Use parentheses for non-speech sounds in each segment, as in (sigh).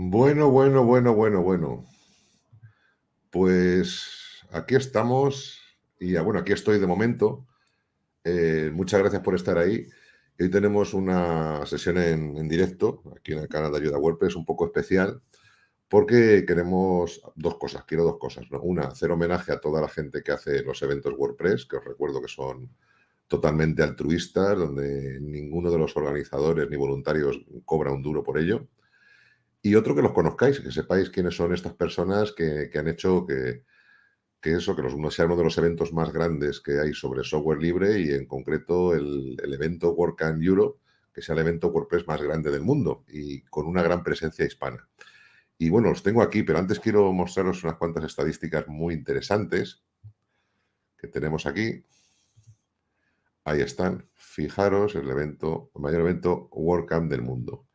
Bueno, bueno, bueno, bueno, bueno. Pues aquí estamos y ah, bueno, aquí estoy de momento. Eh, muchas gracias por estar ahí. Hoy tenemos una sesión en, directo aquí en el canal de Ayuda WordPress un poco especial porque queremos dos cosas, quiero dos cosas. Una, hacer homenaje a toda la gente que hace los eventos WordPress, que os recuerdo que son totalmente altruistas, donde ninguno de los organizadores ni voluntarios cobra un duro por ello. Y otro que los conozcáis, que sepáis quiénes son estas personas que, han hecho que, eso, que los, sea uno de los eventos más grandes que hay sobre software libre y en concreto el, evento WordCamp Europe, que sea el evento WordPress más grande del mundo y con una gran presencia hispana. Y bueno, los tengo aquí, pero antes quiero mostraros unas cuantas estadísticas muy interesantes que tenemos aquí. Ahí están. Fijaros, el evento, el mayor evento WordCamp del mundo.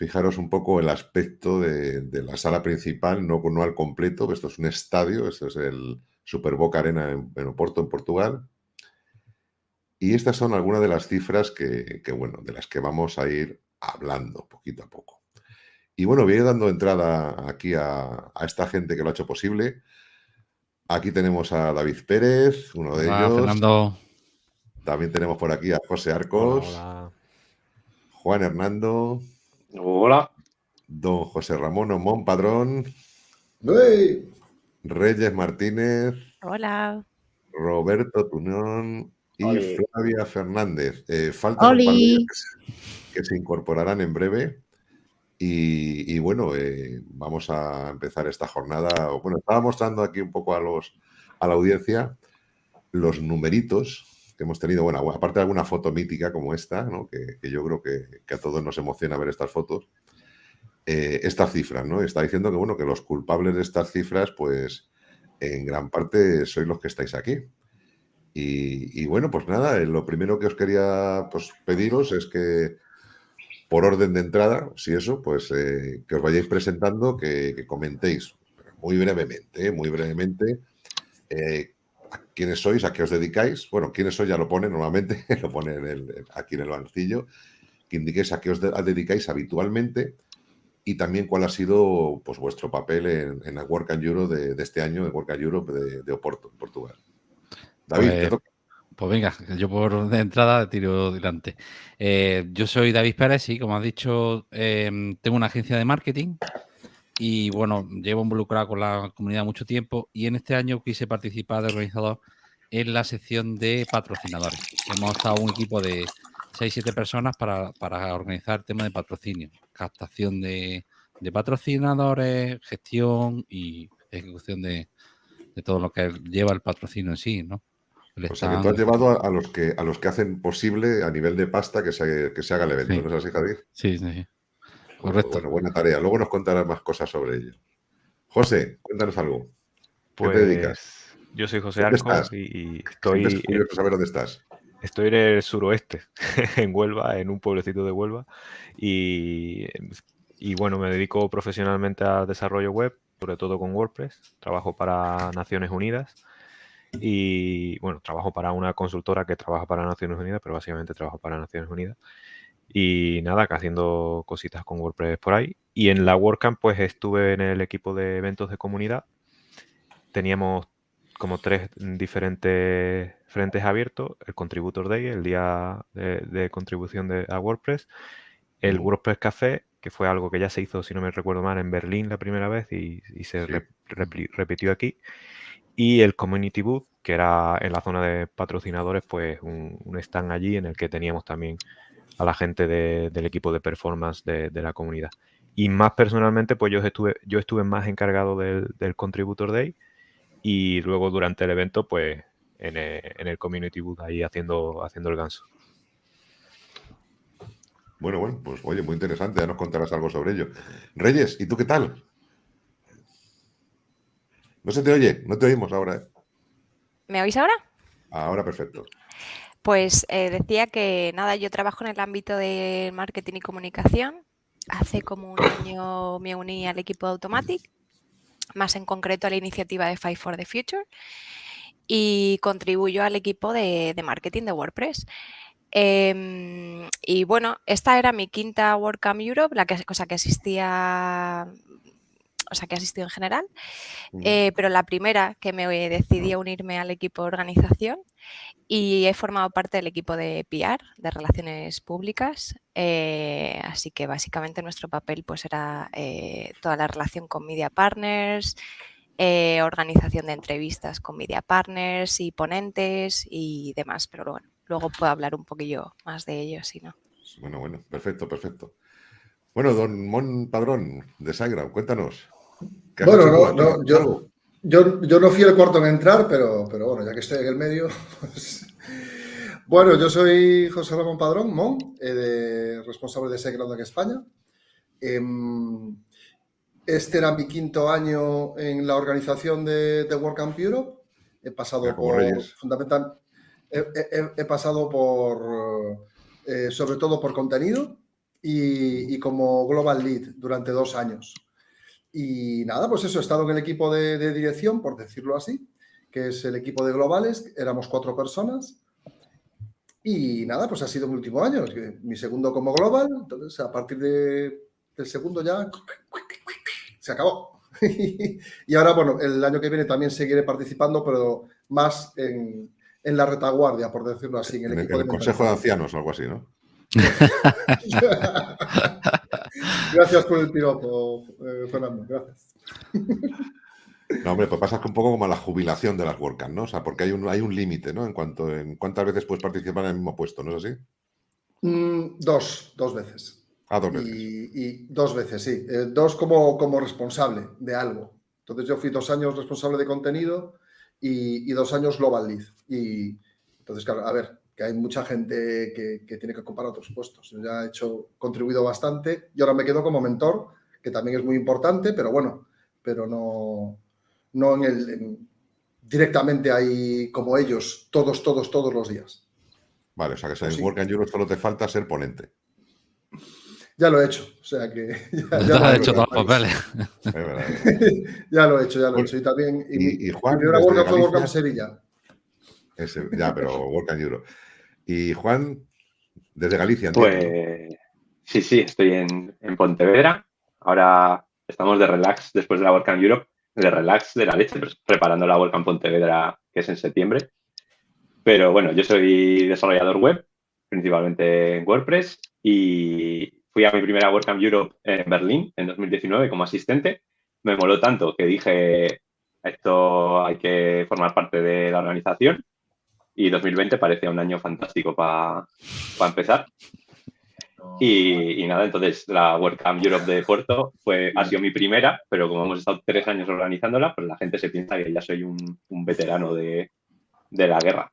Fijaros un poco el aspecto de, la sala principal, no, no al completo, esto es un estadio, esto es el Super Boca Arena en, Oporto, en Portugal. Y estas son algunas de las cifras que, bueno, de las que vamos a ir hablando poquito a poco. Y bueno, voy a ir dando entrada aquí a, esta gente que lo ha hecho posible. Aquí tenemos a David Pérez, uno de ellos. Fernando. También tenemos por aquí a José Arcos. Juan Hernando. Hola. Don José Ramón Omón Padrón. Reyes Martínez. Hola. Roberto Tunón y Flavia Fernández. Eh, faltan un que se incorporarán en breve. Y, bueno, eh, vamos a empezar esta jornada. Bueno, estaba mostrando aquí un poco a, los, a la audiencia los numeritos que hemos tenido, bueno, aparte de alguna foto mítica como esta, que, yo creo que, a todos nos emociona ver estas fotos, eh, estas cifras, ¿no? Está diciendo que, bueno, que los culpables de estas cifras, pues, en gran parte sois los que estáis aquí. Y, bueno, pues nada, eh, lo primero que os quería pues, pediros es que, por orden de entrada, si eso, pues eh, que os vayáis presentando, que, comentéis muy brevemente, muy brevemente, quiénes sois, a qué os dedicáis. Bueno, quiénes sois ya lo pone normalmente, (laughs) lo pone aquí en el banquillo. Que indiquéis a qué os dedicáis habitualmente y también cuál ha sido pues, vuestro papel en, en el Work and Europe de, este año, el Work and Europe de, Oporto, en Portugal. David, pues, pues, venga, yo por de entrada tiro delante. Eh, yo soy David Pérez y como has dicho, em, tengo una agencia de marketing y bueno, llevo involucrado con la comunidad mucho tiempo y en este año quise participar de organizador en la sección de patrocinadores. Hemos estado un equipo de 6-7 personas para, organizar temas de patrocinio, captación de, patrocinadores, gestión y ejecución de, todo lo que lleva el patrocinio en sí, ¿no? o sea, que tú has llevado a, los que, a los que hacen posible a nivel de pasta que se, que se haga el evento, ¿no es así, Javier? Sí, sí. Correcto. Bueno, buena tarea. Luego nos contarás más cosas sobre ello. José, cuéntanos algo. ¿Qué te dedicas? Pues, yo soy José Arcos y, estoy. Es curioso saber dónde estás. Estoy en el suroeste, (laughs) en Huelva, en un pueblecito de Huelva. Y, y bueno, me dedico profesionalmente al desarrollo web, sobre todo con WordPress. Trabajo para Naciones Unidas. Y bueno, trabajo para una consultora que trabaja para Naciones Unidas, pero básicamente trabajo para Naciones Unidas. Y nada, que haciendo cositas con WordPress por ahí. Y en la WordCamp, pues estuve en el equipo de eventos de comunidad. Teníamos como tres diferentes frentes abiertos. El Contributor Day, el día de, contribución de, a WordPress. El WordPress Café, que fue algo que ya se hizo, si no me recuerdo mal, en Berlín la primera vez y, se repitió aquí. Y el Community Booth, que era en la zona de patrocinadores, pues un, un stand allí en el que teníamos también a la gente del equipo de performance de, la comunidad. Y más personalmente, pues yo estuve, yo estuve más encargado del, Contributor Day y luego durante el evento, pues en el, Community Booth ahí haciendo, haciendo el ganso. Bueno, bueno, pues oye, muy interesante, ya nos contarás algo sobre ello. Reyes, ¿y tú qué tal? No se te oye, no te oímos ahora. ¿eh? ¿Me oís ahora? Ahora perfecto. Pues eh, decía que nada, yo trabajo en el ámbito de marketing y comunicación. Hace como un año me uní al equipo de Automatic, más en concreto a la iniciativa de Five for the Future y contribuyo al equipo de, marketing de WordPress. Em, y bueno, esta era mi quinta WordCamp Europe, la que, cosa que asistía, o sea, que asistido en general, eh, pero la primera que me decidí a unirme al equipo de organización y he formado parte del equipo de PR, de Relaciones Públicas, eh, así que básicamente nuestro papel pues era eh, toda la relación con media partners, organización de entrevistas con media partners y ponentes y demás, pero bueno, luego puedo hablar un poquillo más de ello, si no. Bueno, bueno, perfecto, perfecto. Bueno, don Mon Padrón de Sagra, cuéntanos. Bueno, no, yo, yo, no fui el cuarto en entrar, pero, pero bueno, ya que estoy en el medio. (laughs) Pues, bueno, yo soy José Ramón Padrón, Mon, eh, responsable de SiteGround en España. Em, este era mi quinto año en la organización de, de WordCamp Europe. He pasado por, fundamental, he, pasado por, eh, sobre todo por contenido y, como Global Lead durante dos años. Y nada, pues eso, he estado en el equipo de, dirección, por decirlo así, que es el equipo de globales, éramos cuatro personas. Y nada, pues ha sido mi último año, mi segundo como global, entonces a partir de, del segundo ya se acabó. (laughs) y ahora, bueno, el año que viene también seguiré participando, pero más en, en la retaguardia, por decirlo así. En el, equipo Consejo de Ancianos, algo así, ¿no? (laughs) (laughs) gracias por el piropo, eh, Fernando, gracias. No, hombre, pues pasa un poco como la jubilación de las WordCamp, ¿no? O sea, porque hay un, hay un límite, ¿no? En cuanto en cuántas veces puedes participar en el mismo puesto, ¿no es así? Mm, dos, dos veces. Ah, dos veces. Y, dos veces, sí. Eh, dos como, como responsable de algo. Entonces yo fui dos años responsable de contenido y, dos años Global Lead. Y entonces, claro, a ver, que hay mucha gente que, tiene que ocupar otros puestos. Yo ya he hecho, contribuido bastante y ahora me quedo como mentor, que también es muy importante, pero bueno, pero no, no en el, directamente ahí como ellos, todos, todos, todos los días. Vale, o sea que en pues Work and Europe solo te falta ser ponente. Ya lo he hecho, o sea que... (laughs) Ya, ya lo he hecho todos los papeles. (laughs) ya lo he hecho, ya lo he hecho. Y también... Y, Juan... Mi primera fue Work Sevilla. ya, pero Work and Europe. Y Juan, desde Galicia. Pues sí, sí, estoy en, Pontevedra. Ahora estamos de relax después de la WordCamp Europe, de relax de la leche, preparando la WordCamp Pontevedra, que es en septiembre. Pero bueno, yo soy desarrollador web, principalmente en WordPress, y fui a mi primera WordCamp Europe en Berlín en 2019 como asistente. Me moló tanto que dije, esto hay que formar parte de la organización. Y 2020 parecía un año fantástico para empezar. Y, nada, entonces la WordCamp Europe de Puerto fue, ha sido mi primera, pero como hemos estado tres años organizándola, pues la gente se piensa que ya soy un, veterano de, de, la guerra.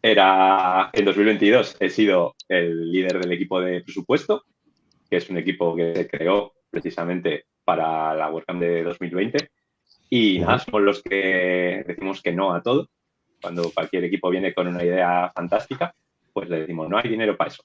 Era, en 2022 he sido el líder del equipo de presupuesto que es un equipo que se creó precisamente para la WordCamp de 2020. Y nada, somos los que decimos que no a todo. Cuando cualquier equipo viene con una idea fantástica, pues le decimos, no hay dinero para eso.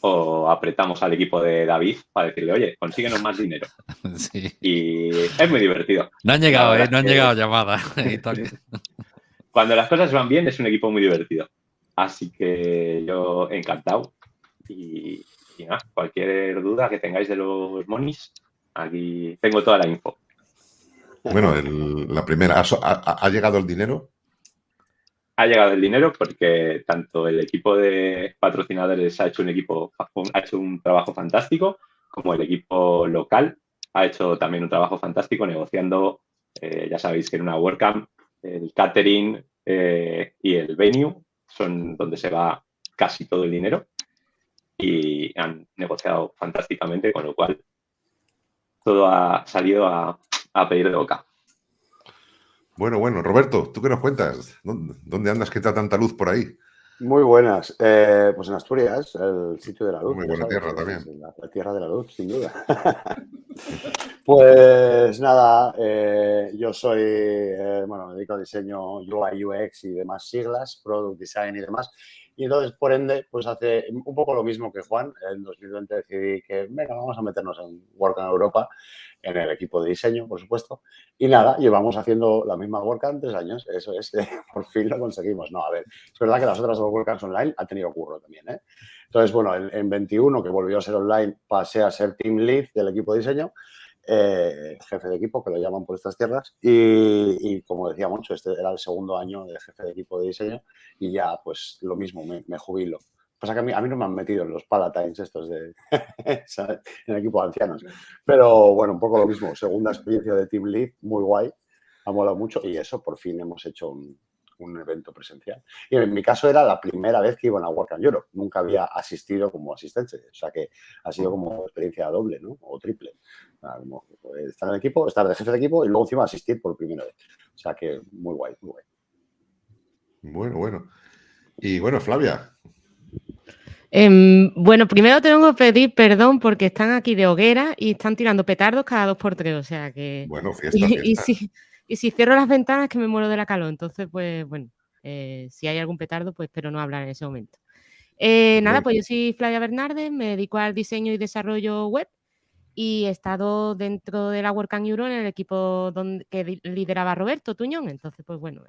O apretamos al equipo de David para decirle, oye, consíguenos más dinero. (laughs) Y es muy divertido. No han llegado, ¿eh? No han llegado llamadas. (laughs) Cuando las cosas van bien, es un equipo muy divertido. Así que yo encantado. Y, y nada, cualquier duda que tengáis de los monis, aquí tengo toda la info. Bueno, la primera, ¿ha, llegado el dinero? Ha llegado el dinero porque tanto el equipo de patrocinadores ha hecho un equipo, ha hecho un trabajo fantástico, como el equipo local ha hecho también un trabajo fantástico negociando, eh, ya sabéis que en una WordCamp el catering eh, y el venue son donde se va casi todo el dinero y han negociado fantásticamente, con lo cual todo ha salido a, pedir de boca. Bueno, bueno, Roberto, ¿tú qué nos cuentas? ¿Dónde andas que está tanta luz por ahí? Muy buenas. Eh, pues en Asturias, el sitio de la luz. Muy buena tierra también. La, tierra de la luz, sin duda. (laughs) Pues nada, eh, yo soy, eh, bueno, me dedico a diseño UI, UX y demás siglas, Product Design y demás. Y entonces, por ende, pues hace un poco lo mismo que Juan. En 2020 decidí que, venga, vamos a meternos en Work en Europa, en el equipo de diseño, por supuesto. Y nada, llevamos haciendo la misma WordCamp tres años. Eso es, (laughs) por fin lo conseguimos. No, a ver, es verdad que las otras dos WordCamps online han tenido curro también, ¿eh? Entonces, bueno, en, en 21, que volvió a ser online, pasé a ser team lead del equipo de diseño. Eh, jefe de equipo, que lo llaman por estas tierras. Y, como decía mucho, este era el segundo año de jefe de equipo de diseño y ya, pues lo mismo, me, jubilo. Pasa que a mí, a mí, no me han metido en los palatines estos de (laughs) en el equipo de ancianos. Pero bueno, un poco lo mismo. Segunda experiencia de Team Lead, muy guay. Ha molado mucho y eso, por fin hemos hecho un, un evento presencial. Y en mi caso era la primera vez que iba a Work and Europe. Nunca había asistido como asistente. O sea que ha sido como experiencia doble, ¿no? O triple. estar en el equipo, estar de jefe de equipo y luego encima asistir por primera vez. O sea que muy guay, muy guay. Bueno, bueno. Y bueno, Flavia. Em, bueno, primero tengo que pedir perdón porque están aquí de hoguera y están tirando petardos cada dos por tres. O sea que. Bueno, (laughs) fiesta. fiesta. Y, y si cierro las ventanas que me muero de la calor. Entonces, pues bueno, eh, si hay algún petardo, pues espero no hablar en ese momento. Eh, nada, pues yo soy Flavia Bernardes, me dedico al diseño y desarrollo web y he estado dentro de la WordCamp Euro en el equipo donde, que lideraba Roberto Tuñón. Entonces, pues bueno,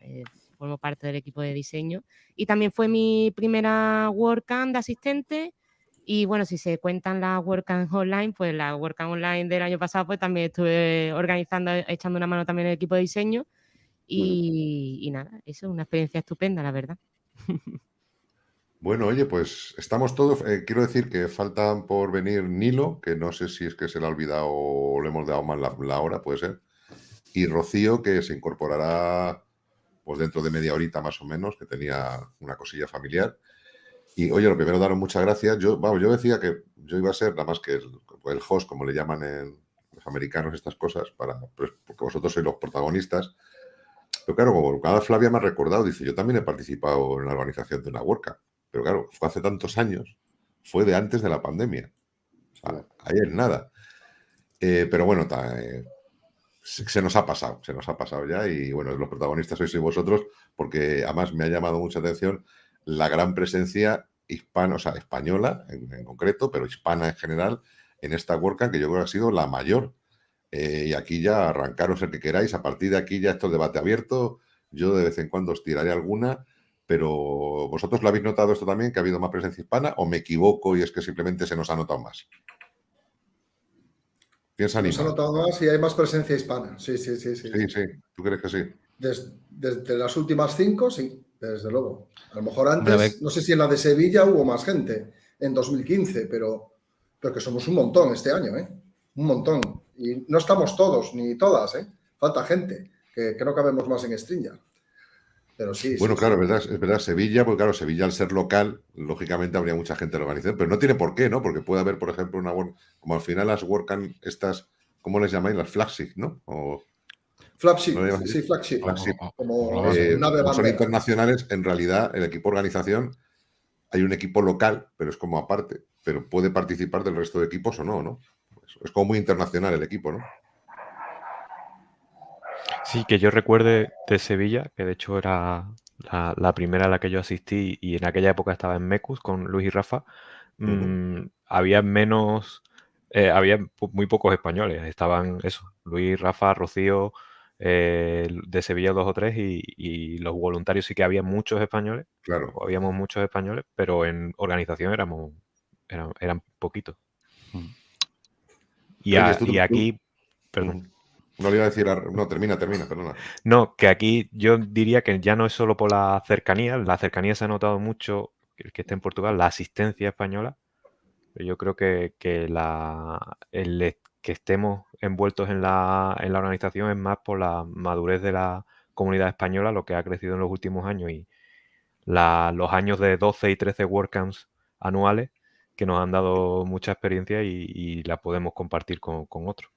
formo parte del equipo de diseño. Y también fue mi primera WordCamp de asistente y bueno, si se cuentan las WordCamp Online, pues la WordCamp Online del año pasado, pues también estuve organizando, echando una mano también el equipo de diseño. Y, nada, eso es una experiencia estupenda, la verdad. (laughs) Bueno, oye, pues estamos todos. Eh, quiero decir que faltan por venir Nilo, que no sé si es que se le ha olvidado o le hemos dado mal la, hora, puede ser. Y Rocío, que se incorporará pues dentro de media horita más o menos, que tenía una cosilla familiar. Y oye, lo primero, daros muchas gracias. Yo, vamos, yo decía que yo iba a ser nada más que el, host, como le llaman en los americanos estas cosas, para, pues, porque vosotros sois los protagonistas. Pero claro, como cada Flavia me ha recordado, dice, yo también he participado en la organización de una WordCamp. Pero claro, fue hace tantos años, fue de antes de la pandemia. O sea, ahí es nada. Eh, pero bueno, eh, se, nos ha pasado, se nos ha pasado ya y bueno, los protagonistas sois vosotros porque además me ha llamado mucha atención la gran presencia hispana, o sea, española en, concreto, pero hispana en general, en esta WordCamp, que yo creo que ha sido la mayor. Eh, y aquí ya arrancaros el que queráis. A partir de aquí ya esto es debate abierto. Yo de vez en cuando os tiraré alguna, pero ¿vosotros lo habéis notado esto también, que ha habido más presencia hispana? ¿O me equivoco y es que simplemente se nos ha notado más? Piensa, Se Nos ha notado más y hay más presencia hispana. Sí, sí, sí. Sí, sí. sí. ¿Tú crees que sí? desde las últimas cinco, sí desde luego. A lo mejor antes, no sé si en la de Sevilla hubo más gente, en 2015, pero, pero que somos un montón este año, ¿eh? Un montón. Y no estamos todos, ni todas, ¿eh? Falta gente, que, no cabemos más en Stringer. Pero sí. Bueno, claro, Es, verdad, es verdad, Sevilla, porque claro, Sevilla al ser local, lógicamente habría mucha gente en la organización, pero no tiene por qué, ¿no? Porque puede haber, por ejemplo, una como al final las WordCamp, estas, ¿cómo les llamáis? Las flagship, ¿no? O, Flagship, sí, flagship. Como eh, son internacionales, en realidad el equipo organización hay un equipo local, pero es como aparte, pero puede participar del resto de equipos o no, ¿no? Es como muy internacional el equipo, ¿no? Sí, que yo recuerde de Sevilla, que de hecho era la, primera a la que yo asistí y en aquella época estaba en Mecus con Luis y Rafa, mm, había menos, eh, había muy pocos españoles, estaban eso, Luis, Rafa, Rocío, eh, de Sevilla dos o tres y, los voluntarios sí que había muchos españoles. Claro. Habíamos muchos españoles, pero en organización éramos eran, poquitos. Mm. Y, aquí, perdón. No le iba a decir, no, termina, termina, perdona. No, que aquí yo diría que ya no es solo por la cercanía, la cercanía se ha notado mucho, el que esté en Portugal, la asistencia española. Yo creo que, que la, el, que estemos envueltos en la, en la organización es más por la madurez de la comunidad española, lo que ha crecido en los últimos años y los años de 12 y 13 WordCamps anuales que nos han dado mucha experiencia y, la podemos compartir con, otros.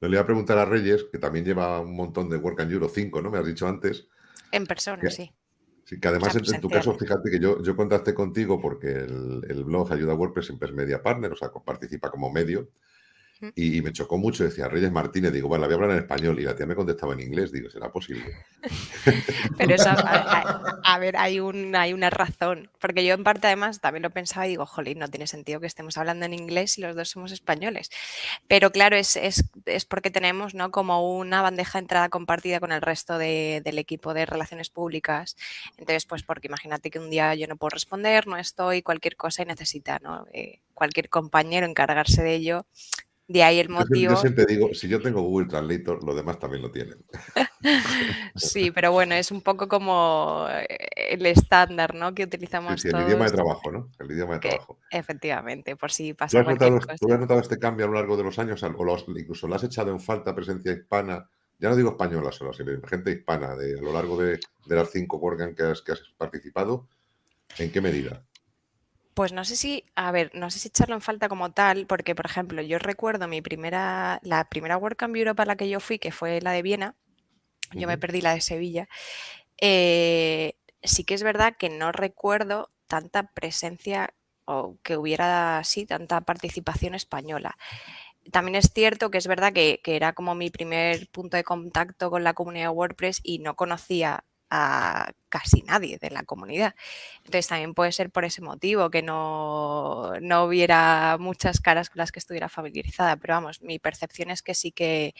Le voy a preguntar a Reyes, que también lleva un montón de WordCamp Euro 5, ¿no? Me has dicho antes. En persona, sí. Sí, que además en, tu caso, fíjate que yo, yo contacté contigo porque el, el blog Ayuda WordPress siempre es media partner, o sea, participa como medio. Y, me chocó mucho, decía Reyes Martínez, digo, bueno, la voy a hablar en español y la tía me contestaba en inglés, digo, ¿será posible? (laughs) Pero eso, a, ver, hay, un, hay una razón, porque yo en parte además también lo pensaba y digo, jolín, no tiene sentido que estemos hablando en inglés si los dos somos españoles. Pero claro, es, es, es porque tenemos ¿no? como una bandeja de entrada compartida con el resto de, del equipo de relaciones públicas. Entonces, pues porque imagínate que un día yo no puedo responder, no estoy, cualquier cosa y necesita ¿no? Eh, cualquier compañero encargarse de ello de ahí el motivo. Yo, siempre digo, si yo tengo Google Translator, los demás también lo tienen. (laughs) sí, pero bueno, es un poco como eh, el estándar, ¿no? Que utilizamos sí, sí, el idioma de trabajo, ¿no? El idioma de trabajo. Efectivamente, por si pasa ¿Tú has, notado, ¿Tú has notado este cambio a lo largo de los años? O incluso lo has echado en falta presencia hispana? Ya no digo española solo, sino gente hispana, de, a lo largo de, las cinco que has, que has participado. ¿En qué medida? Pues no sé si, a ver, no sé si echarlo en falta como tal, porque por ejemplo, yo recuerdo mi primera, la primera WordCamp Europe a la que yo fui, que fue la de Viena, yo me perdí la de Sevilla. Eh, sí que es verdad que no recuerdo tanta presencia o que hubiera así tanta participación española. También es cierto que es verdad que, que, era como mi primer punto de contacto con la comunidad WordPress y no conocía a casi nadie de la comunidad. Entonces también puede ser por ese motivo que no, no hubiera muchas caras con las que estuviera familiarizada, pero vamos, mi percepción es que sí que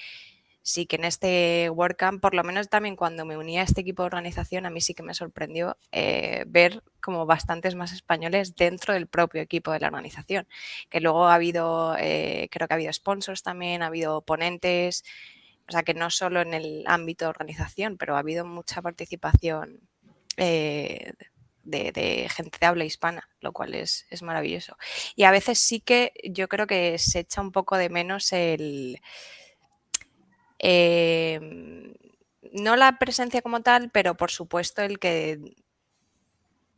sí que en este WordCamp, por lo menos también cuando me uní a este equipo de organización, a mí sí que me sorprendió eh, ver como bastantes más españoles dentro del propio equipo de la organización. Que luego ha habido, eh, creo que ha habido sponsors también, ha habido ponentes, o sea que no solo en el ámbito de organización, pero ha habido mucha participación eh, de, gente de habla hispana, lo cual es, maravilloso. Y a veces sí que yo creo que se echa un poco de menos el... Em, no la presencia como tal, pero por supuesto el que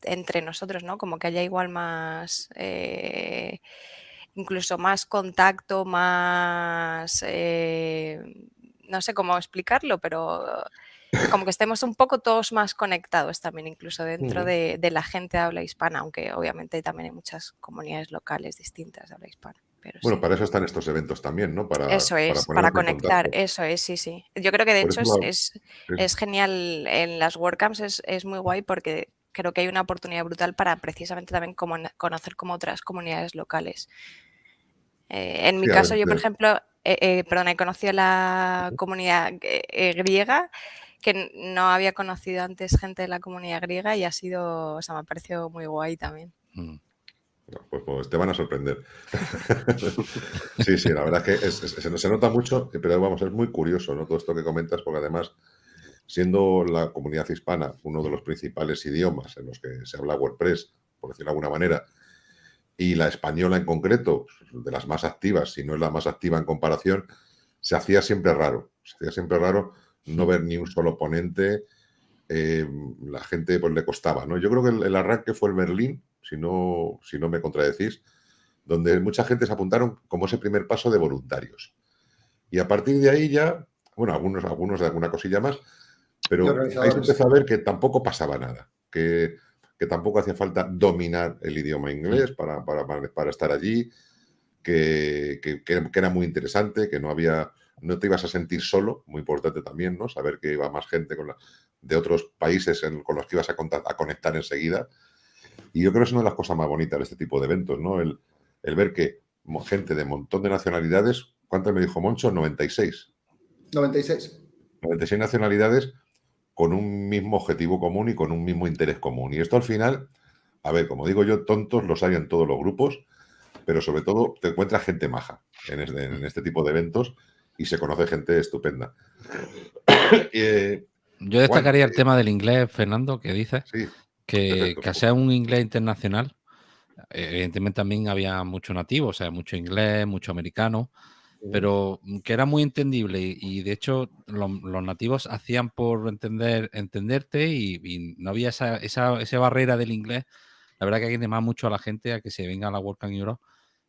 entre nosotros, ¿no? Como que haya igual más... Eh, incluso más contacto, más... Eh, no sé cómo explicarlo, pero como que estemos un poco todos más conectados también, incluso dentro de, la gente de habla hispana, aunque obviamente también hay muchas comunidades locales distintas de habla hispana. bueno, para eso están estos eventos también, ¿no? Para, eso es, para, conectar, eso es, sí, sí. Yo creo que de hecho es, es, genial en las WordCamps, es, es muy guay porque creo que hay una oportunidad brutal para precisamente también conocer como otras comunidades locales. Eh, en mi caso, yo, por ejemplo, eh, eh, perdón, he conocido la comunidad eh, griega, que no había conocido antes gente de la comunidad griega y ha sido, o sea, me ha parecido muy guay también. Mm. Pues, pues, te van a sorprender. (laughs) sí, sí, la verdad es que se, nota mucho, pero vamos, es muy curioso ¿no? todo esto que comentas, porque además, siendo la comunidad hispana uno de los principales idiomas en los que se habla WordPress, por decirlo de alguna manera, y la española en concreto, de las más activas, si no es la más activa en comparación, se hacía siempre raro. Se hacía siempre raro no ver ni un solo ponente. Eh, la gente pues le costaba, ¿no? Yo creo que el, arranque fue el Berlín, si no, si no me contradecís, donde mucha gente se apuntaron como ese primer paso de voluntarios. Y a partir de ahí ya, bueno, algunos, algunos de alguna cosilla más, pero ahí se empezó a ver que tampoco pasaba nada, que que tampoco hacía falta dominar el idioma inglés para, para, estar allí, que, era muy interesante, que no había, no te ibas a sentir solo, muy importante también, ¿no? Saber que iba más gente con de otros países con los que ibas a, a, conectar enseguida. Y yo creo que es una de las cosas más bonitas de este tipo de eventos, ¿no? El, el ver que gente de un montón de nacionalidades, ¿cuántas me dijo Moncho? 96. 96. 96 nacionalidades con un mismo objetivo común y con un mismo interés común. Y esto al final, a ver, como digo yo, tontos los hay en todos los grupos, pero sobre todo te encuentras gente maja en este, tipo de eventos y se conoce gente estupenda. (coughs) Eh, yo destacaría el eh, tema del inglés, Fernando, que dices, que, que sea un inglés internacional. Evidentemente también había mucho nativo, o sea, mucho inglés, mucho americano, pero mm, que era muy entendible y, de hecho los nativos hacían por entender entenderte y, no había esa, esa, barrera del inglés. La verdad que hay que animar mucho a la gente a que se venga a la World Europe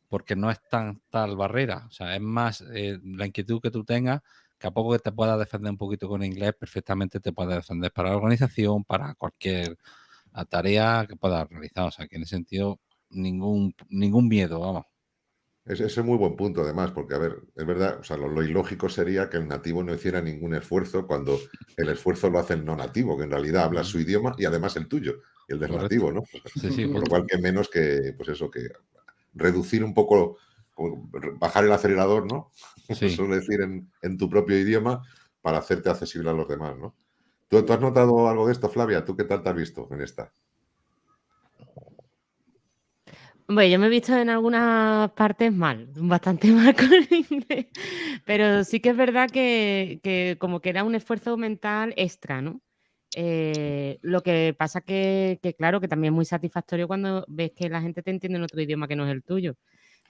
porque no es tan tal barrera. O sea, es más eh, la inquietud que tú tengas que a poco que te puedas defender un poquito con inglés, perfectamente te puedes defender para la organización, para cualquier tarea que puedas realizar. O sea, que en ese sentido, ningún, ningún miedo, vamos. Ese es muy buen punto, además, porque, a ver, es verdad, o sea, lo, ilógico sería que el nativo no hiciera ningún esfuerzo cuando el esfuerzo lo hace el no nativo, que en realidad habla su idioma y además el tuyo, el del nativo, ¿no? Sí, sí, Por lo cual, que menos que, pues eso, que reducir un poco, bajar el acelerador, ¿no? (laughs) Sí. Eso decir en, tu propio idioma para hacerte accesible a los demás, ¿no? ¿Tú, ¿Tú has notado algo de esto, Flavia? ¿Tú qué tal te has visto en esta? Bueno, yo me he visto en algunas partes mal, bastante (laughs) mal con el inglés, pero sí que es verdad que, como que era un esfuerzo mental extra, ¿no? Eh, lo que pasa que, que, claro, que también es muy satisfactorio cuando ves que la gente te entiende en otro idioma que no es el tuyo.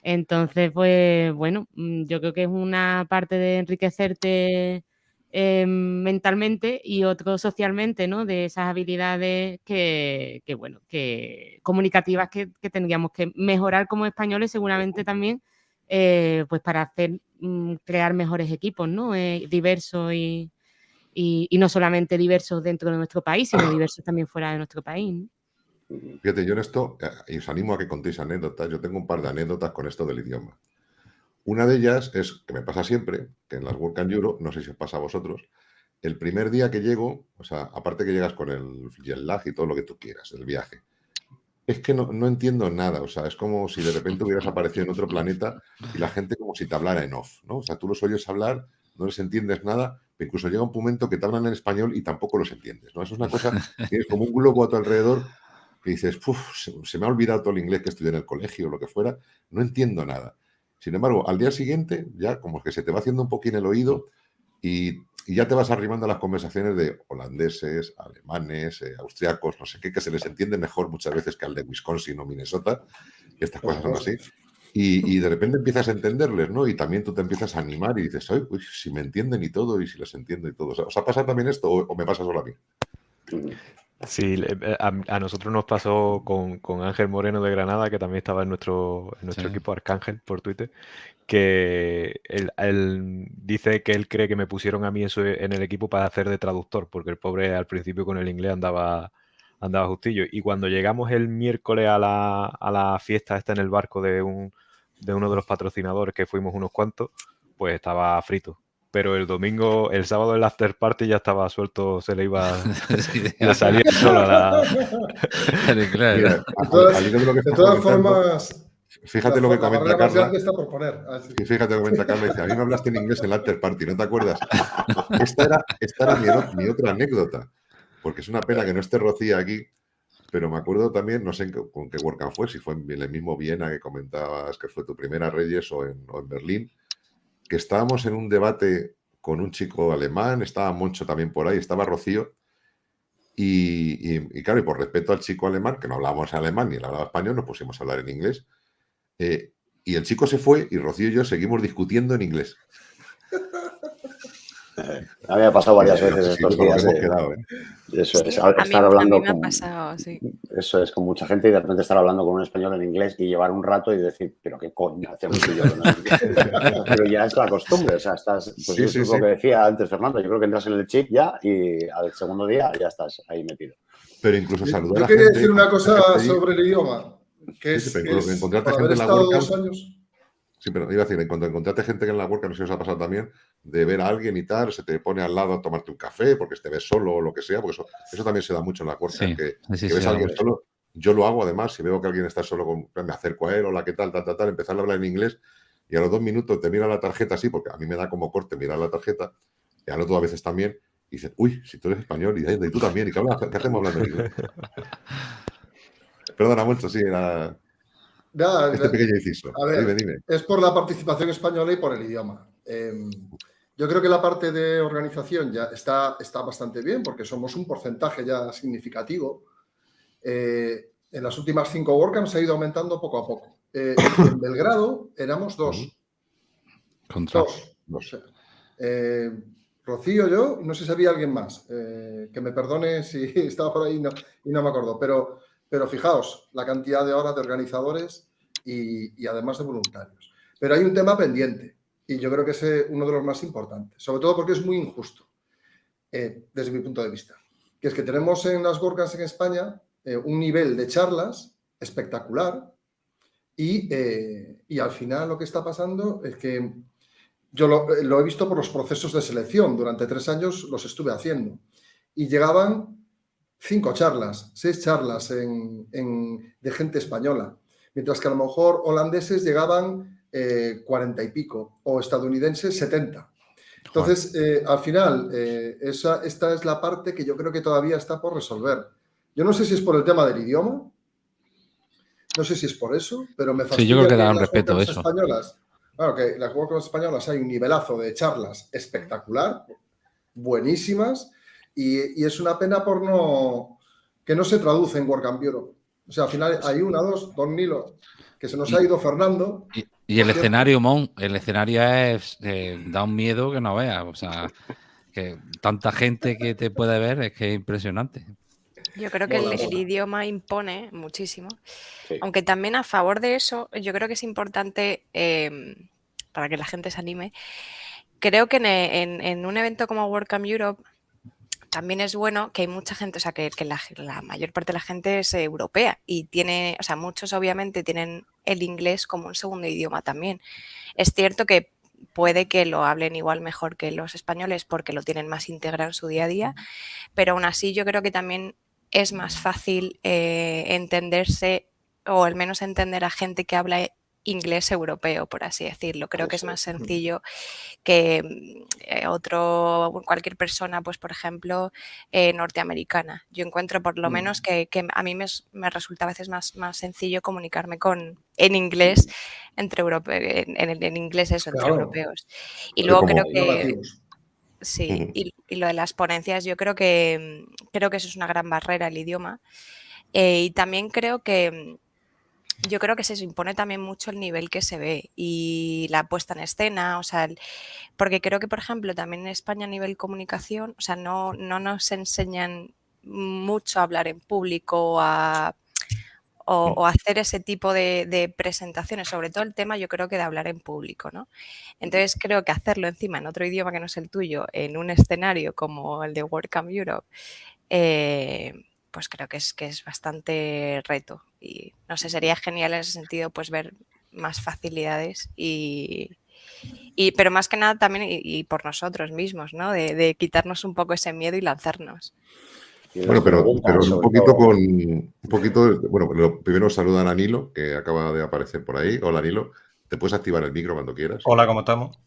Entonces, pues bueno, mm, yo creo que es una parte de enriquecerte eh, mentalmente y otro socialmente, ¿no? De esas habilidades que, bueno, que comunicativas que, tendríamos que mejorar como españoles seguramente también, eh, pues para hacer, mm, crear mejores equipos, ¿no? Eh, diversos y, no solamente diversos dentro de nuestro país, sino (clears throat) diversos también fuera de nuestro país. Fíjate, yo en esto, y os animo a que contéis anécdotas, yo tengo un par de anécdotas con esto del idioma. Una de ellas es, que me pasa siempre, que en las Work and Euro, no sé si os pasa a vosotros, el primer día que llego, o sea, aparte que llegas con el jet lag y todo lo que tú quieras, el viaje, es que no, entiendo nada, o sea, es como si de repente hubieras aparecido en otro planeta y la gente como si te hablara en off, ¿no? O sea, tú los oyes hablar, no les entiendes nada, pero incluso llega un momento que te hablan en español y tampoco los entiendes, ¿no? Eso es una cosa, tienes como un globo a tu alrededor que dices, se, se, me ha olvidado todo el inglés que estudié en el colegio o lo que fuera, no entiendo nada. Sin embargo, al día siguiente ya como que se te va haciendo un poquín el oído y, ya te vas arrimando a las conversaciones de holandeses, alemanes, eh, austriacos, no sé qué, que se les entiende mejor muchas veces que al de Wisconsin o Minnesota, y estas cosas son así. Y, de repente empiezas a entenderles, ¿no? Y también tú te empiezas a animar y dices, ay, si me entienden y todo, y si les entiendo y todo. ¿Os ha pasado también esto o, o me pasa solo a mí? Sí, eh, a, nosotros nos pasó con, Ángel Moreno de Granada, que también estaba en nuestro, en nuestro equipo Arcángel por Twitter, que él, dice que él cree que me pusieron a mí eso en el equipo para hacer de traductor, porque el pobre al principio con el inglés andaba, andaba justillo. Y cuando llegamos el miércoles a la, a la fiesta esta en el barco de, un, de uno de los patrocinadores, que fuimos unos cuantos, pues estaba frito pero el domingo, el sábado el after party ya estaba suelto, se le iba (laughs) a salir solo a la... de, todas, formas... Fíjate lo que comenta Carla. Y fíjate lo que comenta Carla. Dice, a mí me hablaste en inglés en el after party, ¿no te acuerdas? (laughs) Esta era, esta era mi, otra anécdota. Porque es una pena que no esté Rocía aquí, pero me acuerdo también, no sé con qué WordCamp fue, si fue en el mismo Viena que comentabas que fue tu primera Reyes o en, o en Berlín, que estábamos en un debate con un chico alemán, estaba Moncho también por ahí, estaba Rocío, y, claro, y por respeto al chico alemán, que no hablábamos alemán ni hablaba español, nos pusimos a hablar en inglés, eh, y el chico se fue y Rocío y yo seguimos discutiendo en inglés. A mí me ha pasado varias veces estos días. Eso es, estar hablando con, Eso es, con mucha gente y de repente estar hablando con un español en inglés y llevar un rato y decir, pero qué coño hacemos yo. (laughs) pero ya es la costumbre, o sea, estás, pues es lo que decía antes Fernando, yo creo que entras en el chip ya y al segundo día ya estás ahí metido. Pero incluso saludar Yo quería decir una cosa sobre el idioma, que es, que es encontrarte gente en la dos años Sí, pero iba a decir, cuando encontraste gente que en la work, no sé si os ha pasado también, de ver a alguien y tal, se te pone al lado a tomarte un café porque te ves solo o lo que sea, porque eso, eso también se da mucho en la work, que, ves a alguien solo. Yo lo hago además, si veo que alguien está solo, con, me acerco a él, hola, ¿qué tal, tal, tal, tal, empezar a hablar en inglés y a los dos minutos te mira la tarjeta así, porque a mí me da como corte mirar la tarjeta, y al otro a veces también, y dices, uy, si tú eres español y, y tú también, ¿y qué, qué hacemos hablando en inglés? (laughs) Perdona mucho, sí, era este pequeño inciso. Es por la participación española y por el idioma. Em, yo creo que la parte de organización ya está, está bastante bien porque somos un porcentaje ya significativo. Eh, en las últimas cinco WordCamps ha ido aumentando poco a poco. Eh, en Belgrado éramos dos. Dos. dos. Eh, Rocío, yo, no sé si había alguien más. que me perdone si (laughs) estaba por ahí y no, y no me acuerdo. Pero pero fijaos, la cantidad de horas de organizadores y, además de voluntarios. Pero hay un tema pendiente y yo creo que es eh, uno de los más importantes, sobre todo porque es muy injusto, eh, desde mi punto de vista. Que es que tenemos en las Gorgas en España eh, un nivel de charlas espectacular, Y, y al final lo que está pasando es que yo lo, he visto por los procesos de selección. Durante tres años los estuve haciendo. Y llegaban cinco charlas, seis charlas de gente española. Mientras que a lo mejor holandeses llegaban eh, cuarenta y pico o estadounidenses setenta. Entonces, eh, al final, eh, esa, esta es la parte que yo creo que todavía está por resolver. Yo no sé si es por el tema del idioma, no sé si es por eso, pero me fascina sí, yo creo que, dan respeto a eso. españolas Claro que las españolas hay un nivelazo de charlas espectacular, buenísimas, y, es una pena por no que no se traduce en WordCamp Europe. O sea, al final hay una, dos, dos Nilo, que se nos ha ido Fernando. Y, el escenario, Mon, el escenario es, eh, da un miedo que no veas. O sea, que tanta gente que te puede ver es que es impresionante. Yo creo que el, idioma impone muchísimo. Aunque también a favor de eso, yo creo que es importante em, para que la gente se anime. Creo que en, un evento como WordCamp Europe también es bueno que hay mucha gente, o sea, que, la, mayor parte de la gente es europea y tiene, o sea, muchos obviamente tienen el inglés como un segundo idioma también. Es cierto que puede que lo hablen igual mejor que los españoles porque lo tienen más integrado en su día a día, pero aún así yo creo que también es más fácil eh, entenderse o al menos entender a gente que habla inglés europeo, por así decirlo. Creo que es más sencillo que mm, eh, otro, cualquier persona, pues por ejemplo, eh, norteamericana. Yo encuentro por lo menos que, a mí me, resulta a veces más, más sencillo comunicarme con en inglés entre europeos, en, en, inglés eso, entre europeos. Y luego creo que... Sí, y, lo de las ponencias, yo creo que mm, creo que eso es una gran barrera el idioma. Eh, y también creo que mm, yo creo que se impone también mucho el nivel que se ve y la puesta en escena, o sea, porque creo que, por ejemplo, también en España a nivel comunicación, o sea, no, no nos enseñan mucho a hablar en público, a o, hacer ese tipo de, presentaciones, sobre todo el tema yo creo que de hablar en público, ¿no? Entonces creo que hacerlo encima en otro idioma que no es el tuyo, en un escenario como el de WordCamp Europe, eh, pues creo que es, que es bastante reto y no sé, sería genial en ese sentido pues ver más facilidades y, pero más que nada también y, por nosotros mismos, ¿no? de, quitarnos un poco ese miedo y lanzarnos. Bueno, pero, pero un poquito con. Un poquito. Bueno, primero saludan a Nilo, que acaba de aparecer por ahí. Hola, Nilo. Te puedes activar el micro cuando quieras. Hola, ¿cómo estamos?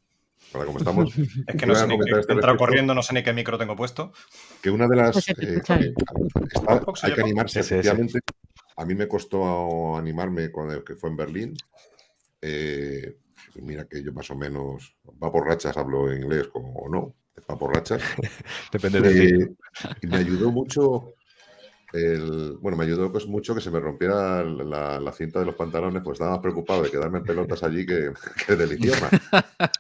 Hola, ¿cómo estamos? (laughs) es que no sé ni qué, este he corriendo, no sé ni qué micro tengo puesto. Que una de las. Eh, hay que animarse, efectivamente. A mí me costó animarme cuando que fue en Berlín. Eh, mira que yo más o menos va por rachas, hablo inglés como o no para borrachas. (laughs) Depende de eh, Me ayudó mucho el, bueno, me ayudó pues mucho que se me rompiera la, cinta de los pantalones, pues estaba más preocupado de quedarme en pelotas allí que, (laughs) que del idioma. (laughs)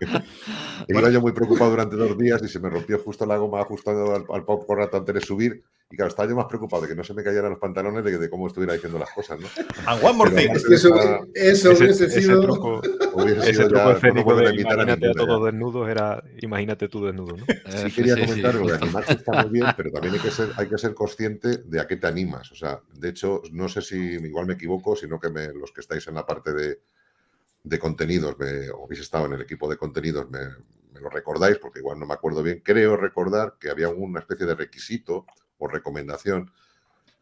(laughs) Iba yo muy preocupado durante dos días y se me rompió justo la goma ajustando al, al pop rato antes de subir. Y claro, estaba yo más preocupado de que no se me cayeran los pantalones de, de cómo estuviera diciendo las cosas, ¿no? And one more thing. eso, eso (laughs) ese, hubiese sido... Ese truco, hubiese ese truco escénico de imagínate a, a todos desnudos era imagínate tú desnudo, ¿no? Sí quería comentar que animarse está muy bien, pero también hay que, ser, hay que ser consciente de a qué te animas. O sea, de hecho, no sé si igual me equivoco, sino que me, los que estáis en la parte de, de contenidos, me, o habéis estado en el equipo de contenidos, me, me lo recordáis, porque igual no me acuerdo bien. Creo recordar que había una especie de requisito o recomendación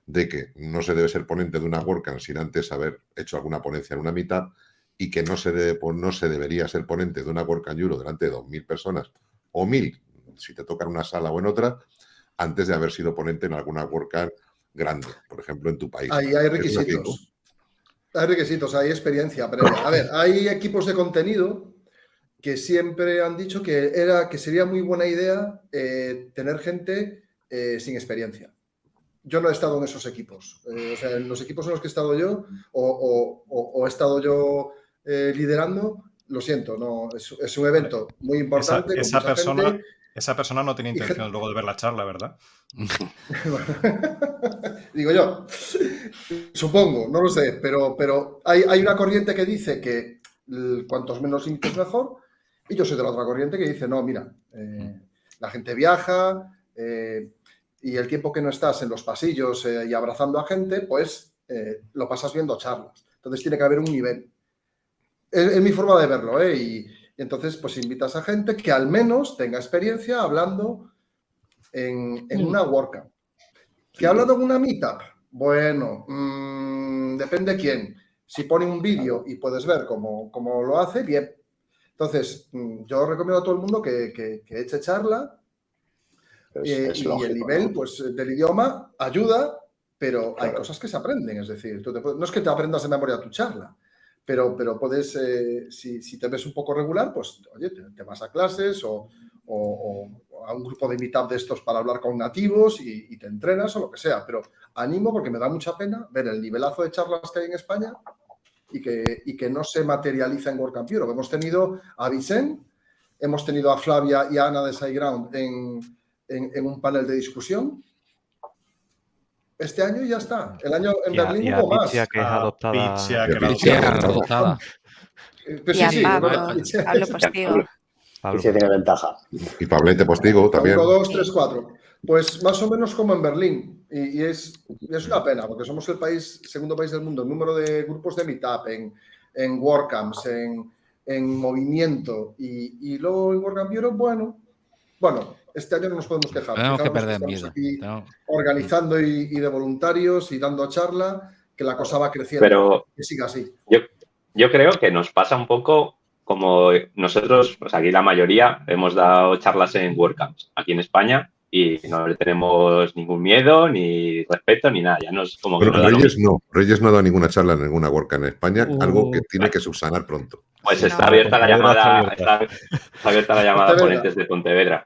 de que no se debe ser ponente de una WordCamp sin antes haber hecho alguna ponencia en una mitad y que no se, debe, no se debería ser ponente de una WordCamp Euro delante de 2.000 personas o 1.000, si te toca en una sala o en otra, antes de haber sido ponente en alguna WordCamp grande, por ejemplo, en tu país. Ahí hay requisitos. Hay requisitos, hay experiencia previa. A ver, hay equipos de contenido que siempre han dicho que, era, que sería muy buena idea eh, tener gente eh, sin experiencia. Yo no he estado en esos equipos. Eh, o sea, en los equipos en los que he estado yo o, he estado yo eh, liderando, lo siento, no es, un evento muy importante. Esa, persona, esa persona no tiene intención luego de ver la charla, ¿verdad? (laughs) Digo yo, supongo, no lo sé, pero, pero hay, hay una corriente que dice que cuantos menos es mejor y yo soy de la otra corriente que dice, no, mira, la gente viaja, y el tiempo que no estás en los pasillos eh, y abrazando a gente, pues eh, lo pasas viendo charlas. Entonces tiene que haber un nivel. Es, mi forma de verlo, ¿eh? Y, entonces, pues invitas a gente que al menos tenga experiencia hablando en, en una WordCamp. ¿Que ha hablado en una meetup? Bueno, mm, depende quién. Si pone un vídeo y puedes ver cómo, cómo, lo hace, bien. Entonces, mm, yo recomiendo a todo el mundo que, que, eche charla eh, y el nivel pues, del idioma ayuda, pero hay cosas que se aprenden. Es decir, no es que te aprendas de memoria tu charla, pero, pero puedes, eh, si, si, te ves un poco regular, pues oye, te, vas a clases o, o, a un grupo de meetup de estos para hablar con nativos y, te entrenas o lo que sea. Pero animo porque me da mucha pena ver el nivelazo de charlas que hay en España y que, y que no se materializa en WordCamp Europe. Hemos tenido a Vicente, hemos tenido a Flavia y a Ana de SideGround en, en, un panel de discusión este año y ya está. El año en Berlín hubo más. que es adoptada. adoptada. Pues sí, sí, Pablo, Postigo. (laughs) Pablo. Sí, tiene ventaja. Y Pablete Postigo también. 1, 2, 3, 4. Pues más o menos como en Berlín. Y, es, es, una pena, porque somos el país, segundo país del mundo, el número de grupos de meetup, en, en WordCamps, en, en movimiento. Y, y luego en WordCamp Europe, bueno, bueno, este año no nos podemos quejar. Tenemos que perder miedo. Organizando y, de voluntarios y dando charla, que la cosa va creciendo. Pero que siga así. Yo, yo creo que nos pasa un poco como nosotros, pues aquí la mayoría hemos dado charlas en WordCamps aquí en España y no le tenemos ningún miedo, ni respeto, ni nada. Ya no es como que Reyes no, Reyes no ha dado ninguna charla en ninguna WordCamp en España, algo que tiene que subsanar pronto. Pues está abierta la llamada, está, abierta la llamada a ponentes de Pontevedra.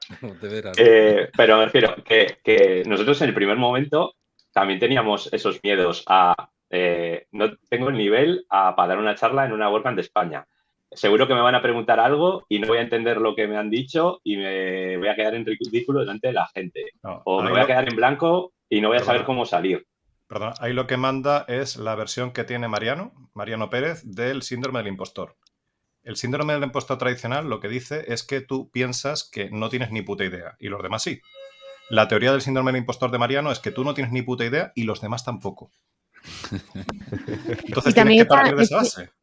Eh, pero me refiero que, que, nosotros en el primer momento también teníamos esos miedos a eh, no tengo el nivel a, para dar una charla en una WordCamp de España seguro que me van a preguntar algo y no voy a entender lo que me han dicho y me voy a quedar en ridículo delante de la gente. o me voy a quedar en blanco y no voy a saber cómo salir. Perdón, ahí lo que manda es la versión que tiene Mariano, Mariano Pérez, del síndrome del impostor. El síndrome del impostor tradicional lo que dice es que tú piensas que no tienes ni puta idea y los demás sí. La teoría del síndrome del impostor de Mariano es que tú no tienes ni puta idea y los demás tampoco. (laughs) Entonces y también, está,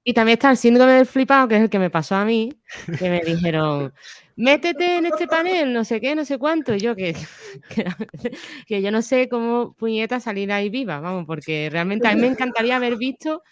y también está el síndrome del flipado, que es el que me pasó a mí, que me dijeron, métete en este panel, no sé qué, no sé cuánto. Y yo que, (laughs) que, yo no sé cómo puñeta salir ahí viva, vamos, porque realmente a mí me encantaría haber visto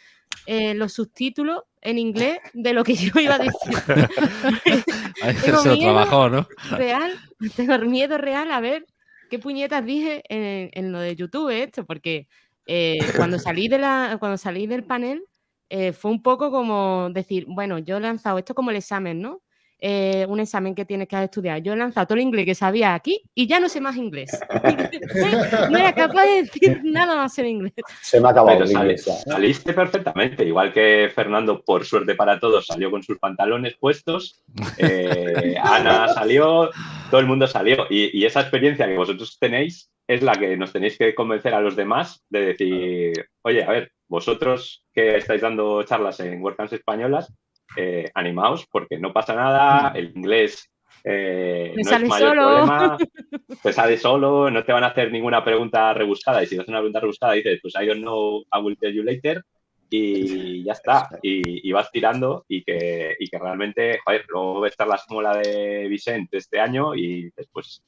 eh, los subtítulos en inglés de lo que yo iba a decir. (laughs) (laughs) tengo miedo ¿no? Real, tengo miedo real a ver qué puñetas dije en, en lo de YouTube esto, porque eh, cuando, (laughs) salí de la, cuando salí del panel, eh, fue un poco como decir, bueno, yo he lanzado esto como el examen, ¿no? Eh, un examen que tienes que estudiar. Yo he lanzado todo el inglés que sabía aquí y ya no sé más inglés. (laughs) no era capaz de decir nada más en inglés. Se me ha acabado el inglés. Saliste perfectamente, igual que Fernando, por suerte para todos, salió con sus pantalones puestos. (laughs) Ana salió, todo el mundo salió. y esa experiencia que vosotros tenéis es la que nos tenéis que convencer a los demás de decir, oye, a ver, vosotros que estáis dando charlas en WordCamps españolas, eh, animaos porque no pasa nada, el inglés eh, no es mayor problema, (laughs) te sale solo, no te van a hacer ninguna pregunta rebuscada y si haces una pregunta rebuscada dices, pues I don't know, I will tell you later y ya está, y, vas tirando y que, y que realmente, joder, luego como la de Vicente este año y después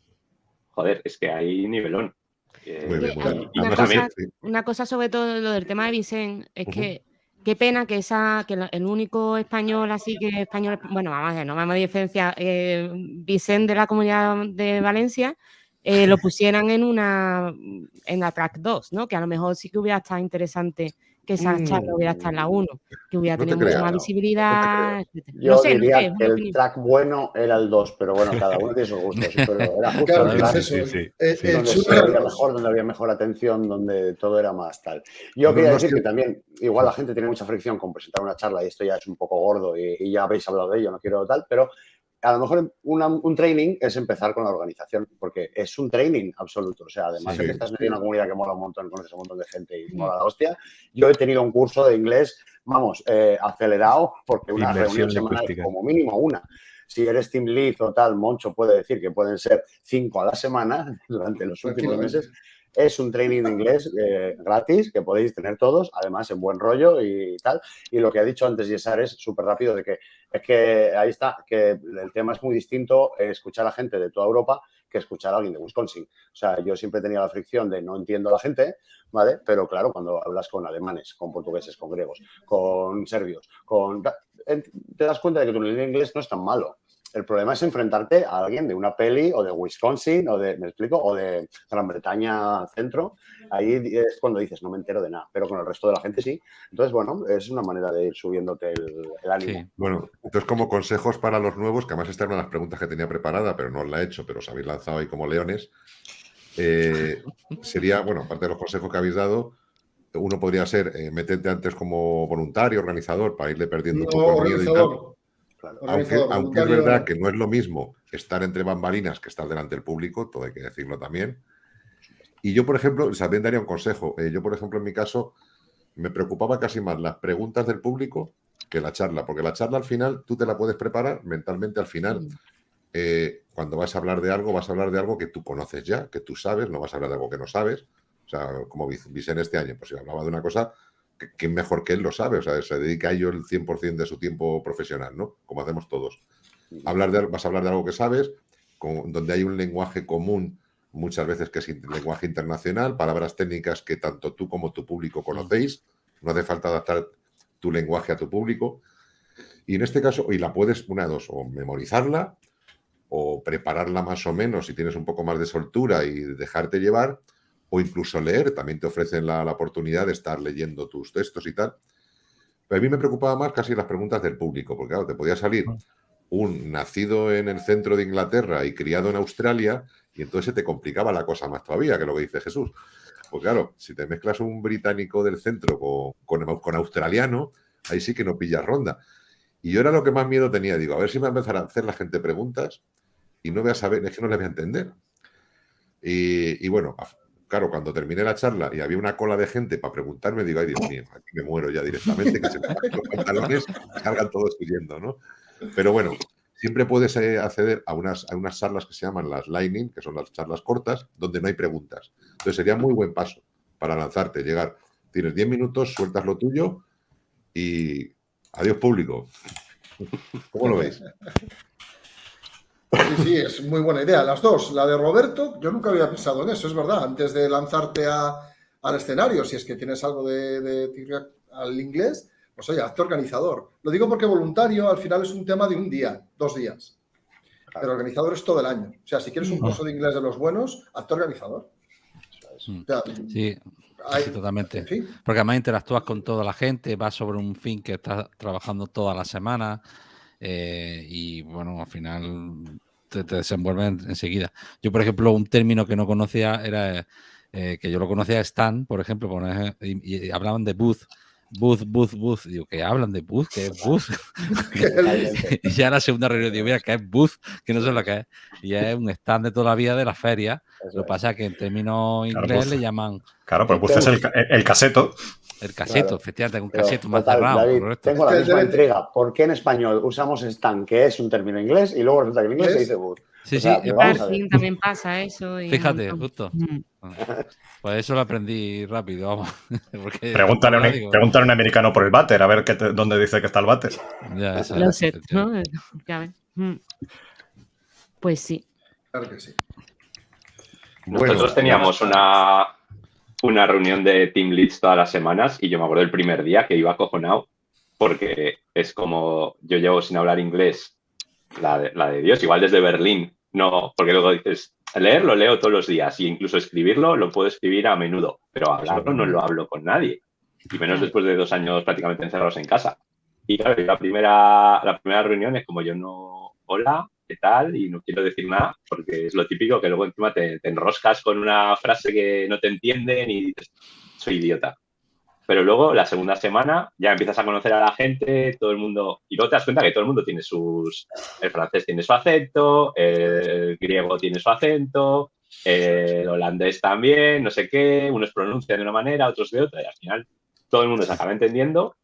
joder, es que hay nivelón. Eh, una, cosa, sobre todo lo del tema de Vicente es que qué pena que esa que el único español así que español bueno vamos a ver no vamos a diferenciar eh, Vicente de la comunidad de Valencia eh, lo (laughs) pusieran en una en la track 2 no que a lo mejor sí que hubiera estado interesante que esa mm. charla hubiera estado en la 1, que hubiera tenido mucha más visibilidad. Yo sé, diría que el track bueno era el 2, pero bueno, cada uno tiene sus gustos. pero era justo claro, el track, sí, sí, sí, donde, había mejor, donde había mejor atención, donde todo era más tal. Yo quería decir que también, igual la gente tiene mucha fricción con presentar una charla y esto ya es un poco gordo y, y ya habéis hablado de ello, no quiero tal, pero a lo mejor un training es empezar con la organización, porque es un training absoluto. O sea, además de que estás en una comunidad que mola un montón, conoces a un montón de gente y mola la hostia, yo he tenido un curso de inglés, vamos, eh, acelerado, porque una reunión semanal, como mínimo una. Si eres team lead o tal, Moncho puede decir que pueden ser cinco a la semana (laughs) durante los últimos meses. Es un training de inglés eh, gratis que podéis tener todos, además en buen rollo y tal. Y lo que ha dicho antes Yesar es súper rápido de que es que ahí está, que el tema es muy distinto escuchar a gente de toda Europa que escuchar a alguien de Wisconsin. O sea, yo siempre tenía la fricción de no entiendo a la gente, ¿vale? Pero claro, cuando hablas con alemanes, con portugueses, con griegos, con serbios, con... te das cuenta de que tu nivel de inglés no es tan malo. El problema es enfrentarte a alguien de una peli o de Wisconsin o de, ¿me explico? O de Gran Bretaña centro. Ahí es cuando dices, no me entero de nada, pero con el resto de la gente sí. Entonces, bueno, es una manera de ir subiéndote el, ánimo. Bueno, entonces como consejos para los nuevos, que además esta era una de las preguntas que tenía preparada, pero no la he hecho, pero os habéis lanzado ahí como leones, eh, (laughs) sería, bueno, aparte de los consejos que habéis dado, uno podría ser eh, meterte antes como voluntario, organizador, para irle perdiendo un poco el miedo y tal aunque, es verdad que no es lo mismo estar entre bambalinas que estar delante del público, todo hay que decirlo también. Y yo, por ejemplo, también daría un consejo. Eh, yo, por ejemplo, en mi caso, me preocupaba casi más las preguntas del público que la charla, porque la charla al final tú te la puedes preparar mentalmente al final. Eh, cuando vas a hablar de algo, vas a hablar de algo que tú conoces ya, que tú sabes, no vas a hablar de algo que no sabes. O sea, como en este año, pues si hablaba de una cosa ¿quién mejor que él lo sabe? O sea, se dedica a ello el 100% de su tiempo profesional, ¿no? Como hacemos todos. Hablar de, vas a hablar de algo que sabes, con, donde hay un lenguaje común, muchas veces que es lenguaje internacional, palabras técnicas que tanto tú como tu público conocéis. No hace falta adaptar tu lenguaje a tu público. Y en este caso, y la puedes, una de dos, o memorizarla, o prepararla más o menos si tienes un poco más de soltura y dejarte llevar, o incluso leer, también te ofrecen la, oportunidad de estar leyendo tus textos y tal. Pero a mí me preocupaba más casi las preguntas del público, porque claro, te podía salir un nacido en el centro de Inglaterra y criado en Australia, y entonces se te complicaba la cosa más todavía, que lo que dice Jesús. Pues claro, si te mezclas un británico del centro con, con, australiano, ahí sí que no pillas ronda. Y yo era lo que más miedo tenía. Digo, a ver si me va a empezar a hacer la gente preguntas y no voy a saber, es que no le voy a entender. Y, y bueno, claro, cuando terminé la charla y había una cola de gente para preguntarme, digo, ay Dios mío, aquí me muero ya directamente, que se me los pantalones, salgan todos huyendo, ¿no? Pero bueno, siempre puedes eh, acceder a unas, a unas charlas que se llaman las Lightning, que son las charlas cortas, donde no hay preguntas. Entonces sería muy buen paso para lanzarte, llegar. Tienes 10 minutos, sueltas lo tuyo y adiós público. ¿Cómo lo veis? Sí, sí, es muy buena idea. Las dos, la de Roberto, yo nunca había pensado en eso, es verdad. Antes de lanzarte al escenario, si es que tienes algo de, de, al inglés, pues oye, hazte organizador. Lo digo porque voluntario al final es un tema de un día, dos días. Pero organizador es todo el año. O sea, si quieres un curso de inglés de los buenos, hazte organizador. Mm. sí, totalmente. Porque además interactúas con toda la gente, vas sobre un fin que estás trabajando toda la semana. Eh, y bueno, al final te, desenvuelven enseguida. Yo, por ejemplo, un término que no conocía era eh, que yo lo conocía Stan, por ejemplo, y, hablaban de booth. Booth, booth, booth. Digo, ¿qué hablan de booth? ¿Qué es booth? (laughs) (laughs) y ya la segunda reunión digo, mira, ¿qué es booth? Que no sé lo que es. Y es un stand de toda la vida de la feria. lo que pasa es que en términos inglés le llaman. Claro, pero booth es el, el caseto. El caseto, efectivamente, un caseto más cerrado. tengo la misma entrega. ¿Por qué en español usamos stand, que es un término inglés, y luego resulta que en inglés se dice boot? Sí, sí. En también pasa eso. Fíjate, justo. Pues eso lo aprendí rápido, vamos. (laughs) pregúntale, a un, americano por el váter, a ver qué dónde dice que está el váter. Ya, lo sé, ¿no? (laughs) Mm. Pues sí. Claro que sí. Nosotros teníamos una, una reunión de Team Leads todas las semanas y yo me acuerdo del primer día que iba acojonado porque es como yo llevo sin hablar inglés, la de, la de Dios, igual desde Berlín, no, porque luego dices, leer lo leo todos los días y incluso escribirlo lo puedo escribir a menudo, pero hablarlo no lo hablo con nadie, y menos después de dos años prácticamente encerrados en casa. Y claro, la primera, la primera reunión es como yo no, hola, ¿qué tal? Y no quiero decir nada, porque es lo típico que luego encima te, enroscas con una frase que no te entienden y dices, soy idiota. Pero luego, la segunda semana, ya empiezas a conocer a la gente, todo el mundo, y luego te das cuenta que todo el mundo tiene sus, el francés tiene su acento, el griego tiene su acento, el holandés también, no sé qué, unos pronuncian de una manera, otros de otra, y al final todo el mundo se acaba entendiendo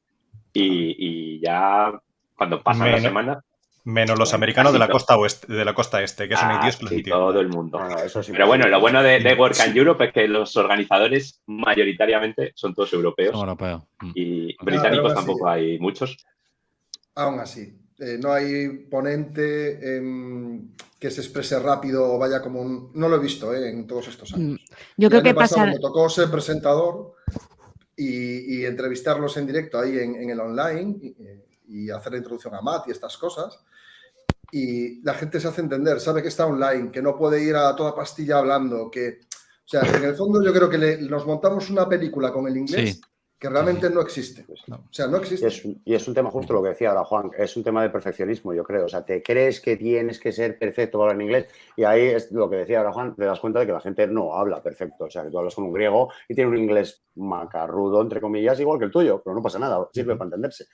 y, ya cuando pasan las semanas Menos los americanos de la costa oeste, de la costa este, que son Ah, idiotas sí, todo el mundo. Ah, eso sí. Pero bueno, lo bueno de, de Work and Europe es que los organizadores mayoritariamente son todos europeos Son europeos. Mm. y Ah, británicos tampoco hay muchos. Aún así, eh, no hay ponente em, que se exprese rápido o vaya como un... No lo he visto eh, en todos estos años. Mm, Yo creo que pasado pasa. me tocó ser presentador y, y entrevistarlos en directo ahí en, en el online y, y hacer la introducción a Matt y estas cosas. Y la gente se hace entender, sabe que está online, que no puede ir a toda pastilla hablando, que... O sea, en el fondo yo creo que le- nos montamos una película con el inglés Sí. que realmente no existe. O sea, no Y existe. es, un- y es un tema justo lo que decía ahora Juan, es un tema de perfeccionismo, yo creo. O sea, te crees que tienes que ser perfecto para hablar en inglés y ahí es lo que decía ahora Juan, te das cuenta de que la gente no habla perfecto. O sea, que tú hablas con un griego y tiene un inglés macarrudo, entre comillas, igual que el tuyo, pero no pasa nada, sirve para entenderse.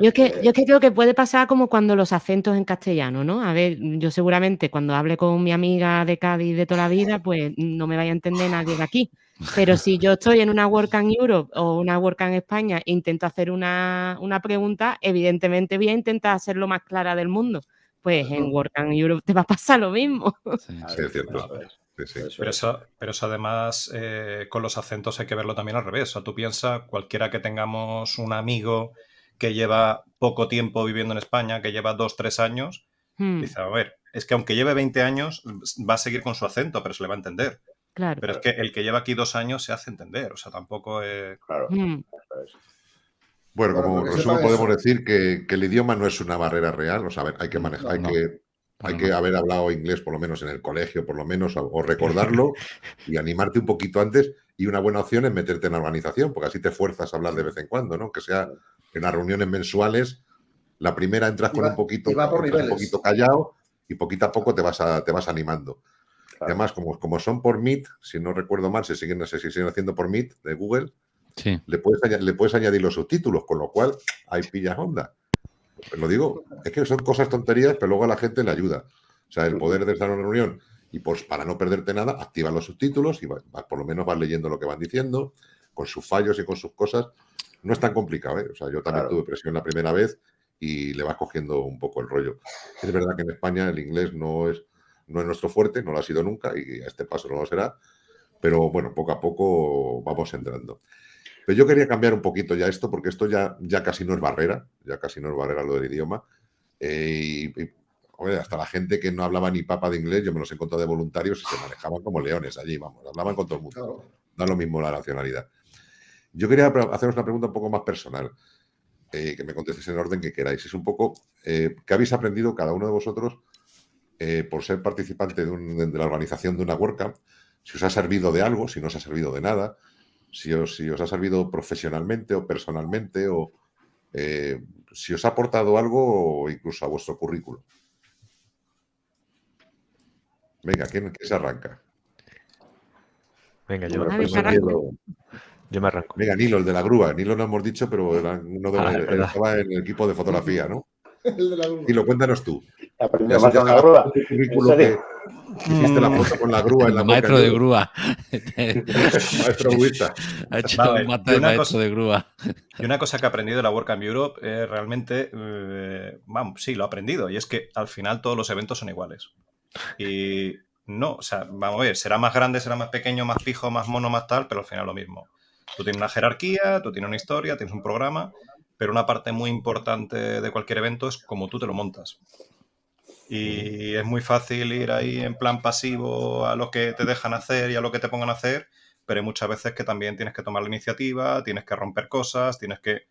Yo es, que, Eh, yo es que creo que puede pasar como cuando los acentos en castellano, ¿no? A ver, yo seguramente cuando hable con mi amiga de Cádiz de toda la vida, pues no me vaya a entender nadie de aquí. Pero si yo estoy en una Work and Europe o una Work and España e intento hacer una, una pregunta, evidentemente voy a intentar ser lo más clara del mundo. Pues en and Europe te va a pasar lo mismo. Sí. Sí, es cierto. Sí, sí. Pero es. eso, pero eso además, eh, con los acentos hay que verlo también al revés. O sea, tú piensas, cualquiera que tengamos un amigo que lleva poco tiempo viviendo en España, que lleva dos, tres años, Hmm, dice, a ver, es que aunque lleve 20 años, va a seguir con su acento, pero se le va a entender. claro. Pero es que el que lleva aquí dos años se hace entender. O sea, tampoco es... Claro, Hmm. Bueno, Bueno, como porque resumen podemos eso. decir que, que el idioma no es una barrera real, o sea, a ver, hay que manejar, hay No, que, hay que haber hablado inglés por lo menos en el colegio, por lo menos, o- o (laughs) recordarlo y animarte un poquito antes. Y una buena opción es meterte en la organización, porque así te fuerzas a hablar de vez en cuando, ¿no? Que sea en las reuniones mensuales, la primera entras con va- un poquito, un poquito callado y poquito a poco te vas, a, te vas animando. Y además, como, como son por Meet, si no recuerdo mal, se siguen, si siguen haciendo por Meet de Google, Sí. le puedes, le puedes añadir los subtítulos, con lo cual ahí pillas onda. Pues lo digo, es que son cosas tonterías, pero luego a la gente le ayuda. O sea, el poder de estar en una reunión y pues para no perderte nada, activa los subtítulos y va- va- por lo menos vas leyendo lo que van diciendo, con sus fallos y con sus cosas. No es tan complicado, ¿eh? O sea, yo también Claro. tuve presión la primera vez y le vas cogiendo un poco el rollo. Es verdad que en España el inglés no es, no es nuestro fuerte, no lo ha sido nunca y a este paso no lo será, pero bueno, poco a poco vamos entrando. Pero yo quería cambiar un poquito ya esto, porque esto ya, ya casi no es barrera, ya casi no es barrera lo del idioma. Eh, y, y, hombre, hasta la gente que no hablaba ni papa de inglés, yo me los he encontrado de voluntarios y se manejaban como leones allí, vamos, hablaban con todo el mundo. Claro. Da lo mismo la nacionalidad. Yo quería haceros una pregunta un poco más personal, eh, que me contestéis en el orden que queráis. Es un poco, eh, ¿qué habéis aprendido cada uno de vosotros eh, por ser participante de, un- de la organización de una WordCamp? Si os ha servido de algo, si no os ha servido de nada, si os, si os ha servido profesionalmente o personalmente, o si os ha aportado algo o incluso a vuestro currículum. Venga, ¿quién, quién se arranca? Venga, yo, Bueno, yo pues me, arranco. yo me arranco. Venga, Nilo, el de la grúa. Nilo no hemos dicho, pero era uno de Ah, estaba en el equipo de fotografía, ¿no? (laughs) El de la grúa. Nilo, cuéntanos tú. He aprendido Ya a se hacer te una ha grúa. hiciste la foto con la grúa en la maestro boca, de grúa. (laughs) Maestro grúista. ha hecho Vale, un y mate de maestro cosa- de grúa. Y una cosa que he aprendido de la WordCamp Europe es realmente, eh, vamos, sí, lo he aprendido, y es que al final todos los eventos son iguales. Y no, o sea, vamos a ver, será más grande, será más pequeño, más fijo, más mono, más tal, pero al final lo mismo. Tú tienes una jerarquía, tú tienes una historia, tienes un programa, pero una parte muy importante de cualquier evento es cómo tú te lo montas. Y es muy fácil ir ahí en plan pasivo a lo que te dejan hacer y a lo que te pongan a hacer, pero hay muchas veces que también tienes que tomar la iniciativa, tienes que romper cosas, tienes que...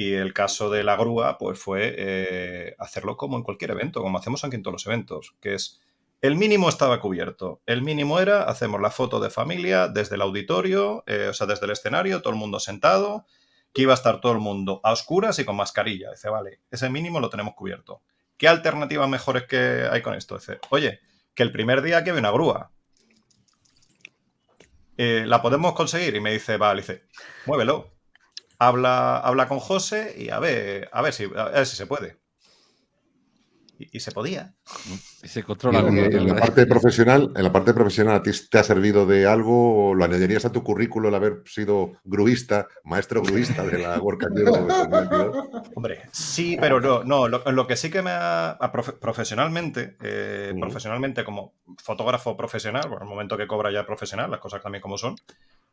Y el caso de la grúa, pues fue eh, hacerlo como en cualquier evento, como hacemos aquí en todos los eventos, que es, el mínimo estaba cubierto. El mínimo era, hacemos la foto de familia desde el auditorio, eh, o sea, desde el escenario, todo el mundo sentado, que iba a estar todo el mundo a oscuras y con mascarilla. Dice, vale, ese mínimo lo tenemos cubierto. ¿Qué alternativas mejores que hay con esto? Dice, oye, que el primer día que ve una grúa. Eh, ¿La podemos conseguir? Y me dice, vale, dice, muévelo. Habla, habla con José y a ver, a ver si, a ver si se puede. y, se podía. Y se controla. en, la parte profesional, en la parte profesional, ¿a ti te ha servido de algo o lo añadirías a tu currículo el haber sido gruista, maestro gruista de la Work Hombre, sí, pero no, no lo, que sí que me ha, profesionalmente, eh, profesionalmente como fotógrafo profesional, por el momento que cobra ya profesional, las cosas también como son,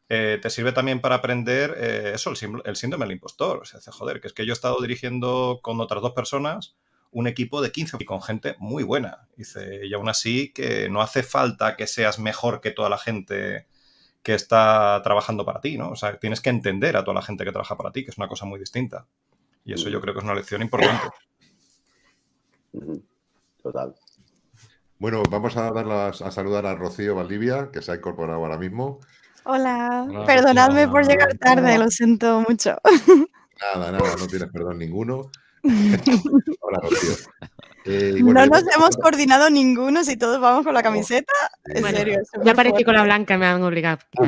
eh, te sirve también para aprender eh, eso, el, el, síndrome del impostor. O sea, joder, que es que yo he estado dirigiendo con otras dos personas un equipo de 15 y con gente muy buena. Dice, y aún así que no hace falta que seas mejor que toda la gente que está trabajando para ti, ¿no? O sea, tienes que entender a toda la gente que trabaja para ti, que es una cosa muy distinta. Y eso yo creo que es una lección importante. Total. Bueno, vamos a dar a saludar a Rocío Valdivia, que se ha incorporado ahora mismo. Hola, perdonadme por llegar tarde, lo siento mucho. Nada, nada, no tienes perdón ninguno. (laughs) Hola, Rocío. Eh, no nos hemos coordinado ninguno si todos vamos con la camiseta. En serio. Ya aparecí con la blanca, me han obligado. (laughs)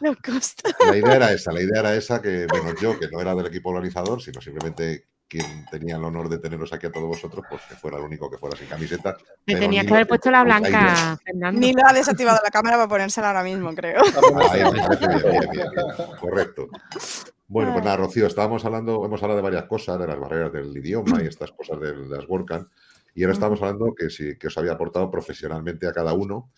La idea era esa, la idea era esa que, bueno, yo, que no era del equipo organizador, sino simplemente quien tenía el honor de teneros aquí a todos vosotros, pues que fuera el único que fuera sin camiseta. Me tenía que haber puesto la blanca, Fernando. Ni lo ha desactivado la cámara para ponérsela ahora mismo, creo. Correcto. Bueno, pues nada, Rocío, estábamos hablando, hemos hablado de varias cosas, de las barreras del idioma y estas cosas de, las WordCamp, y ahora estamos hablando que, sí, que os había aportado profesionalmente a cada uno,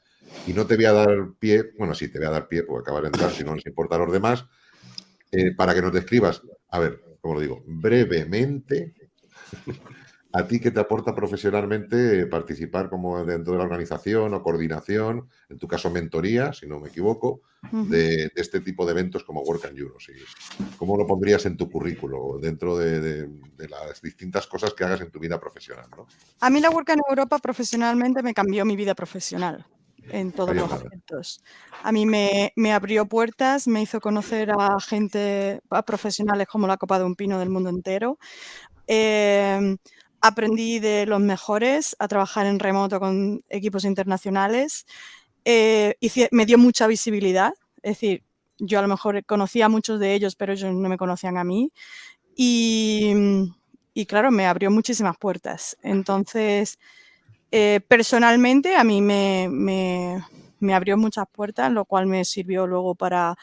y no te voy a dar pie, bueno, sí, te voy a dar pie porque acabas de entrar, si no nos importa a los demás, eh, para que nos describas, a ver, como lo digo, brevemente, ¿A ti qué te aporta profesionalmente participar como dentro de la organización o coordinación, en tu caso mentoría, si no me equivoco, de, este tipo de eventos como Work and Euro? ¿Cómo lo pondrías en tu currículo dentro de, las distintas cosas que hagas en tu vida profesional? A mí la Work and Europa profesionalmente me cambió mi vida profesional en todos los aspectos. A mí me, abrió puertas, me hizo conocer a gente, a profesionales como la Copa de un Pino del mundo entero. Em, aprendí de los mejores a trabajar en remoto con equipos internacionales. Eh, me dio mucha visibilidad, es decir, yo a lo mejor conocía a muchos de ellos, pero ellos no me conocían a mí. Y, claro, me abrió muchísimas puertas. Entonces, eh, personalmente a mí me, abrió muchas puertas, lo cual me sirvió luego para,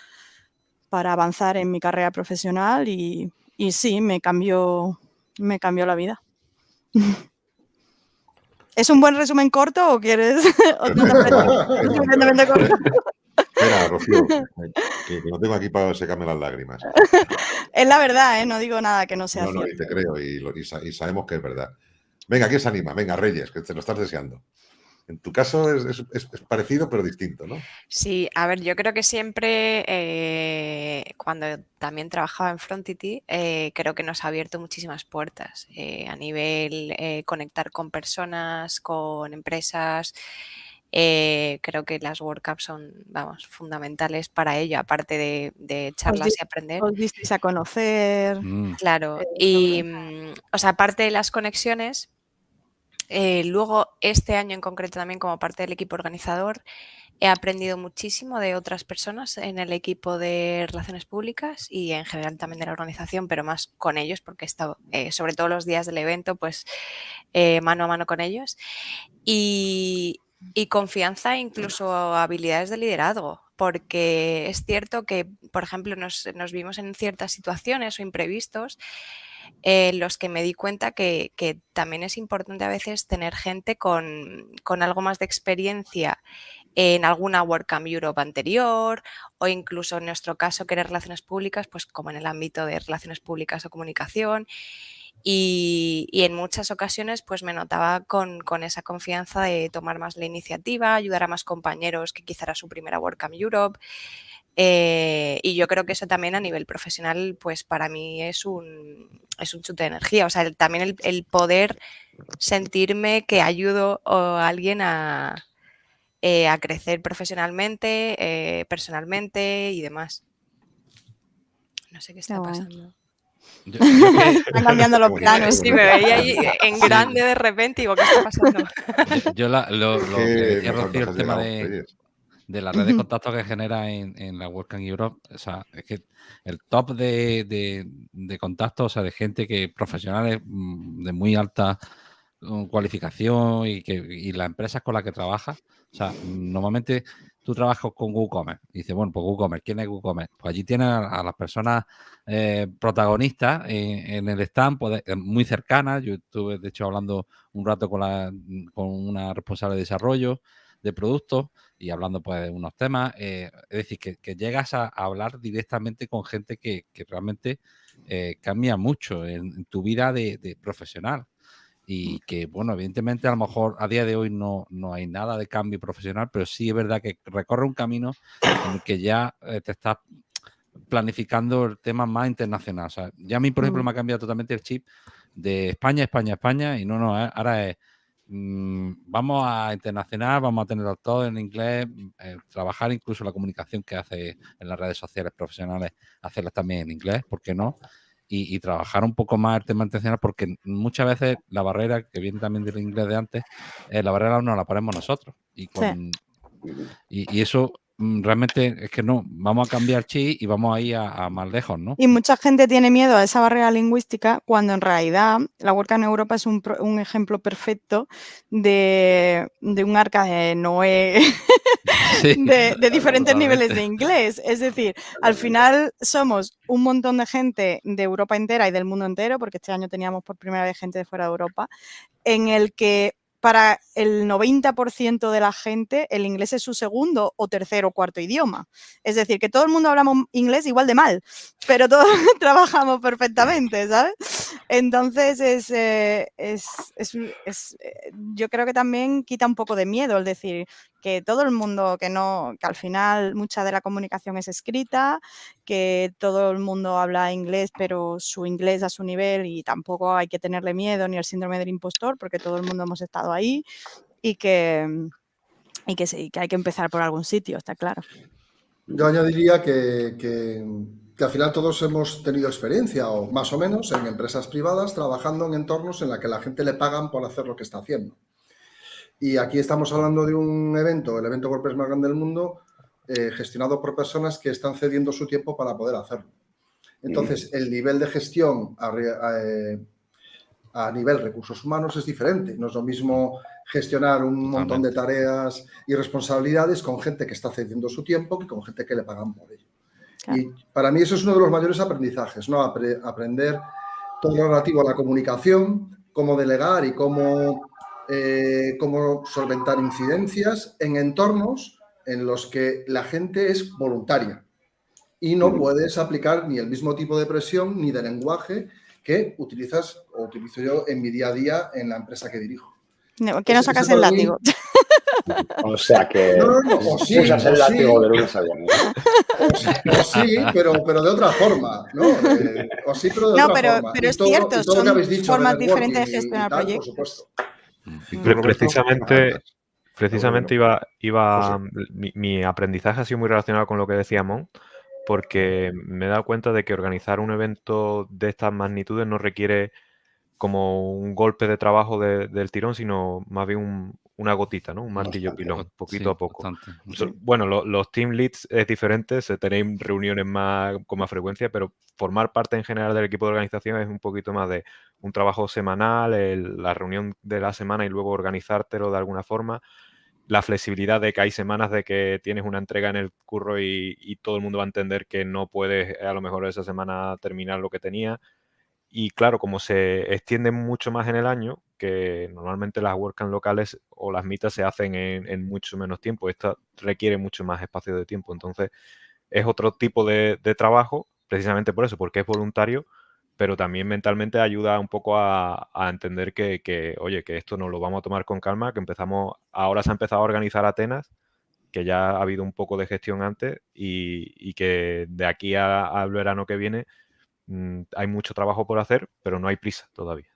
para avanzar en mi carrera profesional y, y sí, me cambió, me cambió la vida. (laughs) ¿Es un buen resumen corto o quieres (laughs) Espera, (laughs) Rocío, que, no tengo aquí para secarme las lágrimas. Es la verdad, ¿eh? no digo nada que no sea no, No, y te creo y, y, sabemos que es verdad. Venga, ¿quién se anima? Venga, Reyes, que te lo estás deseando. En tu caso es, parecido pero distinto, ¿no? Sí, a ver, yo creo que siempre, eh, cuando también trabajaba en Frontity, eh, creo que nos ha abierto muchísimas puertas eh, a nivel conectar con personas, con empresas. creo que las WordCamps son, vamos, fundamentales para ello, aparte de, charlas y aprender. Os visteis a conocer. Mm. Claro, y, mm, o sea, aparte de las conexiones, eh, luego, este año en concreto también como parte del equipo organizador, he aprendido muchísimo de otras personas en el equipo de relaciones públicas y en general también de la organización, pero más con ellos, porque he estado, eh, sobre todo los días del evento, pues eh, mano a mano con ellos. Y, confianza, incluso habilidades de liderazgo, porque es cierto que, por ejemplo, nos vimos en ciertas situaciones o imprevistos en los que me di cuenta que, también es importante a veces tener gente con, algo más de experiencia en alguna WordCamp Europe anterior o incluso en nuestro caso que era relaciones públicas, pues como en el ámbito de relaciones públicas o comunicación. Y, en muchas ocasiones pues me notaba con, esa confianza de tomar más la iniciativa, ayudar a más compañeros que quizá era su primera WordCamp Europe. Eh, y yo creo que eso también a nivel profesional, pues para mí es un, es un chute de energía. O sea, también el, poder sentirme que ayudo a alguien a, eh, a crecer profesionalmente, eh, personalmente y demás. No sé qué está pasando. Están cambiando (laughs) los planos. Sí, me veía ahí (laughs) en grande de repente y digo, ¿qué está pasando? Yo, lo, que decía Rocío, el tema de de la red de contactos que genera en, la WordCamp Europe. O sea, es que el top de, de, contactos, o sea, de gente que profesionales mm, de muy alta mm, cualificación y que y las empresas con las que trabaja. O sea, normalmente tú trabajas con WooCommerce. Y dices, bueno, pues WooCommerce, ¿quién es WooCommerce? Pues allí tienes a, las personas eh, protagonistas en, el stand, pues, eh, muy cercanas. Yo estuve, de hecho, hablando un rato con, la, con una responsable de desarrollo de productos y hablando pues de unos temas. Eh, es decir, que, llegas a, hablar directamente con gente que, realmente cambia mucho en, tu vida de profesional y que, bueno, evidentemente a lo mejor a día de hoy no, no hay nada de cambio profesional, pero sí es verdad que recorre un camino en el que ya eh, te estás planificando el tema más internacional. O sea, ya a mí, por ejemplo, me ha cambiado totalmente el chip de España, España, España, y no, no, eh, ahora es, mm, vamos a internacional, vamos a tenerlo todo en inglés, eh, trabajar incluso la comunicación que hace en las redes sociales profesionales, hacerla también en inglés, ¿por qué no? y, trabajar un poco más el tema intencional, porque muchas veces la barrera, que viene también del inglés de antes, eh, la barrera no la ponemos nosotros. Y, con, y, eso mm, realmente es que no, vamos a cambiar chi y vamos a ir a, más lejos, ¿no? Y mucha gente tiene miedo a esa barrera lingüística cuando en realidad la WordCamp en Europa es un, un ejemplo perfecto de, de, un arca de Noé (laughs) de, diferentes niveles de inglés. Es decir, al final somos un montón de gente de Europa entera y del mundo entero, porque este año teníamos por primera vez gente de fuera de Europa, en el que para el 90% de la gente el inglés es su segundo o tercero o cuarto idioma. Es decir, que todo el mundo hablamos inglés igual de mal, pero todos (laughs) trabajamos perfectamente, ¿sabes? Entonces, es, eh, es, es, eh, yo creo que también quita un poco de miedo el decir que todo el mundo, que no, que al final mucha de la comunicación es escrita, que todo el mundo habla inglés, pero su inglés a su nivel y tampoco hay que tenerle miedo ni el síndrome del impostor, porque todo el mundo hemos estado ahí y que, y que hay que empezar por algún sitio, está claro. Yo añadiría que, que, que, al final todos hemos tenido experiencia, o más o menos, en empresas privadas, trabajando en entornos en la que la gente le pagan por hacer lo que está haciendo. Y aquí estamos hablando de un evento, el evento WordPress más grande del mundo, eh, gestionado por personas que están cediendo su tiempo para poder hacerlo. Entonces, el nivel de gestión a, eh, a, nivel recursos humanos es diferente. No es lo mismo gestionar un montón de tareas y responsabilidades con gente que está cediendo su tiempo que con gente que le pagan por ello. Y para mí eso es uno de los mayores aprendizajes, ¿no? aprender todo lo relativo a la comunicación, cómo delegar y cómo eh, cómo solventar incidencias en entornos en los que la gente es voluntaria y no puedes aplicar ni el mismo tipo de presión ni de lenguaje que utilizas o utilizo yo en mi día a día en la empresa que dirijo. que no sacas el látigo. O sea que no, no, o sí, (laughs) usas el látigo de lunes a viernes. O sí, pero, pero de otra forma. ¿no? Eh, o sí, pero de no, otra pero, forma. pero es cierto, son formas diferentes de gestionar proyectos. Por supuesto precisamente, precisamente iba, iba mi, aprendizaje ha sido muy relacionado con lo que decía Mon, porque me he dado cuenta de que organizar un evento de estas magnitudes no requiere como un golpe de trabajo del tirón, sino más bien una gotita, ¿no? Un martillo pilón, poquito a poco. Bueno, los team leads es diferente, se tenéis reuniones más con más frecuencia, pero formar parte en general del equipo de organización es un poquito más de un trabajo semanal, la reunión de la semana y luego organizártelo de alguna forma. La flexibilidad de que hay semanas de que tienes una entrega en el curro y, todo el mundo va a entender que no puedes a lo mejor esa semana terminar lo que tenía y claro, como se extiende mucho más en el año, que normalmente las WordCamp locales o las mitas se hacen en, mucho menos tiempo, esta requiere mucho más espacio de tiempo. Entonces, es otro tipo de, trabajo, precisamente por eso, porque es voluntario, pero también mentalmente ayuda un poco a, entender que, oye, que esto nos lo vamos a tomar con calma, que empezamos, ahora se ha empezado a organizar Atenas, que ya ha habido un poco de gestión antes y, que de aquí al verano que viene Mm, hay mucho trabajo por hacer, pero no hay prisa todavía.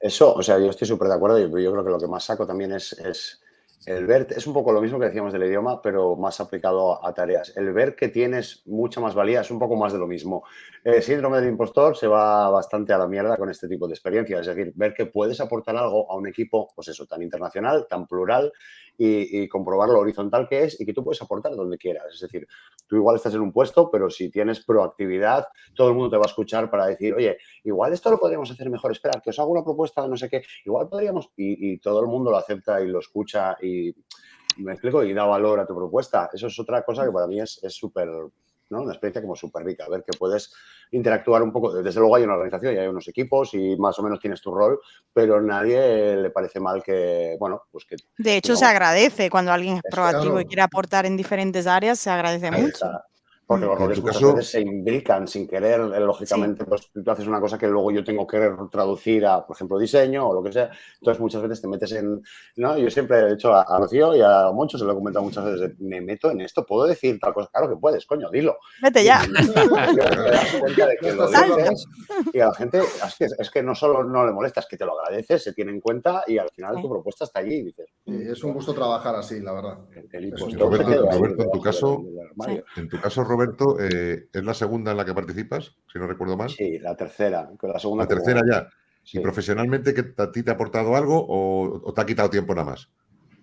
Eso, o sea, yo estoy súper de acuerdo. Yo, yo creo que lo que más saco también es, es el ver, es un poco lo mismo que decíamos del idioma, pero más aplicado a tareas. El ver que tienes mucha más valía es un poco más de lo mismo. El síndrome del impostor se va bastante a la mierda con este tipo de experiencias. Es decir, ver que puedes aportar algo a un equipo, pues eso, tan internacional, tan plural y, comprobar lo horizontal que es y que tú puedes aportar donde quieras. Es decir, tú igual estás en un puesto, pero si tienes proactividad, todo el mundo te va a escuchar para decir, oye, igual esto lo podríamos hacer mejor, esperar, que os hago una propuesta no sé qué, igual podríamos, y, todo el mundo lo acepta y lo escucha y me explico, y da valor a tu propuesta. Eso es otra cosa que para mí es súper una experiencia como súper rica, a ver que puedes interactuar un poco. Desde luego hay una organización y hay unos equipos y más o menos tienes tu rol, pero nadie le parece mal que, bueno, pues que... De hecho, se agradece cuando alguien es proactivo y quiere aportar en diferentes áreas, se agradece mucho. Porque los roles muchas veces se imbrican sin querer, eh, lógicamente, pues tú haces una cosa que luego yo tengo que traducir a, por ejemplo, diseño o lo que sea. Entonces muchas veces te metes en, ¿no? Yo siempre he dicho a, a Rocío y a muchos, se lo he comentado muchas veces, me meto en esto, ¿puedo decir tal cosa? Claro que puedes, coño, dilo. Vete ya. (laughs) Y, a la gente, es que, es que no solo no le molestas, que te lo agradeces, se tiene en cuenta y al final tu propuesta está allí y dices. es un gusto trabajar así, la verdad. Roberto, Roberto en tu caso, en tu caso, Roberto, eh, ¿es la segunda en la que participas, si no recuerdo mal? Sí, la tercera. La, segunda la tercera ya. ¿Y profesionalmente que a ti te ha aportado algo o, te ha quitado tiempo nada más?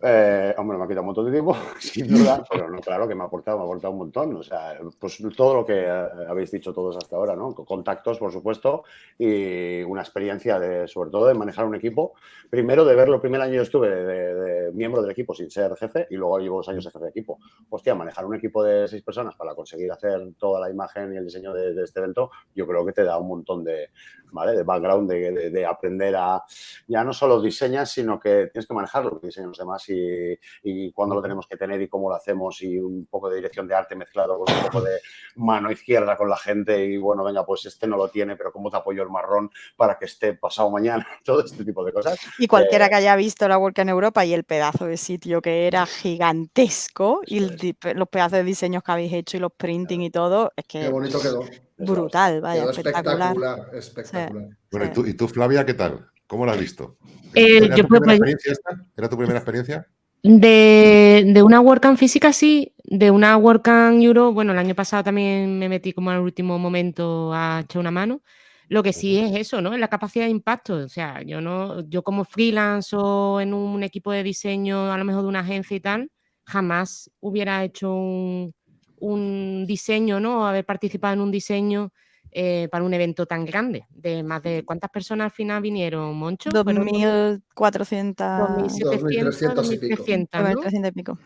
Eh, hombre, me ha quitado un montón de tiempo, (laughs) sin duda, pero no, claro que me ha aportado, me ha aportado un montón. O sea, pues todo lo que eh, habéis dicho todos hasta ahora, ¿no? Contactos, por supuesto, y una experiencia de, sobre todo, de manejar un equipo. Primero, de verlo, el primer año yo estuve de, miembro del equipo sin ser jefe y luego llevo dos años de jefe de equipo. Hostia, manejar un equipo de seis personas para conseguir hacer toda la imagen y el diseño de este evento, yo creo que te da un montón de, de background, de, aprender a, ya no solo diseñas, sino que tienes que manejar lo que diseñan los demás y, y cuándo lo tenemos que tener y cómo lo hacemos y un poco de dirección de arte mezclado con un poco de mano izquierda con la gente y bueno, venga, pues este no lo tiene, pero cómo te apoyo el marrón para que esté pasado mañana, (laughs) todo este tipo de cosas. Y cualquiera eh, que haya visto la Work en Europa y el pedazo de sitio que era gigantesco y los pedazos de diseños que habéis hecho y los printing y todo, es que... Qué bonito quedó brutal, vaya, espectacular. Espectacular, Bueno, ¿y tú, Flavia, qué tal? ¿Cómo lo has visto? Eh, ¿Era, tu primera experiencia esta? ¿Era tu primera experiencia? De, de una WordCamp física, sí. De una WordCamp Euro, bueno, el año pasado también me metí como al último momento a echar una mano. Lo que sí es eso, ¿no? Es la capacidad de impacto. O sea, yo no, yo como freelance o en un equipo de diseño, a lo mejor de una agencia y tal, jamás hubiera hecho un, un diseño, ¿no? Haber participado en un diseño eh, para un evento tan grande. De más de cuántas personas al final vinieron, Moncho? 2.400, 2.300 y pico. y pico.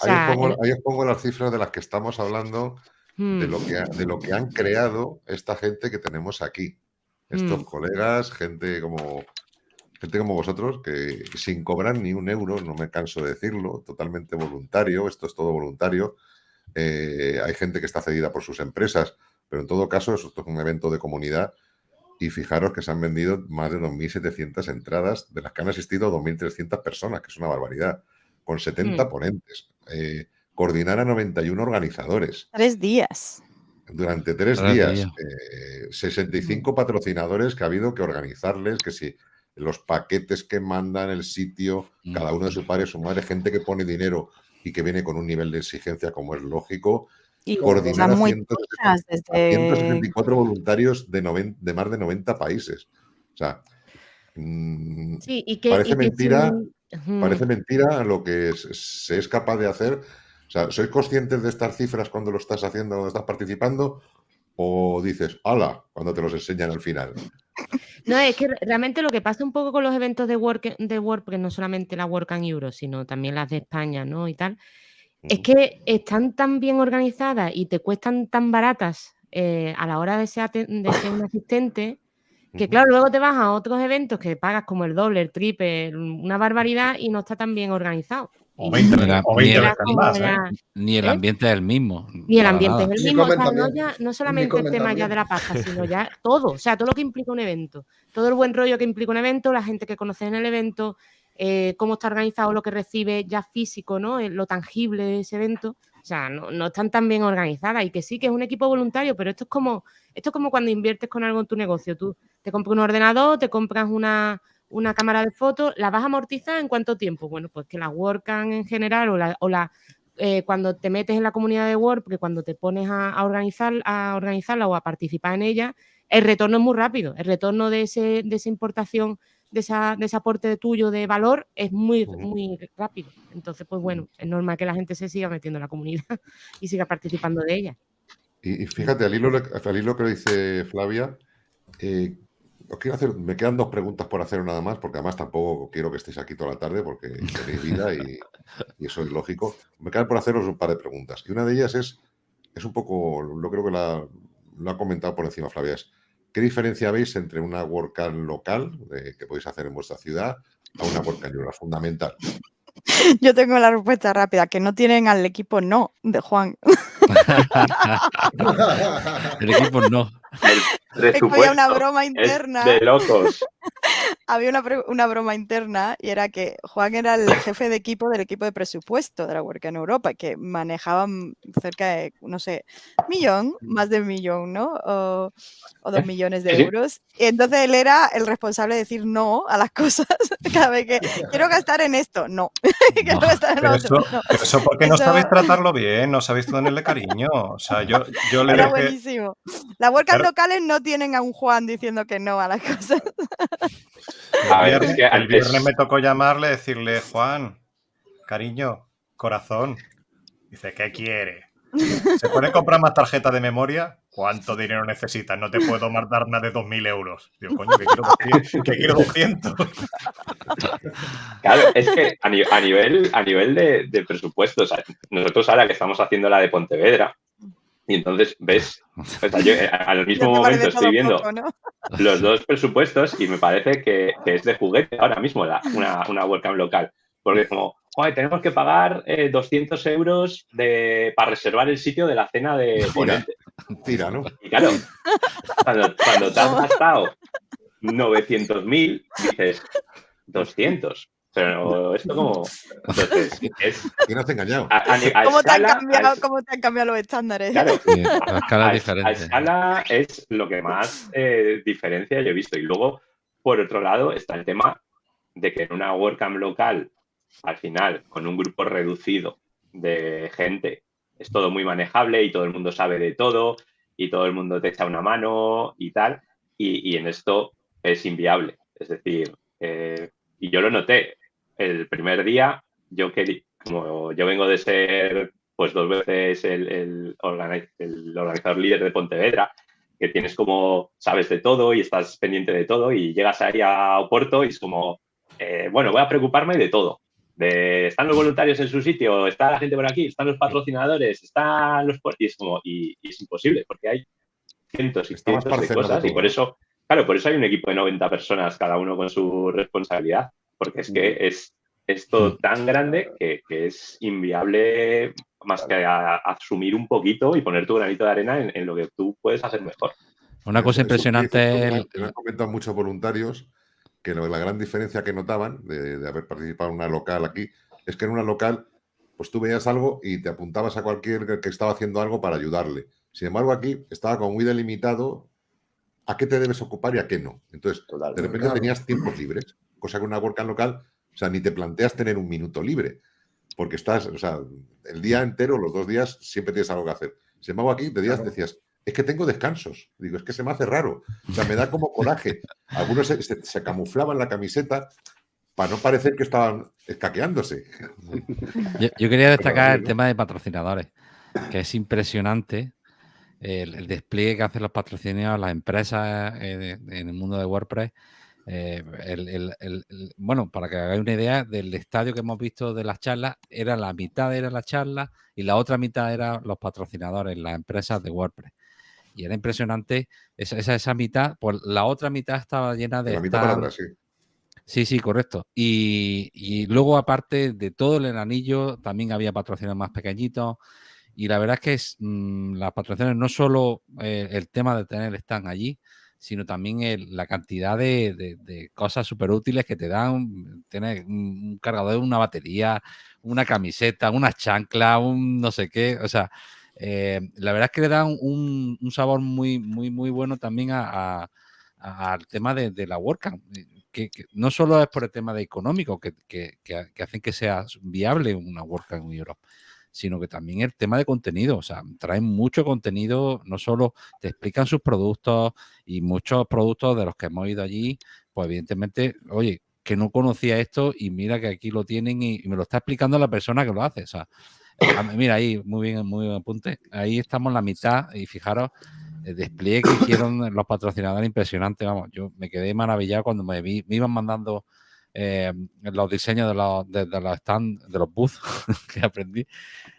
ahí, os pongo, las cifras de las que estamos hablando, de, hmm. lo que de lo que han creado esta gente que tenemos aquí. Estos hmm. colegas, gente como gente como vosotros, que sin cobrar ni un euro, no me canso de decirlo, totalmente voluntario, esto es todo voluntario, eh, hay gente que está cedida por sus empresas, pero en todo caso esto es un evento de comunidad y fijaros que se han vendido más de 2.700 entradas, de las que han asistido 2.300 personas, que es una barbaridad, con 70 mm. ponentes. Eh, coordinar a 91 organizadores. Tres días. Durante tres, días. 65 eh, mm. patrocinadores que ha habido que organizarles, que si los paquetes que mandan, el sitio, cada uno de sus padres, su madre, gente que pone dinero y que viene con un nivel de exigencia como es lógico. Y coordinar a, 164 voluntarios de, de, más de 90 países. O sea, mm, parece mentira. Parece mentira lo que se es capaz de hacer. O sea, ¿sois conscientes de estas cifras cuando lo estás haciendo, cuando estás participando? ¿O dices, ¡hala! cuando te los enseñan al final? No, es que realmente lo que pasa un poco con los eventos de Work, de WordPress, no solamente la Work and Euro, sino también las de España, ¿no? Y tal, es que están tan bien organizadas y te cuestan tan baratas eh, a la hora de ser, de ser un asistente, que claro, luego te vas a otros eventos que pagas como el doble, el triple, una barbaridad y no está tan bien organizado. O 20, ni, el, más, ¿eh? ni el ¿Eh? ambiente es el mismo. Ni el ambiente es el mismo. no, solamente el tema ya de la pasta, (laughs) sino ya todo. O sea, todo lo que implica un evento. Todo el buen rollo que implica un evento, la gente que conoce en el evento, eh, cómo está organizado lo que recibe ya físico, ¿no? Lo tangible de ese evento. O sea, no, están tan bien organizadas y que sí, que es un equipo voluntario, pero esto es como, esto es como cuando inviertes con algo en tu negocio. Tú te compras un ordenador, te compras una, una cámara de fotos, ¿la vas a amortizar en cuánto tiempo? Bueno, pues que la WordCamp en general o la, o la eh, cuando te metes en la comunidad de Word, porque cuando te pones a, organizar, a organizarla o a participar en ella, el retorno es muy rápido. El retorno de, ese, de esa importación de, esa, de ese aporte tuyo de valor es muy, muy rápido. Entonces, pues bueno, es normal que la gente se siga metiendo en la comunidad (laughs) y siga participando de ella. Y, fíjate, al hilo, al hilo que dice Flavia, eh, os quiero hacer, me quedan dos preguntas por hacer nada más, porque además tampoco quiero que estéis aquí toda la tarde porque tenéis vida y, eso es lógico. Me quedan por haceros un par de preguntas. Y una de ellas es, es un poco, lo creo que la, lo ha comentado por encima Flavia, es ¿qué diferencia veis entre una WordCamp local que podéis hacer en vuestra ciudad a una WordCamp fundamental? (laughs) Yo tengo la respuesta rápida, que no tienen al equipo no de Juan. (laughs) El equipo no. Había una broma interna. de locos. Había una, broma interna y era que Juan era el jefe de equipo del equipo de presupuesto de la Work en Europa, que manejaban cerca de, no sé, millón, más de un millón, ¿no? O, dos (laughs) millones de euros. Y entonces él era el responsable de decir no a las (laughs) cosas cada vez que quiero gastar en esto, no. (laughs) quiero gastar en otro, eso, no. eso porque no sabéis tratarlo bien, no sabéis tenerle cariño. O sea, yo, yo le Era buenísimo. Las WordCamp locales no tienen a un Juan diciendo que no a las cosas. El viernes me tocó llamarle, decirle, Juan, cariño, corazón. Dice, ¿qué quiere? ¿Se puede comprar más tarjetas de memoria? ¿Cuánto dinero necesitas? No te puedo dar más de 2.000 euros. Digo, coño, que quiero, 200. Claro, es que a, nivel, a nivel de, de presupuesto, nosotros ahora que estamos haciendo la de Pontevedra, y entonces ves, yo eh, al (laughs) mismo momento estoy viendo (laughs) los dos presupuestos y me parece que, es de juguete ahora mismo una, una WordCamp local. Porque como, tenemos que pagar 200 eh, euros de, para reservar el sitio de la cena de ponente. Tira, ¿no? Y claro, cuando, cuando te has (laughs) gastado 900.000, dices 200. Pero esto como... Entonces, (laughs) es... ¿Quién has engañado? ¿Cómo, te han cambiado, ¿Cómo te han cambiado los estándares? Claro, a, escala diferente. A escala es lo que más eh, diferencia yo he visto. Y luego, por otro lado, está el tema de que en una WordCamp local, al final, con un grupo reducido de gente, es todo muy manejable y todo el mundo sabe de todo y todo el mundo te echa una mano y tal. Y, y en esto es inviable. Es decir, eh, y yo lo noté el primer día, yo quería, como yo vengo de ser pues dos veces el, el, organizador líder de Pontevedra, que tienes como, sabes de todo y estás pendiente de todo y llegas ahí a Oporto y es como, eh, bueno, voy a preocuparme de todo. De, están los voluntarios en su sitio, está la gente por aquí, están los patrocinadores, están los... Y es como, y, es imposible porque hay cientos y cientos de cosas y por eso, claro, por eso hay un equipo de 90 personas, cada uno con su responsabilidad porque es que es, es todo tan grande que, es inviable más que asumir un poquito y poner tu granito de arena en, lo que tú puedes hacer mejor. Una cosa impresionante. Me han comentado muchos voluntarios que la gran diferencia que notaban de, haber participado en una local aquí es que en una local, pues tú veías algo y te apuntabas a cualquier que estaba haciendo algo para ayudarle. Sin embargo, aquí estaba como muy delimitado a qué te debes ocupar y a qué no. Entonces, de repente tenías tiempos libres cosa que una WordCamp local, o sea, ni te planteas tener un minuto libre, porque estás, o sea, el día entero, los dos días, siempre tienes algo que hacer. Sin embargo, aquí de días decías, es que tengo descansos. Digo, es que se me hace raro. O sea, me da como coraje. Algunos se, camuflaban la camiseta para no parecer que estaban escaqueándose. Yo, quería destacar el tema de patrocinadores, que es impresionante el, despliegue que hacen los patrocinadores, las empresas eh, en el mundo de WordPress eh, el, bueno, para que hagáis una idea del estadio que hemos visto de las charlas, era la mitad era la charla y la otra mitad eran los patrocinadores, las empresas de WordPress. Y era impresionante esa, esa, mitad, pues la otra mitad estaba llena de... La mitad sí. Sí, sí, correcto. Y, luego, aparte de todo el anillo, también había patrocinadores más pequeñitos. Y la verdad es que es, mm, las patrocinadores no solo eh, el tema de tener están allí, sino también la cantidad de, cosas súper útiles que te dan. Tienes un, cargador, una batería, una camiseta, una chancla, un no sé qué. O sea, eh, la verdad es que le da un, sabor muy, muy, muy bueno también al tema de, la WordCamp. Eh, que, no solo es por el tema de económico que, que hacen que sea viable una WordCamp en Europa, sino que también el tema de contenido, o sea, traen mucho contenido, no solo te explican sus productos y muchos productos de los que hemos ido allí, pues evidentemente, oye, que no conocía esto y mira que aquí lo tienen y, me lo está explicando la persona que lo hace. O sea, mira ahí, muy bien, muy bien apunte. Ahí estamos en la mitad y fijaros el despliegue que hicieron los patrocinadores impresionante. Vamos, yo me quedé maravillado cuando me, me iban mandando eh, los diseños de los, de, los stand, de los booths (laughs) que aprendí.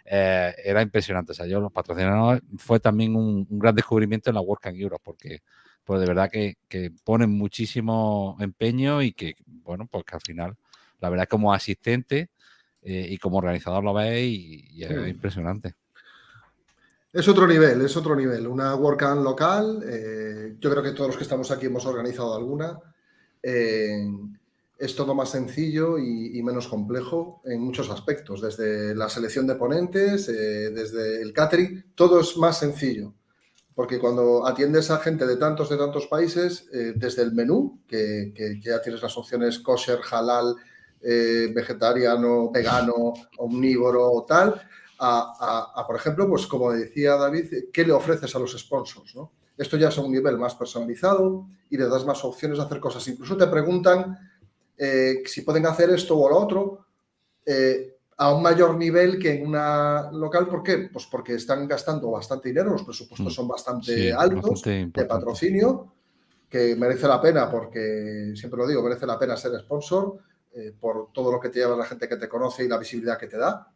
Eh, era impresionante. O sea, yo los patrocinadores fue también un, gran descubrimiento en la Work and Europe porque pues de verdad que, ponen muchísimo empeño y que, bueno, pues que al final, la verdad, como asistente eh, y como organizador lo veis y, es impresionante. Es otro nivel, es otro nivel. Una WordCamp local, eh, yo creo que todos los que estamos aquí hemos organizado alguna. Es todo más sencillo y, menos complejo en muchos aspectos, desde la selección de ponentes, eh, desde el catering, todo es más sencillo. Porque cuando atiendes a gente de tantos, de tantos países, eh, desde el menú, que, ya tienes las opciones kosher, halal, eh, vegetariano, vegano, omnívoro o tal, a, por ejemplo, pues como decía David, ¿qué le ofreces a los sponsors? Esto ya es a un nivel más personalizado y le das más opciones de hacer cosas. Incluso te preguntan eh, si pueden hacer esto o lo otro a un mayor nivel que en una local. ¿Por qué? Pues porque están gastando bastante dinero, los presupuestos mm. son bastante altos de patrocinio, que merece la pena porque, siempre lo digo, merece la pena ser sponsor eh, por todo lo que te lleva la gente que te conoce y la visibilidad que te da.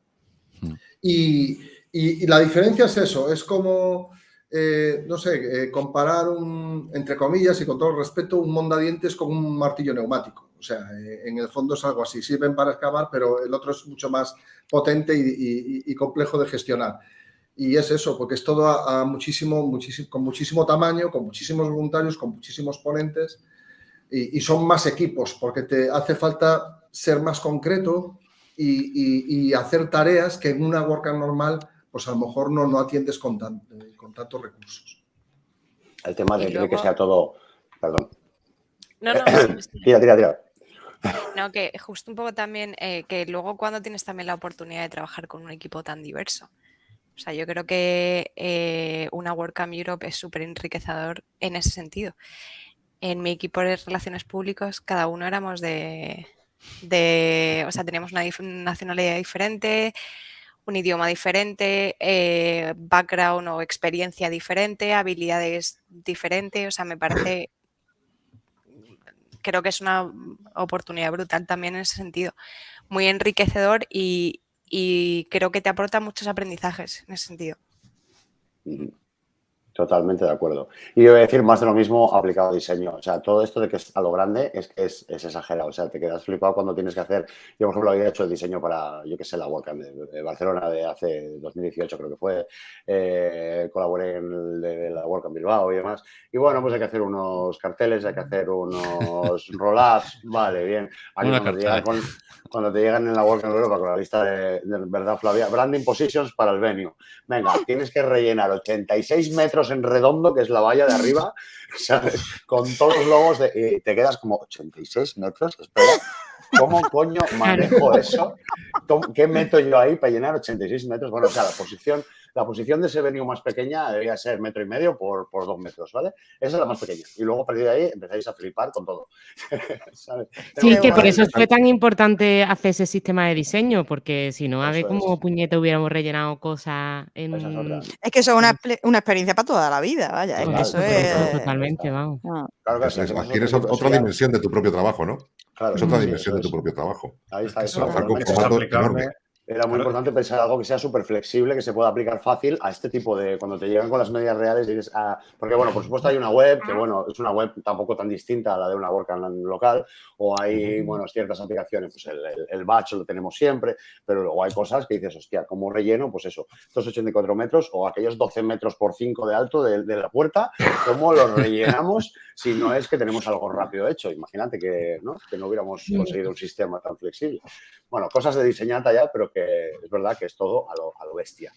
Mm. Y, la diferencia es eso, es como, eh, no sé, eh, comparar un, entre comillas y con todo el respeto, un mondadientes con un martillo neumático. O sea, eh, en el fondo es algo así. Sirven para excavar, pero el otro es mucho más potente y, complejo de gestionar. Y es eso, porque es todo a, muchísimo, muchísimo, con muchísimo tamaño, con muchísimos voluntarios, con muchísimos ponentes y, son más equipos, porque te hace falta ser más concreto y, hacer tareas que en una WordCamp normal, pues a lo mejor no, no atiendes con, con tantos recursos. El tema de, que sea todo... Perdón. No, no. (coughs) tira, tira, tira. No, que justo un poco también, eh, que luego cuando tienes también la oportunidad de trabajar con un equipo tan diverso. O sea, yo creo que eh, una WordCamp Europe es súper enriquecedor en ese sentido. En mi equipo de relaciones públicas, cada uno éramos de, o sea, teníamos una nacionalidad diferente, un idioma diferente, eh, background o experiencia diferente, habilidades diferentes. O sea, me parece creo que es una oportunidad brutal también en ese sentido. Muy enriquecedor y, creo que te aporta muchos aprendizajes en ese sentido. Totalmente de acuerdo. Y yo voy a decir más de lo mismo aplicado a diseño. O sea, todo esto de que es a lo grande es que es, exagerado. O sea, te quedas flipado cuando tienes que hacer. Yo, por ejemplo, había hecho el diseño para, yo qué sé, la WordCamp de, Barcelona de hace 2018, creo que fue. Eh, colaboré en el de, la WordCamp Bilbao y demás. Y bueno, pues hay que hacer unos carteles, hay que hacer unos (laughs) roll-ups. Vale, bien. Cuando, te llegan en la WordCamp Europa con la lista de, verdad, Flavia, branding positions para el venue. Venga, tienes que rellenar 86 metros en redondo, que es la valla de arriba, (laughs) Con todos los logos y te quedas como 86 metros, espera, ¿cómo coño manejo eso? ¿Qué meto yo ahí para llenar 86 metros? Bueno, o sea, la posición la posición de ese venue más pequeña debería ser metro y medio por, por dos metros, ¿vale? Esa es la más pequeña. Y luego a partir de ahí empezáis a flipar con todo. (laughs) Sí, que por eso fue tan importante hacer ese sistema de diseño, porque si no, a ver cómo puñete hubiéramos rellenado cosas en... Es, que eso es una, una, experiencia para toda la vida, vaya. Es que eso es... Totalmente, vamos. Claro que sí, tienes otra dimensión de tu propio trabajo, ¿no? Claro, es otra dimensión de tu propio trabajo. Ahí está. Eso, era muy importante pensar algo que sea súper flexible, que se pueda aplicar fácil a este tipo de... Cuando te llegan con las medidas reales, dices, ah, porque bueno, por supuesto hay una web, que bueno, es una web tampoco tan distinta a la de una WordCamp local, o hay, bueno, ciertas aplicaciones, pues el, el, batch lo tenemos siempre, pero luego hay cosas que dices, hostia, como relleno, pues eso, estos 84 metros o aquellos 12 metros por 5 de alto de, de la puerta, ¿cómo los rellenamos (laughs) si no es que tenemos algo rápido hecho? Imagínate que no, que no hubiéramos conseguido un sistema tan flexible. Bueno, cosas de diseñar ya, pero es verdad que es todo a lo, a lo bestia.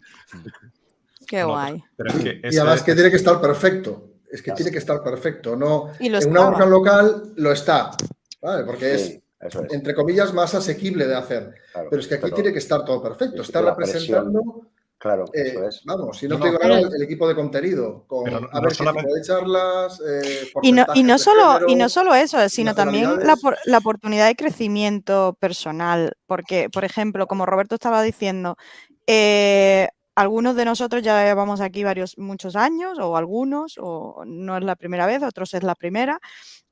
Qué guay. y además que tiene que estar perfecto. Es que tiene que estar perfecto. No, en una workshop local lo está, ¿vale? Porque es, entre comillas, más asequible de hacer. pero es que aquí tiene que estar todo perfecto. Está representando Claro, eh, eso es. Vamos, si no, tengo nada, el equipo de contenido, con a ver qué tipo de charlas. Eh, y, no, y, no solo, y no solo eso, sino también la, la, oportunidad de crecimiento personal. Porque, por ejemplo, como Roberto estaba diciendo, eh, algunos de nosotros ya llevamos aquí varios, muchos años, o algunos, o no es la primera vez, otros es la primera.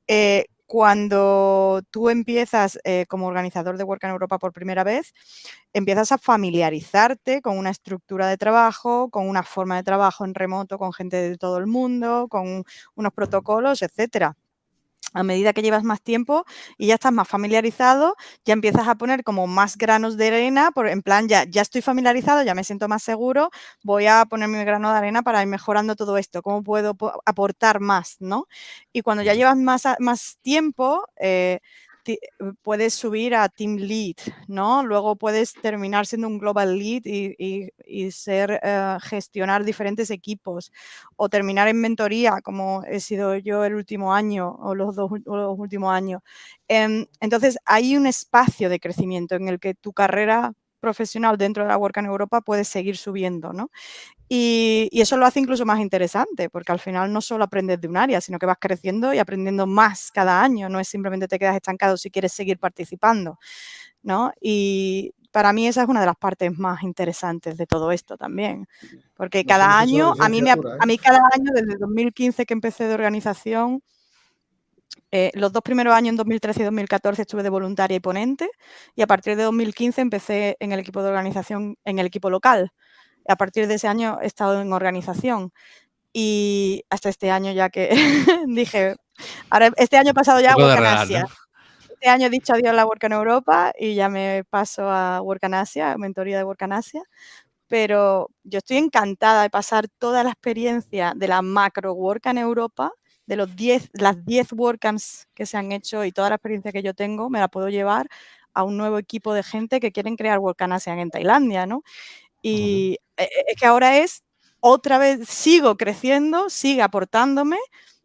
Eh, cuando tú empiezas eh, como organizador de Work en Europa por primera vez, empiezas a familiarizarte con una estructura de trabajo, con una forma de trabajo en remoto con gente de todo el mundo, con unos protocolos, etcétera a medida que llevas más tiempo y ya estás más familiarizado, ya empiezas a poner como más granos de arena, por, en plan, ya, ya estoy familiarizado, ya me siento más seguro, voy a poner mi grano de arena para ir mejorando todo esto, cómo puedo aportar más, ¿no? Y cuando ya llevas más, más tiempo, eh, puedes subir a Team Lead, ¿no? Luego puedes terminar siendo un Global Lead y, ser, eh, gestionar diferentes equipos o terminar en mentoría, como he sido yo el último año o los dos últimos años. Em, entonces, hay un espacio de crecimiento en el que tu carrera profesional dentro de la Work en Europa puede seguir subiendo, ¿no? Y, eso lo hace incluso más interesante, porque al final no solo aprendes de un área, sino que vas creciendo y aprendiendo más cada año, no es simplemente te quedas estancado si quieres seguir participando, ¿no? Y para mí esa es una de las partes más interesantes de todo esto también, porque cada año, a mí, me, a mí ¿eh? cada año, desde 2015 que empecé de organización, eh, los dos primeros años, en 2013 y 2014, estuve de voluntaria y ponente y a partir de 2015 empecé en el equipo de organización, en el equipo local. A partir de ese año he estado en organización y hasta este año ya que (laughs) dije, ahora este año pasado ya Work Asia. Este año he dicho adiós a la Work en Europa y ya me paso a Work Asia, mentoría de Work Asia. Pero yo estoy encantada de pasar toda la experiencia de la macro Work en Europa de los 10, las 10 WordCamps que se han hecho y toda la experiencia que yo tengo, me la puedo llevar a un nuevo equipo de gente que quieren crear WordCamp ASEAN en Tailandia, ¿no? Y e, e, es que ahora es, otra vez, sigo creciendo, sigue aportándome,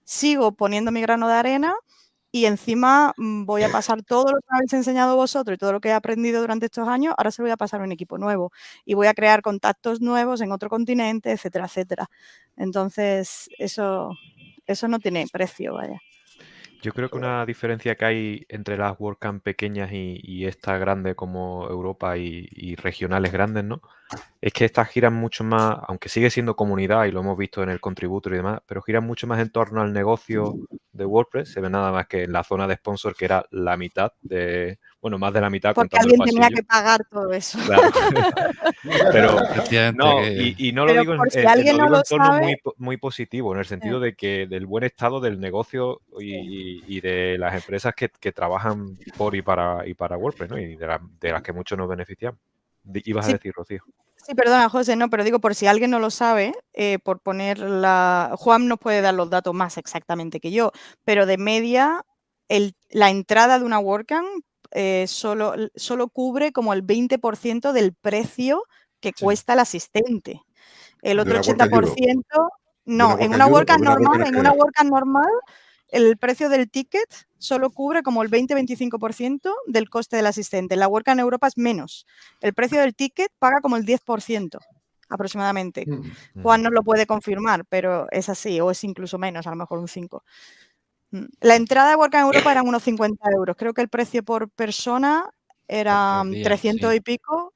sigo poniendo mi grano de arena y encima mm, voy a pasar todo lo que habéis enseñado vosotros y todo lo que he aprendido durante estos años, ahora se lo voy a pasar a un equipo nuevo y voy a crear contactos nuevos en otro continente, etcétera, etcétera. Entonces, eso, eso no tiene precio, vaya. Yo creo que una diferencia que hay entre las WordCamp pequeñas y, estas grandes como Europa y, regionales grandes, ¿no? Es que estas giran mucho más, aunque sigue siendo comunidad y lo hemos visto en el contributor y demás, pero giran mucho más en torno al negocio de WordPress. Se ve nada más que en la zona de sponsor, que era la mitad de, bueno, más de la mitad. Porque alguien tenía que pagar todo eso. (laughs) pero, no, y, no lo digo, en, en, tono muy, muy, positivo, en el sentido de que del buen estado del negocio y, de las empresas que, trabajan por y para, y para WordPress, ¿no? Y de, las que muchos nos benefician. Ibas a decir, Rocío. Sí, perdona, José, no, pero digo, por si alguien no lo sabe, eh, por poner la... Juan nos puede dar los datos más exactamente que yo, pero de media, el, la entrada de una WordCamp eh, solo, solo cubre como el 20% del precio que cuesta el asistente. El otro 80%, no, en una WordCamp normal, en una WordCamp normal, el precio del ticket solo cubre como el 20-25% del coste del asistente. La WordCamp en Europa es menos. El precio del ticket paga como el 10% aproximadamente. Mm. Juan no lo puede confirmar, pero es así, o es incluso menos, a lo mejor un 5%. Mm. La entrada de Work en Europa eran unos 50 euros. Creo que el precio por persona era 300 y pico.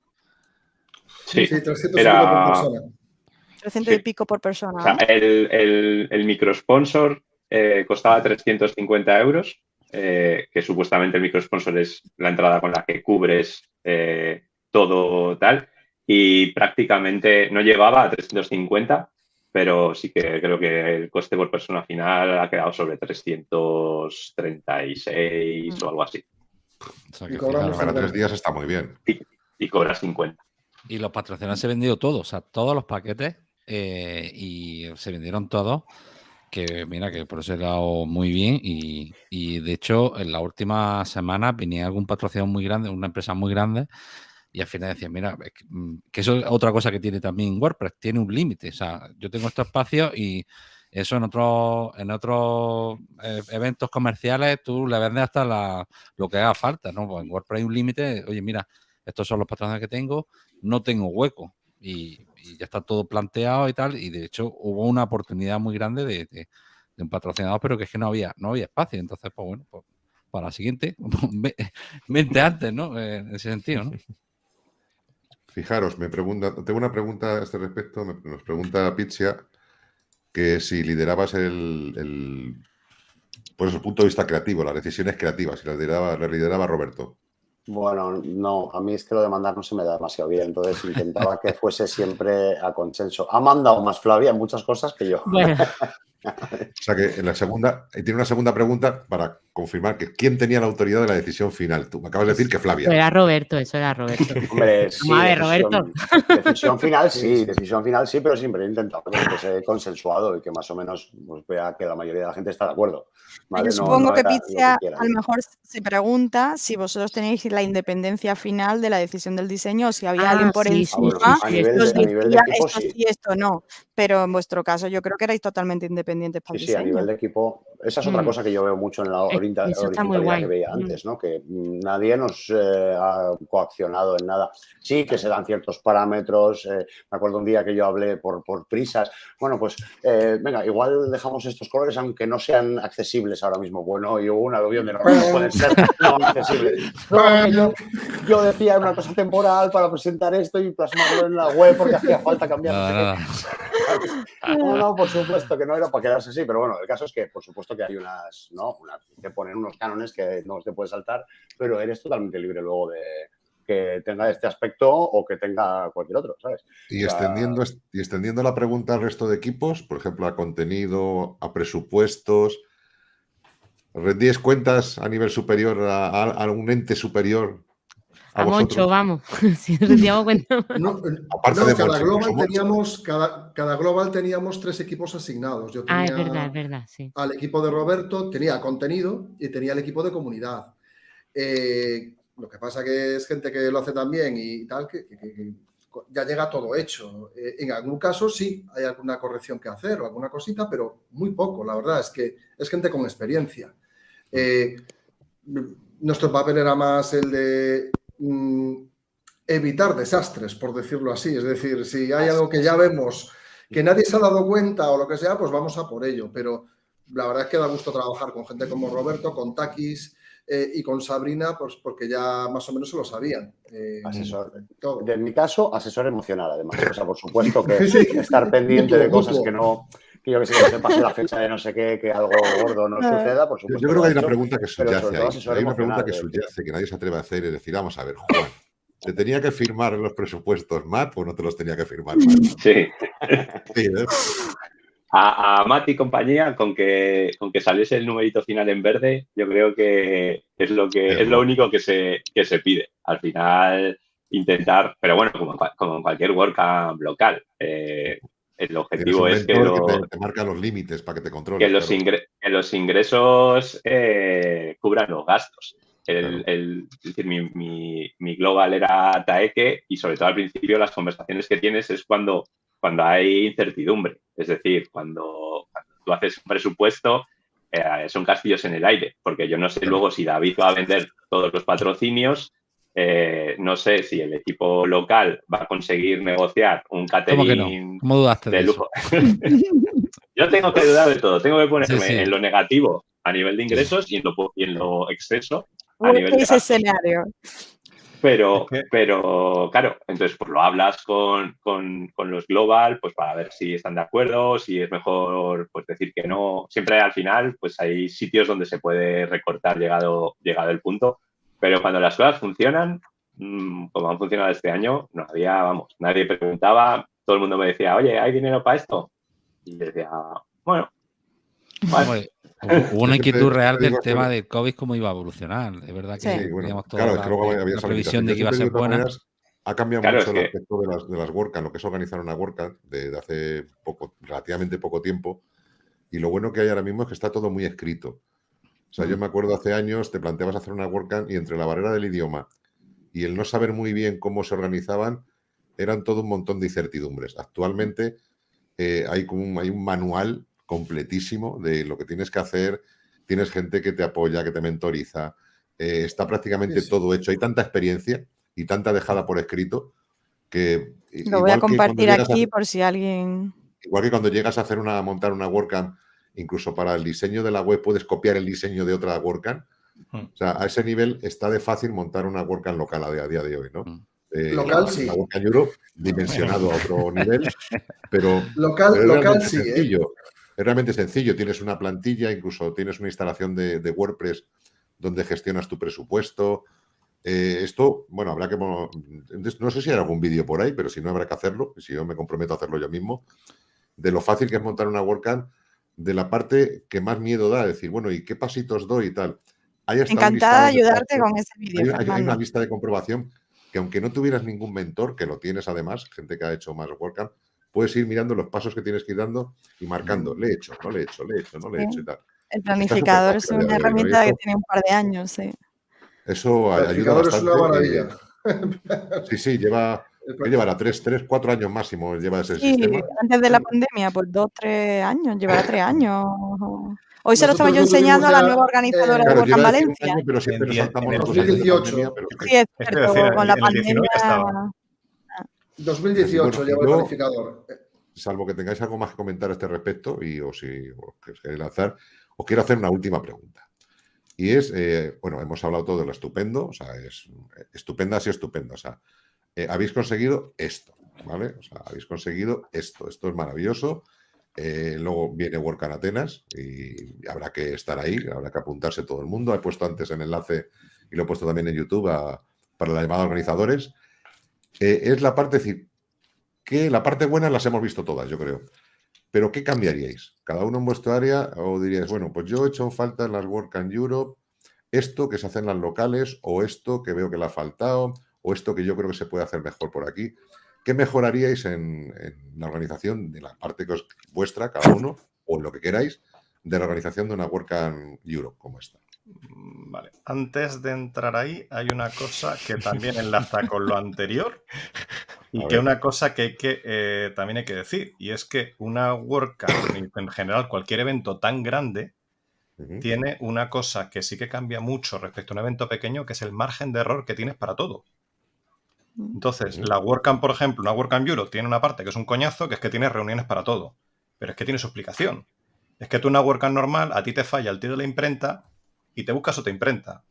Sí, 300 por persona. 300 y pico por persona. O sea, el, el, el microsponsor eh, costaba 350 euros, eh, que supuestamente el microsponsor es la entrada con la que cubres eh, todo tal, y prácticamente no llegaba a 350 pero sí que creo que el coste por persona final ha quedado sobre 336 o algo así. y para tres días está muy bien. Y, cobras 50. Y los patrocinadores se vendido todos, o sea, todos los paquetes eh, y se vendieron todos. Que mira, que por eso he dado muy bien. Y, y de hecho, en la última semana venía algún patrocinador muy grande, una empresa muy grande, y al final decía, mira, mm, que eso es otra cosa que tiene también WordPress, tiene un límite. O sea, yo tengo estos espacios y eso en otros en otros eh, eventos comerciales tú le vendes hasta la, lo que haga falta, ¿no? Pues en WordPress hay un límite, oye, mira, estos son los patrones que tengo, no tengo hueco. Y, ya está todo planteado y tal. Y de hecho hubo una oportunidad muy grande de, un patrocinador, pero que es que no había, no había espacio. Entonces, pues bueno, pues, para la siguiente, (laughs) 20 antes, ¿no? Eh, en ese sentido, ¿no? Fijaros, me pregunta, tengo una pregunta a este respecto, nos pregunta Pizia que si liderabas el, el pues el punto de vista creativo, las decisiones creativas, si las lideraba, las lideraba Roberto. Bueno, no, a mí es que lo de mandar no se me da demasiado bien, entonces intentaba que fuese siempre a consenso. Ha mandado más Flavia en muchas cosas que yo. O sea que en la segunda, y tiene una segunda pregunta para confirmar que quién tenía la autoridad de la decisión final. Tú me acabas de decir que Flavia. era Roberto, eso era Roberto. (laughs) Hombre, sí, decisión, Roberto. Decisión final sí, decisión final sí, pero siempre he intentado que sea consensuado y que más o menos pues, vea que la mayoría de la gente está de acuerdo. Yo supongo que Pizia a lo mejor se pregunta si vosotros tenéis la independencia final de la decisión del diseño o si había alguien ah, por encima. a nivel, de, equipo, esto sí, esto no. Pero en vuestro caso yo creo que erais totalmente independientes para sí, el diseño. Sí, a nivel de equipo. Esa es otra mm. cosa que yo veo mucho en la horizontalidad que veía mm. antes, ¿no? Que nadie nos eh, ha coaccionado en nada. Sí que se dan ciertos parámetros. Eh, me acuerdo un día que yo hablé por, por prisas. Bueno, pues eh, venga, igual dejamos estos colores aunque no sean accesibles ahora mismo. Bueno, y hubo una aluvión de (laughs) no, pueden ser no accesibles. yo, decía una cosa temporal para presentar esto y plasmarlo en la web porque hacía falta cambiar. No, no, por supuesto que no era para quedarse así, pero bueno, el caso es que por supuesto que hay unas, ¿no? Una, que ponen unos cánones que no se puede saltar, pero eres totalmente libre luego de que tenga este aspecto o que tenga cualquier otro, ¿sabes? Y, extendiendo, y extendiendo la pregunta al resto de equipos, por ejemplo, a contenido, a presupuestos, ¿rendíes cuentas a nivel superior, a, un ente superior a, mucho, vamos. (laughs) si cuenta. (laughs) No, cada, global teníamos, cada, cada, global teníamos tres equipos asignados. Yo tenía ah, es verdad, es verdad, sí. Al equipo de Roberto tenía contenido y tenía el equipo de comunidad. Eh, lo que pasa que es gente que lo hace también y tal, que, ya llega todo hecho. Eh, en algún caso sí hay alguna corrección que hacer o alguna cosita, pero muy poco, la verdad, es que es gente con experiencia. Eh, nuestro papel era más el de Mm, evitar desastres, por decirlo así. Es decir, si hay algo que ya vemos que nadie se ha dado cuenta o lo que sea, pues vamos a por ello. Pero la verdad es que da gusto trabajar con gente como Roberto, con Takis eh, y con Sabrina, pues porque ya más o menos se lo sabían. Eh, asesor. En mi caso, asesor emocional, además. O sea, por supuesto que (laughs) estar pendiente de cosas que no que yo que sé, que se pase la fecha de no sé qué, que algo gordo no ah. suceda, por supuesto. Yo creo que hay una pregunta que subyace ahí. Hay una pregunta que subyace, que nadie se atreve a hacer, y decir, vamos a ver, Juan, ¿te tenía que firmar los presupuestos Matt o no te los tenía que firmar Matt? (laughs) Sí. sí ¿eh? a, a, Matt y compañía, con que, con que saliese el numerito final en verde, yo creo que es lo, que, es lo único que se, que se pide. Al final, intentar, pero bueno, como, como en cualquier WordCamp local, eh, el objetivo es que, te, marca los límites para que te controle. Que los, los ingresos eh, cubran los gastos. El, decir, mi, global era Taeke y sobre todo al principio las conversaciones que tienes es cuando, cuando hay incertidumbre. Es decir, cuando, tú haces un presupuesto eh, son castillos en el aire, porque yo no sé luego si David va a vender todos los patrocinios, eh, no sé si el equipo local va a conseguir negociar un catering de, lujo. (laughs) Yo tengo que dudar de todo. Tengo que ponerme en lo negativo a nivel de ingresos y en lo, y en lo exceso a nivel de ese escenario. Pero, pero claro, entonces pues lo hablas con, con, con, los global, pues para ver si están de acuerdo, si es mejor pues decir que no. Siempre al final, pues hay sitios donde se puede recortar llegado, llegado el punto. Pero cuando las cosas funcionan, mm, como han funcionado este año, no había, vamos, nadie preguntaba, todo el mundo me decía, oye, ¿hay dinero para esto? Y decía, bueno. Hubo una (laughs) inquietud real del tema del COVID, cómo iba a evolucionar. Es verdad que sí, bueno, claro, es que luego había previsión de que iba a ser buena. ha cambiado mucho el aspecto de las, de las WordCamp, lo que es organizar una WordCamp de, hace poco, relativamente poco tiempo. Y lo bueno que hay ahora mismo es que está todo muy escrito. O sea, yo me acuerdo hace años, te planteabas hacer una WordCamp y entre la barrera del idioma y el no saber muy bien cómo se organizaban, eran todo un montón de incertidumbres. Actualmente eh, hay, como un, hay un manual completísimo de lo que tienes que hacer, tienes gente que te apoya, que te mentoriza, eh, está prácticamente todo hecho. Hay tanta experiencia y tanta dejada por escrito que... Lo voy a compartir aquí por si alguien... Igual que cuando llegas a hacer una, montar una WordCamp, incluso para el diseño de la web puedes copiar el diseño de otra WordCamp. Hmm. O sea, a ese nivel está de fácil montar una WordCamp local a día, de hoy, ¿no? Hmm. Eh, local sí. La WordCamp Europe dimensionado a otro nivel, (laughs) pero... Local, local sí. ¿eh? Es realmente sencillo. Tienes una plantilla, incluso tienes una instalación de, de WordPress donde gestionas tu presupuesto, eh, esto, bueno, habrá que... No sé si hay algún vídeo por ahí, pero si no habrá que hacerlo, si yo me comprometo a hacerlo yo mismo, de lo fácil que es montar una WordCamp, de la parte que más miedo da, decir, bueno, ¿y qué pasitos doy y tal? Encantada de ayudarte con ese vídeo. Hay, una lista de comprobación que aunque no tuvieras ningún mentor, que lo tienes además, gente que ha hecho más WordCamp, puedes ir mirando los pasos que tienes que ir dando y marcando, le he hecho, no le he hecho, le he hecho, no le he hecho y tal. El planificador es una herramienta que tiene un par de años, sí. Eso ayuda bastante. Es una maravilla. (laughs) sí, sí, lleva, ¿qué llevará? Tres, tres, cuatro años máximo lleva ese sí, sistema. Antes de la pandemia, pues dos, tres años, llevará tres (laughs) años. Hoy se lo estaba yo enseñando a la nueva organizadora de Work Valencia. Año, pero siempre en saltamos en 2018. pero... Sí, es cierto, con la pandemia. 2018 lleva el planificador. Salvo que tengáis algo más que comentar a este respecto y o si os queréis lanzar, os quiero hacer una última pregunta. Y es, eh, bueno, hemos hablado todo de lo estupendo, o sea, es estupenda, sí estupendo. O sea, eh, habéis conseguido esto, ¿vale? O sea, habéis conseguido esto, esto es maravilloso. Eh, luego viene Work Atenas y habrá que estar ahí, habrá que apuntarse todo el mundo. He puesto antes el enlace y lo he puesto también en YouTube para la llamada organizadores. es la parte, decir, que la parte buena las hemos visto todas, yo creo. Pero ¿qué cambiaríais? Cada uno en vuestro área o diríais, bueno, pues yo he hecho falta en las Work and Europe esto que se hace en las locales o esto que veo que le ha faltado o esto que yo creo que se puede hacer mejor por aquí. ¿Qué mejoraríais en, la organización de la parte que os vuestra, cada uno, o lo que queráis, de la organización de una Work and Europe como esta? Mm, vale, antes de entrar ahí hay una cosa que también enlaza con lo anterior y (laughs) que una cosa que, eh, también hay que decir y es que una WordCamp, en general cualquier evento tan grande, tiene una cosa que sí que cambia mucho respecto a un evento pequeño que es el margen de error que tienes para todo. Mm. Entonces, la WordCamp, por ejemplo, una WordCamp Europe tiene una parte que es un coñazo, que es que tiene reuniones para todo. Pero es que tiene su explicación. Es que tú una WordCamp normal, a ti te falla el tío de la imprenta y te buscas otra imprenta.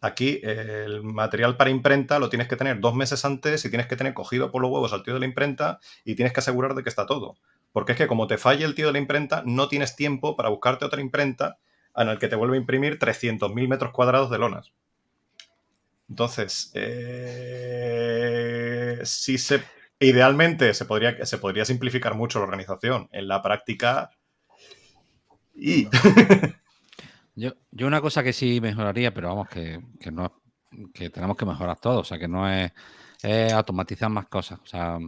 Aquí el material para imprenta lo tienes que tener dos meses antes y tienes que tener cogido por los huevos al tío de la imprenta y tienes que asegurar de que está todo. Porque es que como te falle el tío de la imprenta, no tienes tiempo para buscarte otra imprenta en el que te vuelve a imprimir 300.000 metros cuadrados de lonas. Entonces, eh, se, idealmente se podría, se podría simplificar mucho la organización. En la práctica... Y... (laughs) Yo, yo una cosa que sí mejoraría, pero vamos, que, no que tenemos que mejorar todo, o sea, que no es, automatizar más cosas. O sea,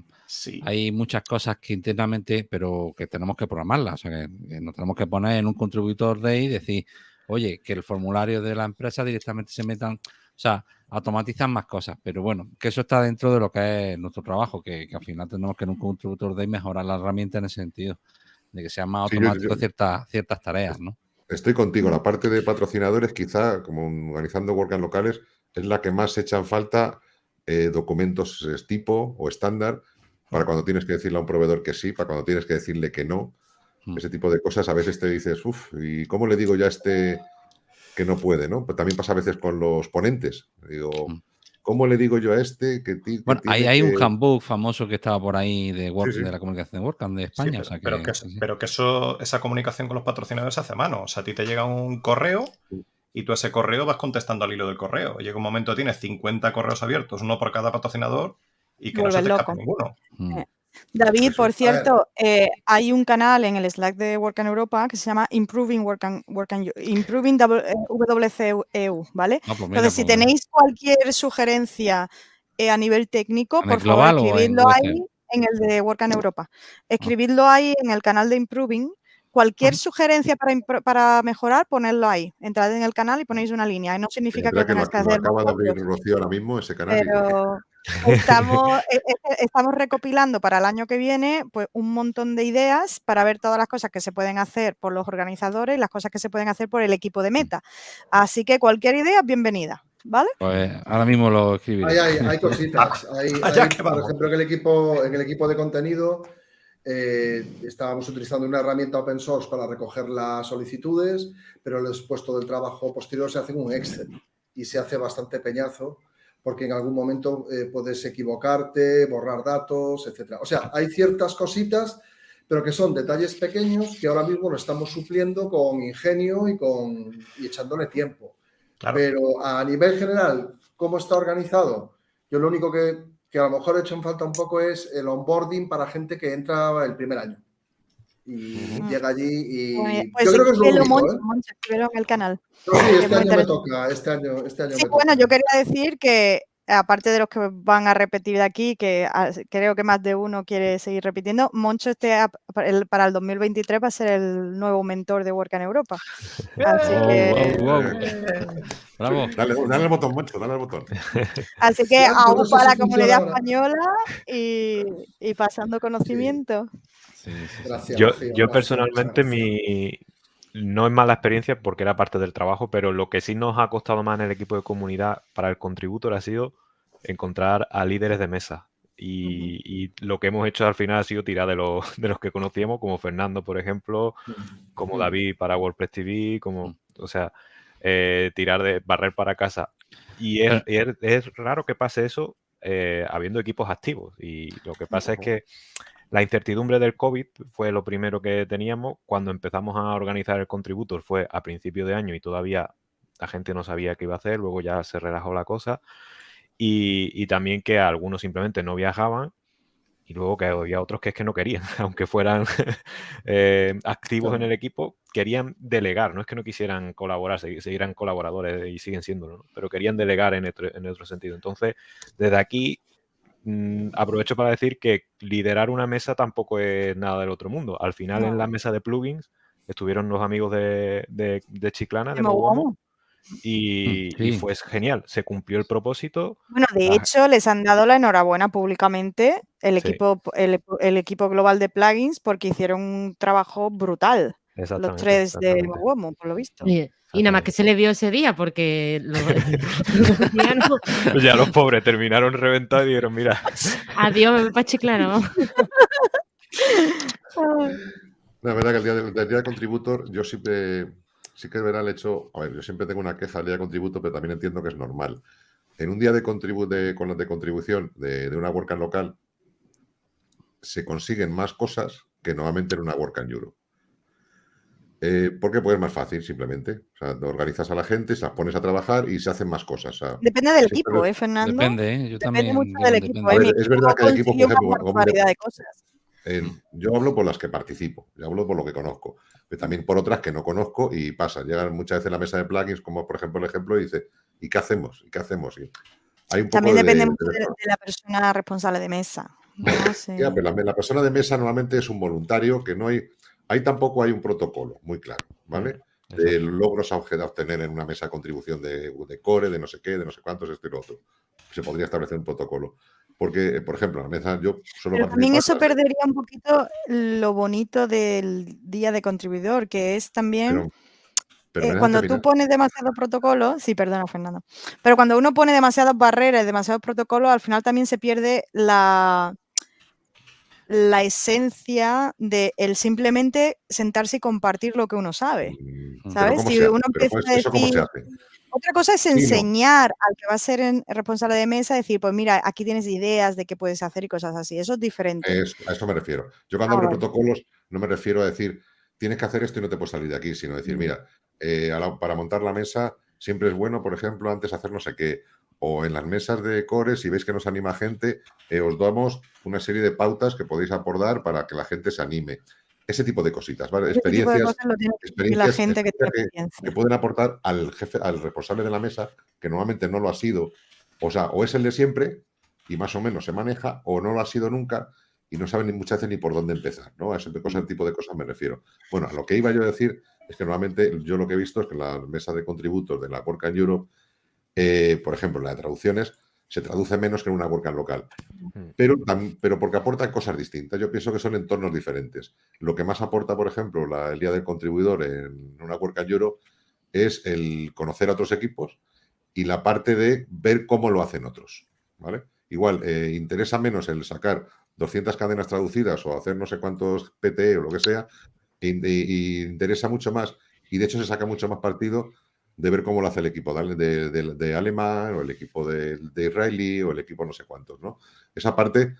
hay muchas cosas que internamente, pero que tenemos que programarlas. O sea, que, nos tenemos que poner en un contributor de ahí y decir, oye, que el formulario de la empresa directamente se metan, o sea, automatizar más cosas. Pero bueno, que eso está dentro de lo que es nuestro trabajo, que, al final tenemos que en un contributor de mejorar la herramienta en ese sentido, de que sean más automáticos ciertas, ciertas tareas, ¿no? Estoy contigo. La parte de patrocinadores, quizá, como organizando WordCamp locales, es la que más echan falta eh, documentos tipo o estándar para cuando tienes que decirle a un proveedor que sí, para cuando tienes que decirle que no. Hmm. Ese tipo de cosas a veces te dices, uff, ¿y cómo le digo ya a este que no puede? ¿no? Pero también pasa a veces con los ponentes. Digo, hmm. ¿Cómo le digo yo a este que, Bueno, hay, un handbook famoso que estaba por ahí de, de la comunicación de WordCamp de España. pero, que, pero, que, eso, esa comunicación con los patrocinadores se hace a mano. O sea, a ti te llega un correo y tú ese correo vas contestando al hilo del correo. Llega un momento, tienes 50 correos abiertos, uno por cada patrocinador, y que no se te escapa ninguno. Mm. Eh, David, por cierto, eh, hay un canal en el Slack de Work Europa que se llama Improving Work Improving WCEU, e ¿vale? Ah, pues Entonces, si pues tenéis cualquier sugerencia eh, a nivel técnico, por favor, escribidlo ahí en el de Work Europa. Ah. Escribidlo ahí en el canal de Improving Cualquier sugerencia para, para, mejorar, ponedlo ahí. Entrad en el canal y ponéis una línea. No significa que, tengáis que, hacer. acaba de abrir Rocío ahora mismo ese canal. Pero estamos, e, (laughs) e, estamos recopilando para el año que viene pues, un montón de ideas para ver todas las cosas que se pueden hacer por los organizadores y las cosas que se pueden hacer por el equipo de meta. Así que cualquier idea, bienvenida. ¿vale? Pues ahora mismo lo escribiré. Hay, cositas. (laughs) Hay, por ejemplo, en el equipo, en el equipo de contenido eh, estábamos utilizando una herramienta open source para recoger las solicitudes, pero el puesto del trabajo posterior se hace en un Excel y se hace bastante peñazo porque en algún momento eh, puedes equivocarte, borrar datos, etcétera. O sea, hay ciertas cositas, pero que son detalles pequeños que ahora mismo lo estamos supliendo con ingenio y, con, y echándole tiempo. Pero a nivel general, ¿cómo está organizado? Yo lo único que, que a lo mejor he hecho en falta un poco es el onboarding para gente que entra el primer año. Y llega allí y pues yo creo que es lo único, ¿eh? en el canal. sí, este año me toca, este año, este año sí, bueno, yo quería decir que aparte de los que van a repetir de aquí, que ah, creo que más de uno quiere seguir repitiendo, Moncho este para el 2023 va a ser el nuevo mentor de Work en Europa. Así que... Bravo. Dale, dale, al botón, Moncho, dale al botón. Así que aún para la comunidad española y, y pasando conocimiento. Sí, Gracias, yo, yo personalmente mi, no es mala experiencia porque era parte del trabajo, pero lo que sí nos ha costado más en el equipo de comunidad para el contributor ha sido encontrar a líderes de mesa. Y, lo que hemos hecho al final ha sido tirar de los, de los que conocíamos, como Fernando, por ejemplo, como David para WordPress TV, como, o sea, eh, tirar de barrer para casa. Y es, es, raro que pase eso eh, habiendo equipos activos. Y lo que pasa es que la incertidumbre del COVID fue lo primero que teníamos. Cuando empezamos a organizar el contributor fue a principio de año y todavía la gente no sabía qué iba a hacer, luego ya se relajó la cosa. Y, también que algunos simplemente no viajaban y luego que había otros que es que no querían, (laughs) aunque fueran eh, activos en el equipo, querían delegar, no es que no quisieran colaborar, seguirán colaboradores y siguen siendo, pero querían delegar en en otro sentido. Entonces, desde aquí aprovecho para decir que liderar una mesa tampoco es nada del otro mundo. Al final, en la mesa de plugins estuvieron los amigos de, Chiclana, de y, y, fue genial. Se cumplió el propósito. Bueno, de hecho, les han dado la enhorabuena públicamente el equipo, el, equipo global de plugins porque hicieron un trabajo brutal. Los tres de Mogomo, por lo visto. Y nada más que se le vio ese día porque (laughs) ya los pobres terminaron reventados y dijeron, mira. Adiós, me voy para Chiclano. (laughs) La verdad que el día, del, día de contributor yo siempre, sí que es verdad el hecho, a ver, yo siempre tengo una queja del día de contributor, pero también entiendo que es normal. En un día de, contribu de, con, de contribución de, de una WordCamp local se consiguen más cosas que normalmente en una WordCamp Europe. Eh, ¿Por qué? Pues es más fácil, simplemente. O sea, organizas a la gente, se las pones a trabajar y se hacen más cosas. depende del equipo, ¿eh, Fernando? Depende, ¿eh? Yo depende mucho del equipo. ¿eh? es verdad que hay equipos, por ejemplo, de cosas. yo hablo por las que participo, yo hablo por lo que conozco, pero también por otras que no conozco y pasa. Llegan muchas veces a la mesa de plugins, como por ejemplo el ejemplo, y dice, ¿y qué hacemos? ¿Y qué hacemos? hay un también depende mucho de, la persona responsable de mesa. (laughs) la persona de mesa normalmente es un voluntario que no hay Ahí tampoco hay un protocolo muy claro, ¿vale? De logros a obtener en una mesa de contribución de, core, de no sé qué, de no sé cuántos, esto y lo otro. Se podría establecer un protocolo. Porque, por ejemplo, la mesa yo solo... Pero también eso perdería un poquito lo bonito del día de contribuidor, que es también... Eh, cuando tú pones demasiados protocolos, sí, perdona, Fernando, pero cuando uno pone demasiadas barreras, demasiados protocolos, al final también se pierde la, la esencia de el simplemente sentarse y compartir lo que uno sabe. Mm, ¿Sabes? Si uno empieza a decir. Otra cosa es enseñar al que va a ser responsable de mesa, decir, pues mira, aquí tienes ideas de qué puedes hacer y cosas así. Eso es diferente. a eso me refiero. Yo cuando ah, hablo de protocolos no me refiero a decir, tienes que hacer esto y no te puedes salir de aquí, sino decir, mira, eh, para montar la mesa siempre es bueno, por ejemplo, antes hacer no sé qué, o en las mesas de core, si veis que nos anima gente, eh, os damos una serie de pautas que podéis aportar para que la gente se anime. Ese tipo de cositas, ¿vale? Experiencias, experiencias gente que, que, pueden aportar al jefe, al responsable de la mesa, que normalmente no lo ha sido, o sea, o es el de siempre y más o menos se maneja, o no lo ha sido nunca y no saben ni muchas veces ni por dónde empezar, ¿no? A ese tipo de cosas me refiero. Bueno, a lo que iba yo a decir es que normalmente yo lo que he visto es que la mesa de contributos de la Work Europe eh, por ejemplo, la de traducciones se traduce menos que en una WordCamp local, pero, pero porque aportan cosas distintas. Yo pienso que son entornos diferentes. Lo que más aporta, por ejemplo, el Día del Contribuidor en una WordCamp Europe es el conocer a otros equipos y la parte de ver cómo lo hacen otros, ¿vale? Igual, eh, interesa menos el sacar 200 cadenas traducidas o hacer no sé cuántos PTE o lo que sea, y, interesa mucho más, y de hecho se saca mucho más partido de ver cómo lo hace el equipo de, de, Alemán o el equipo de, Israeli o el equipo no sé cuántos, ¿no? Esa parte,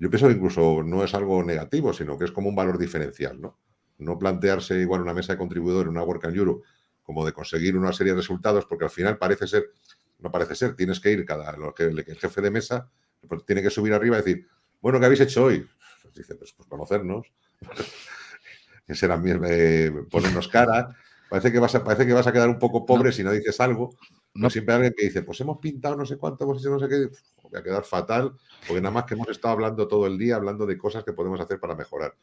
yo pienso que incluso no es algo negativo, sino que es como un valor diferencial, ¿no? No plantearse igual una mesa de contribuidores, una Work and Euro, como de conseguir una serie de resultados, porque al final parece ser, no parece ser, tienes que ir cada, que, el jefe de mesa pues tiene que subir arriba y decir, bueno, ¿qué habéis hecho hoy? Pues dice, pues, pues conocernos, (laughs) será eh, ponernos cara. Parece que, vas a, parece que vas a quedar un poco pobre si no dices algo. No. siempre hay alguien que dice, pues hemos pintado no sé cuánto, hemos hecho no sé qué. Voy a quedar fatal, porque nada más que hemos estado hablando todo el día, hablando de cosas que podemos hacer para mejorar.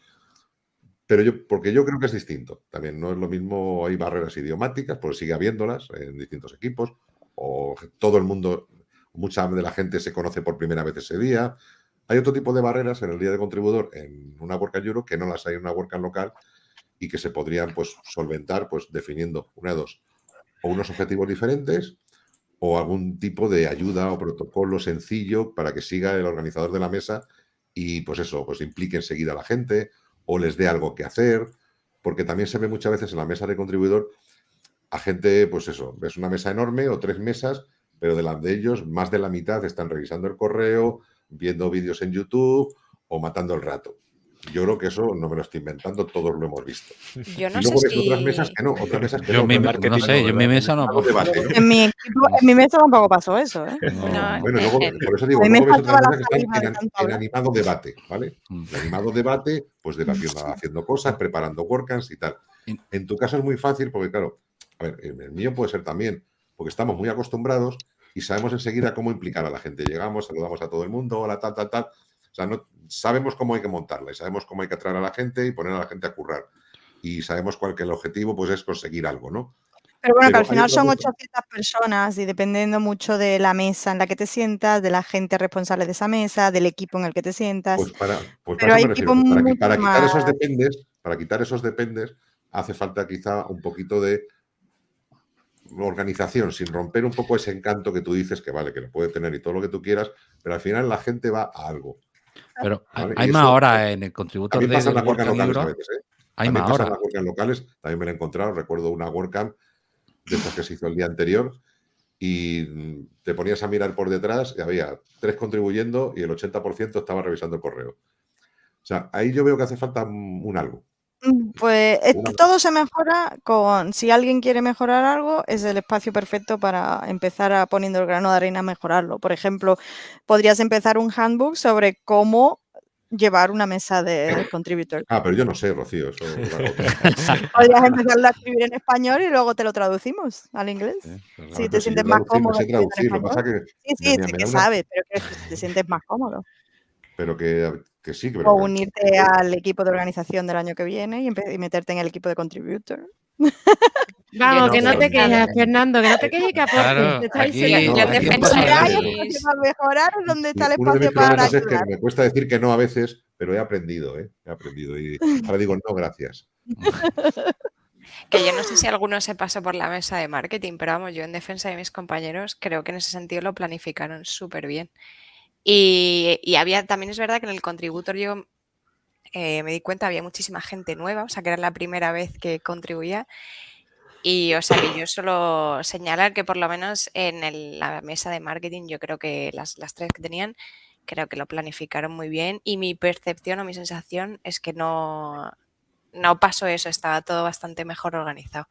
Pero yo, porque yo creo que es distinto. También no es lo mismo, hay barreras idiomáticas, porque sigue habiéndolas en distintos equipos, o todo el mundo, mucha de la gente se conoce por primera vez ese día. Hay otro tipo de barreras en el día de contribuidor en una WordCamp Euro que no las hay en una WordCamp local y que se podrían pues, solventar pues, definiendo una de dos, o unos objetivos diferentes o algún tipo de ayuda o protocolo sencillo para que siga el organizador de la mesa y pues eso, pues implique enseguida a la gente o les dé algo que hacer, porque también se ve muchas veces en la mesa de contribuidor a gente, pues eso, ves una mesa enorme o tres mesas, pero delante de ellos más de la mitad están revisando el correo, viendo vídeos en YouTube o matando el rato. Yo creo que eso no me lo estoy inventando, todos lo hemos visto. Yo no y luego sé ves si... otras mesas que no, otras mesas que yo no. Mi otras no sé, yo en mi mesa no. En mi, equipo, en mi mesa tampoco pasó eso, ¿eh? No, Bueno, eh, luego, eh, por eso digo, luego ves otras mesas que están en, de animado debate, ¿vale? Mm. En animado debate, pues debatiendo, haciendo cosas, preparando workcamps y tal. En tu caso es muy fácil porque, claro, a ver, en el mío puede ser también, porque estamos muy acostumbrados y sabemos enseguida cómo implicar a la gente. Llegamos, saludamos a todo el mundo, hola, tal, tal, tal. O sea, no, sabemos cómo hay que montarla y sabemos cómo hay que atraer a la gente y poner a la gente a currar. Y sabemos cuál que el objetivo pues es conseguir algo, ¿no? Pero bueno, que al final son cosa. 800 personas y dependiendo mucho de la mesa en la que te sientas, de la gente responsable de esa mesa, del equipo en el que te sientas. Pues para, pues para Pero eso hay equipos Para, para quitar esos dependes, para quitar esos dependes, hace falta quizá un poquito de organización, sin romper un poco ese encanto que tú dices que vale, que lo puede tener y todo lo que tú quieras, pero al final la gente va a algo. Pero hay, (laughs) Vale, hay y más horas pues, en el contributor También de, del las WordCamp locales a veces, ¿eh? Hay más horas. las WordCamp locales, también me lo he encontrado, recuerdo una WordCamp de estas que se hizo el día anterior y te ponías a mirar por detrás y había tres contribuyendo y el 80% estaba revisando el correo. O sea, ahí yo veo que hace falta un, un algo. Mm, Pues es Una- que todo se mejora con, si alguien quiere mejorar algo, es el espacio perfecto para empezar a poniendo el grano de arena a mejorarlo. Por ejemplo, podrías empezar un handbook sobre cómo llevar una mesa de contributor. Ah, pero yo no sé, Rocío, eso claro, (laughs) Podrías empezarlo a escribir en español y luego te lo traducimos al inglés. Sí, pues Si te sientes más cómodo sé traducir, lo que pasa español. que Sí, sí, me- sí me que una- sabes, pero que te sientes más cómodo. pero que, que sí, pero O que- unirte al equipo de organización del año que viene y, y meterte en el equipo de contributor. (laughs) Vamos, no que no te quejes, Fernando, que no te quejes que aporte. Claro, te está aquí-. ¿Dónde está el Uno espacio para problemas es que ayudar? me cuesta decir que no a veces, pero he aprendido, ¿eh? He aprendido. Y ahora digo, no, gracias. (laughs) Que yo no sé si alguno se pasó por la mesa de marketing, pero vamos, yo en defensa de mis compañeros creo que en ese sentido lo planificaron súper bien. Y, y había, también es verdad que en el contributor yo eh, me di cuenta, había muchísima gente nueva, o sea que era la primera vez que contribuía. Y o sea que yo solo señalar que por lo menos en el- la mesa de marketing yo creo que las, las tres que tenían, creo que lo planificaron muy bien y mi percepción o mi sensación es que no, no pasó eso, estaba todo bastante mejor organizado.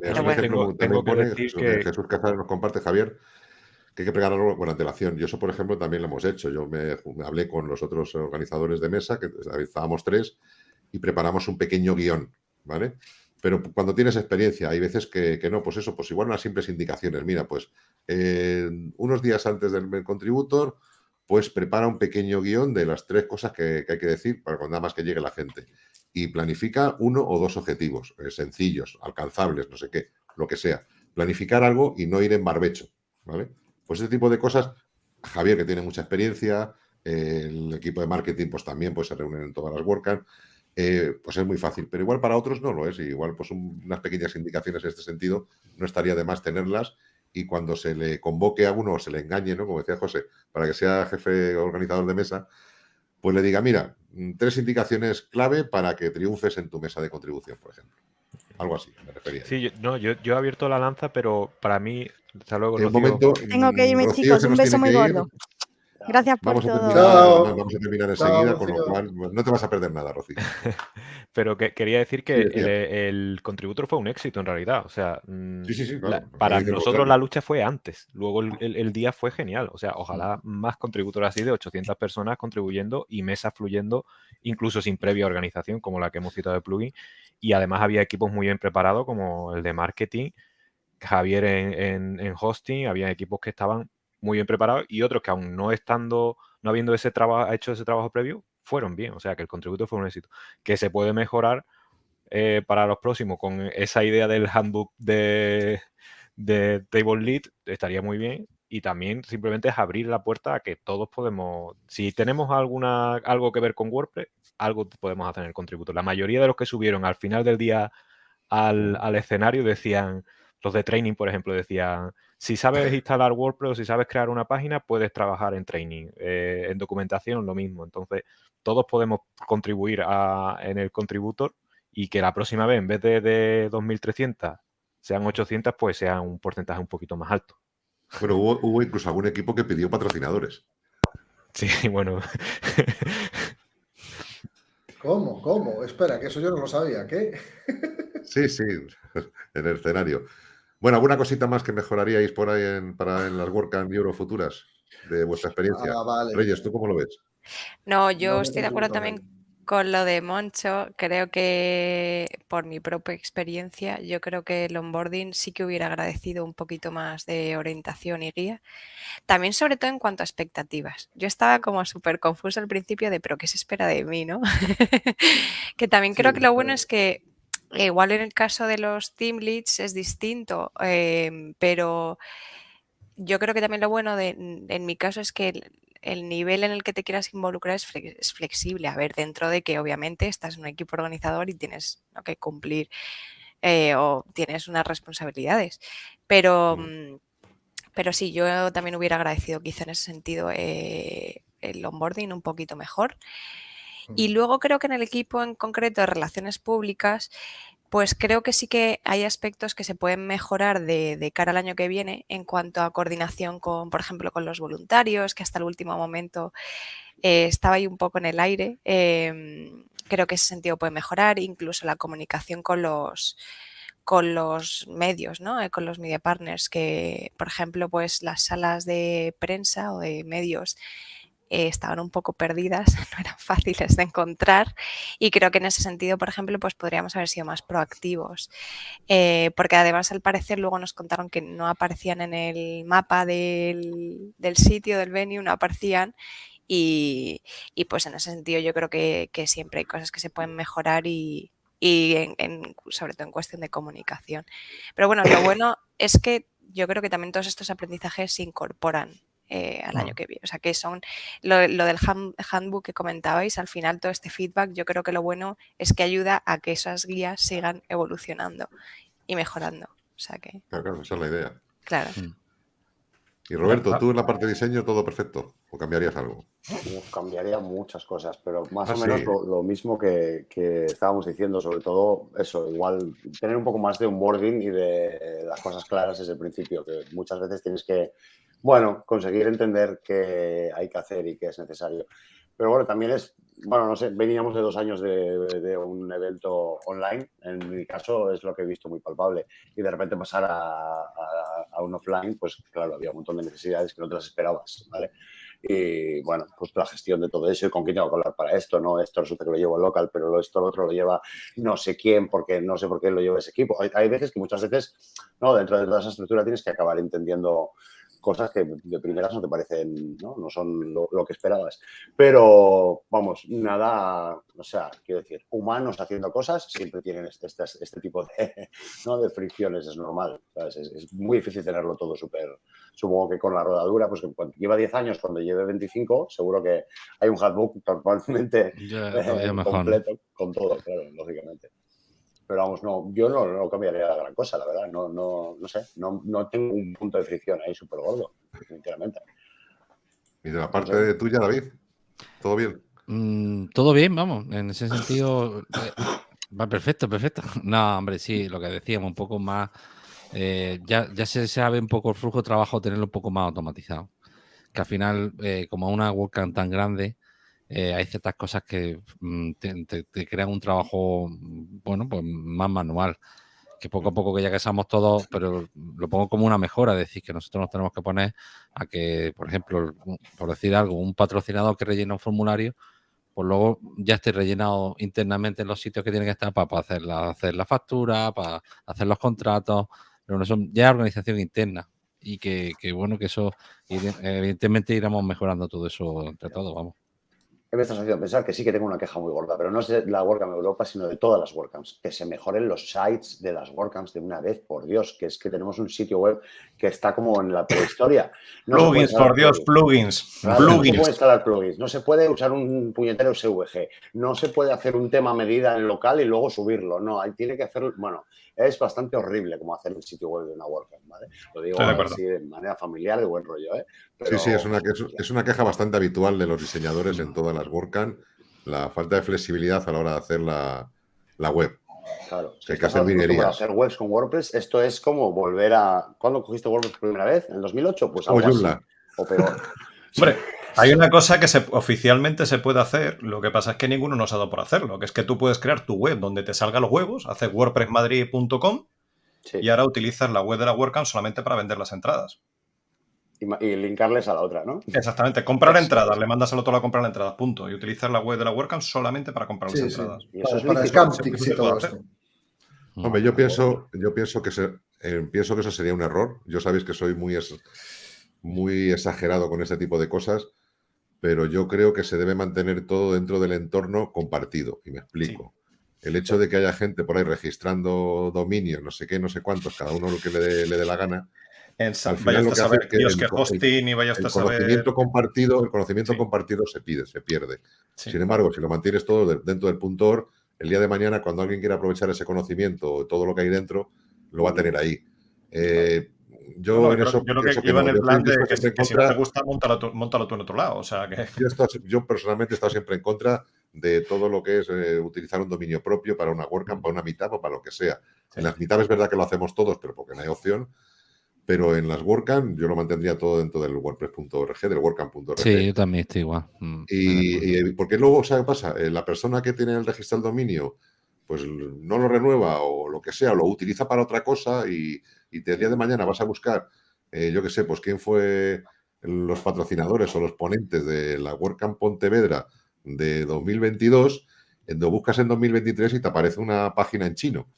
Pero bueno. Tengo- decir Jesús, que- Jesús Casares nos comparte, Javier, que hay que prepararlo con antelación. Yo eso, por ejemplo, también lo hemos hecho. Yo me, hablé con los otros organizadores de mesa, que estábamos tres, y preparamos un pequeño guion, ¿vale? Pero cuando tienes experiencia, hay veces que, no, pues eso, pues igual unas simples indicaciones. Mira, pues eh, unos días antes del contributor, pues prepara un pequeño guion de las tres cosas que, que hay que decir para cuando nada más que llegue la gente. Y planifica uno o dos objetivos, eh, sencillos, alcanzables, no sé qué, lo que sea. Planificar algo y no ir en barbecho, ¿vale? Pues ese tipo de cosas, Javier, que tiene mucha experiencia, el equipo de marketing, pues también pues, se reúnen en todas las WordCamp, eh, pues es muy fácil. Pero igual para otros no lo es. Igual pues un- unas pequeñas indicaciones en este sentido no estaría de más tenerlas y cuando se le convoque a uno o se le engañe, ¿no? Como decía José, para que sea jefe organizador de mesa, pues le diga, mira, mm, tres indicaciones clave para que triunfes en tu mesa de contribución, por ejemplo. Algo así, me refería. Sí, yo, no, yo, he abierto la lanza, pero para mí, hasta luego. momento, Tengo que irme, chicos, un beso muy gordo. Gracias por vamos todo. A vamos a terminar enseguida, con lo cual no te vas a perder nada, Rocío. (laughs) Pero que, quería decir que el, contributor fue un éxito en realidad. O sea, mm, para nosotros la lucha fue antes. Luego el, día fue genial. O sea, ojalá más contributores así de 800 personas contribuyendo y mesas fluyendo, incluso sin previa organización, como la que hemos citado de plugin. Y además había equipos muy bien preparados, como el de marketing, Javier en hosting, había equipos que estaban muy bien preparados y otros que aún no estando, no habiendo ese trabajo, hecho ese trabajo previo, fueron bien. O sea, que el contributo fue un éxito. Que se puede mejorar eh, para los próximos con esa idea del handbook de, de Table Lead, estaría muy bien. Y también simplemente es abrir la puerta a que todos podemos, si tenemos alguna, algo que ver con WordPress, algo podemos hacer en el contributo. La mayoría de los que subieron al final del día al, al escenario decían, los de training, por ejemplo, decían, si sabes (laughs) instalar WordPress o si sabes crear una página, puedes trabajar en training. Eh, en documentación, lo mismo. Entonces, todos podemos contribuir en el contributor y que la próxima vez, en vez de, de 2.300, sean 800, pues sea un porcentaje un poquito más alto. Pero hubo, hubo incluso algún equipo que pidió patrocinadores. Sí, (laughs) bueno. ¿Cómo? ¿Cómo? Espera, que eso yo no lo sabía. ¿Qué? sí, sí, (laughs) en el escenario. Bueno, ¿alguna cosita más que mejoraríais por ahí en, para en las WordCamp Euro futuras de vuestra experiencia? Ah, Reyes, ¿tú cómo lo ves? No, yo estoy de acuerdo también con lo de Moncho. Creo que por mi propia experiencia, yo creo que el onboarding sí que hubiera agradecido un poquito más de orientación y guía. También sobre todo en cuanto a expectativas. Yo estaba como súper confusa al principio de, pero ¿qué se espera de mí? ¿no? (laughs) que también creo que lo bueno es que Igual en el caso de los team leads es distinto, em, pero yo creo que también lo bueno de, en mi caso es que el, nivel en el que te quieras involucrar es, flexible. A ver, dentro de que obviamente estás en un equipo organizador y tienes que cumplir eh, o tienes unas responsabilidades. Pero, mm, pero sí, yo también hubiera agradecido quizá en ese sentido eh, el onboarding un poquito mejor. Y luego creo que en el equipo en concreto de relaciones públicas, pues creo que sí que hay aspectos que se pueden mejorar de, cara al año que viene en cuanto a coordinación con, por ejemplo, con los voluntarios, que hasta el último momento eh, estaba ahí un poco en el aire. Em, creo que ese sentido puede mejorar, incluso la comunicación con los con los medios, ¿no? Eh, con los media partners, que, por ejemplo, pues las salas de prensa o de medios eh, estaban un poco perdidas, (laughs) no eran fáciles de encontrar y creo que en ese sentido, por ejemplo, pues podríamos haber sido más proactivos, eh, porque además al parecer luego nos contaron que no aparecían en el mapa del, sitio, del venue, no aparecían y, pues en ese sentido yo creo que, siempre hay cosas que se pueden mejorar y, sobre todo en cuestión de comunicación. Pero bueno, lo bueno es que yo creo que también todos estos aprendizajes se incorporan eh, al año que viene. O sea, que son lo, del handbook que comentabais, al final todo este feedback, yo creo que lo bueno es que ayuda a que esas guías sigan evolucionando y mejorando. O sea que... Claro, claro, esa es la idea. Claro. Mm. Y Roberto, tú en la parte de diseño todo perfecto, ¿o cambiarías algo? cambiaría muchas cosas, pero más ah, o menos lo, mismo que, que, estábamos diciendo, sobre todo eso, igual tener un poco más de onboarding y de las cosas claras desde el principio, que muchas veces tienes que bueno, conseguir entender qué hay que hacer y qué es necesario. Pero bueno, también es, bueno, no sé, veníamos de dos años de, un evento online, en mi caso es lo que he visto muy palpable, y de repente pasar a, un offline, pues claro, había un montón de necesidades que no te las esperabas, ¿vale? Y bueno, pues la gestión de todo eso y con quién tengo que hablar para esto, ¿no? Esto resulta que lo llevo local, pero esto lo otro lo lleva no sé quién, porque no sé por qué lo lleva ese equipo. Hay, hay veces que muchas veces, ¿no? Dentro de toda esa estructura tienes que acabar entendiendo cosas que de primeras no te parecen, no, no son lo, que esperabas. Pero, vamos, nada, o sea, quiero decir, humanos haciendo cosas siempre tienen este, este, este tipo de, (laughs) ¿no? de fricciones, es normal. Es, muy difícil tenerlo todo súper, supongo que con la rodadura, pues cuando lleva 10 años, cuando lleve 25, seguro que hay un handbook totalmente (laughs) eh, completo con todo, claro, lógicamente. Pero vamos, no, yo no, no cambiaría la gran cosa, la verdad. No, no, no sé, no, no tengo un punto de fricción ahí súper gordo, definitivamente. ¿Y de la parte de tuya, David? ¿Todo bien? Mm, todo bien, vamos. En ese sentido, eh, va perfecto, perfecto. (laughs) No, hombre, sí, lo que decíamos, un poco más. Eh, ya, ya se sabe un poco el flujo de trabajo, tenerlo un poco más automatizado. Que al final, eh, como una WordCamp tan grande, hay ciertas cosas que mm, te, crean un trabajo, bueno, pues más manual. Que poco a poco que ya que somos todos, pero lo pongo como una mejora, es decir, que nosotros nos tenemos que poner a que, por ejemplo, por decir algo, un patrocinador que rellena un formulario, pues luego ya esté rellenado internamente en los sitios que tienen que estar para, hacer, la, hacer la factura, para hacer los contratos, pero no son ya organización interna y que, que bueno, que eso evidentemente iremos mejorando todo eso entre todos, vamos me estás haciendo pensar que sí que tengo una queja muy gorda, pero no es de la WordCamp Europa, sino de todas las WordCamps. Que se mejoren los sites de las WordCamps de una vez, por Dios, que es que tenemos un sitio web que está como en la prehistoria. plugins, por Dios, plugins. No se puede instalar plugins, no se puede usar un puñetero SVG, no se puede hacer un tema medida en local y luego subirlo. No, ahí tiene que hacer, bueno, es bastante horrible como hacer el sitio web de una WordCamp, ¿vale? Lo digo así de manera familiar, de buen rollo, ¿eh? Sí, sí, es una, es una queja bastante habitual de los diseñadores en todas las WordCamp, la falta de flexibilidad a la hora de hacer la, web. Claro, hay que hacer hacer webs con WordPress, esto es como volver a... ¿Cuándo cogiste WordPress por primera vez? ¿En el 2008? Pues algo o, o peor. Hombre, hay una cosa que se, oficialmente se puede hacer, lo que pasa es que ninguno nos ha dado por hacerlo, que es que tú puedes crear tu web donde te salgan los huevos, haces wordpressmadrid.com y ahora utilizas la web de la WordCamp solamente para vender las entradas. Y, linkarles a la otra, ¿no? Exactamente, comprar entradas, le mandas al otro a comprar entradas, punto. Y utilizar la web de la WordCamp solamente para comprar las entradas. Y eso es para y todo esto. Hombre, yo pienso, yo pienso que eh, pienso que eso sería un error. Yo sabéis que soy muy, muy exagerado con este tipo de cosas pero yo creo que se debe mantener todo dentro del entorno compartido. Y me explico. El hecho de que haya gente por ahí registrando dominios, no sé qué, no sé cuántos, cada uno lo que le dé, la gana. al final lo que hace que el, conocimiento compartido, el conocimiento compartido se pide, se pierde. Sin embargo, si lo mantienes todo dentro del punto el día de mañana, cuando alguien quiera aprovechar ese conocimiento, todo lo que hay dentro, lo va a tener ahí. Eh, yo en eso. Yo lo que iba en el plan de que, si, no te gusta, montalo tú, en otro lado. O sea, que... yo, personalmente he estado siempre en contra de todo lo que es eh, utilizar un dominio propio para una WordCamp, para una mitad o para lo que sea. En las mitad es verdad que lo hacemos todos, pero porque no hay opción. Pero en las WordCamp yo lo mantendría todo dentro del WordPress.org, del WordCamp.org. Sí, yo también estoy igual. Mm, y, porque luego, ¿sabes qué pasa? Eh, la persona que tiene el registro del dominio, pues no lo renueva o lo que sea, lo utiliza para otra cosa y y el día de mañana vas a buscar, eh, yo qué sé, pues quién fue los patrocinadores o los ponentes de la WordCamp Pontevedra de 2022, lo buscas en 2023 y te aparece una página en chino.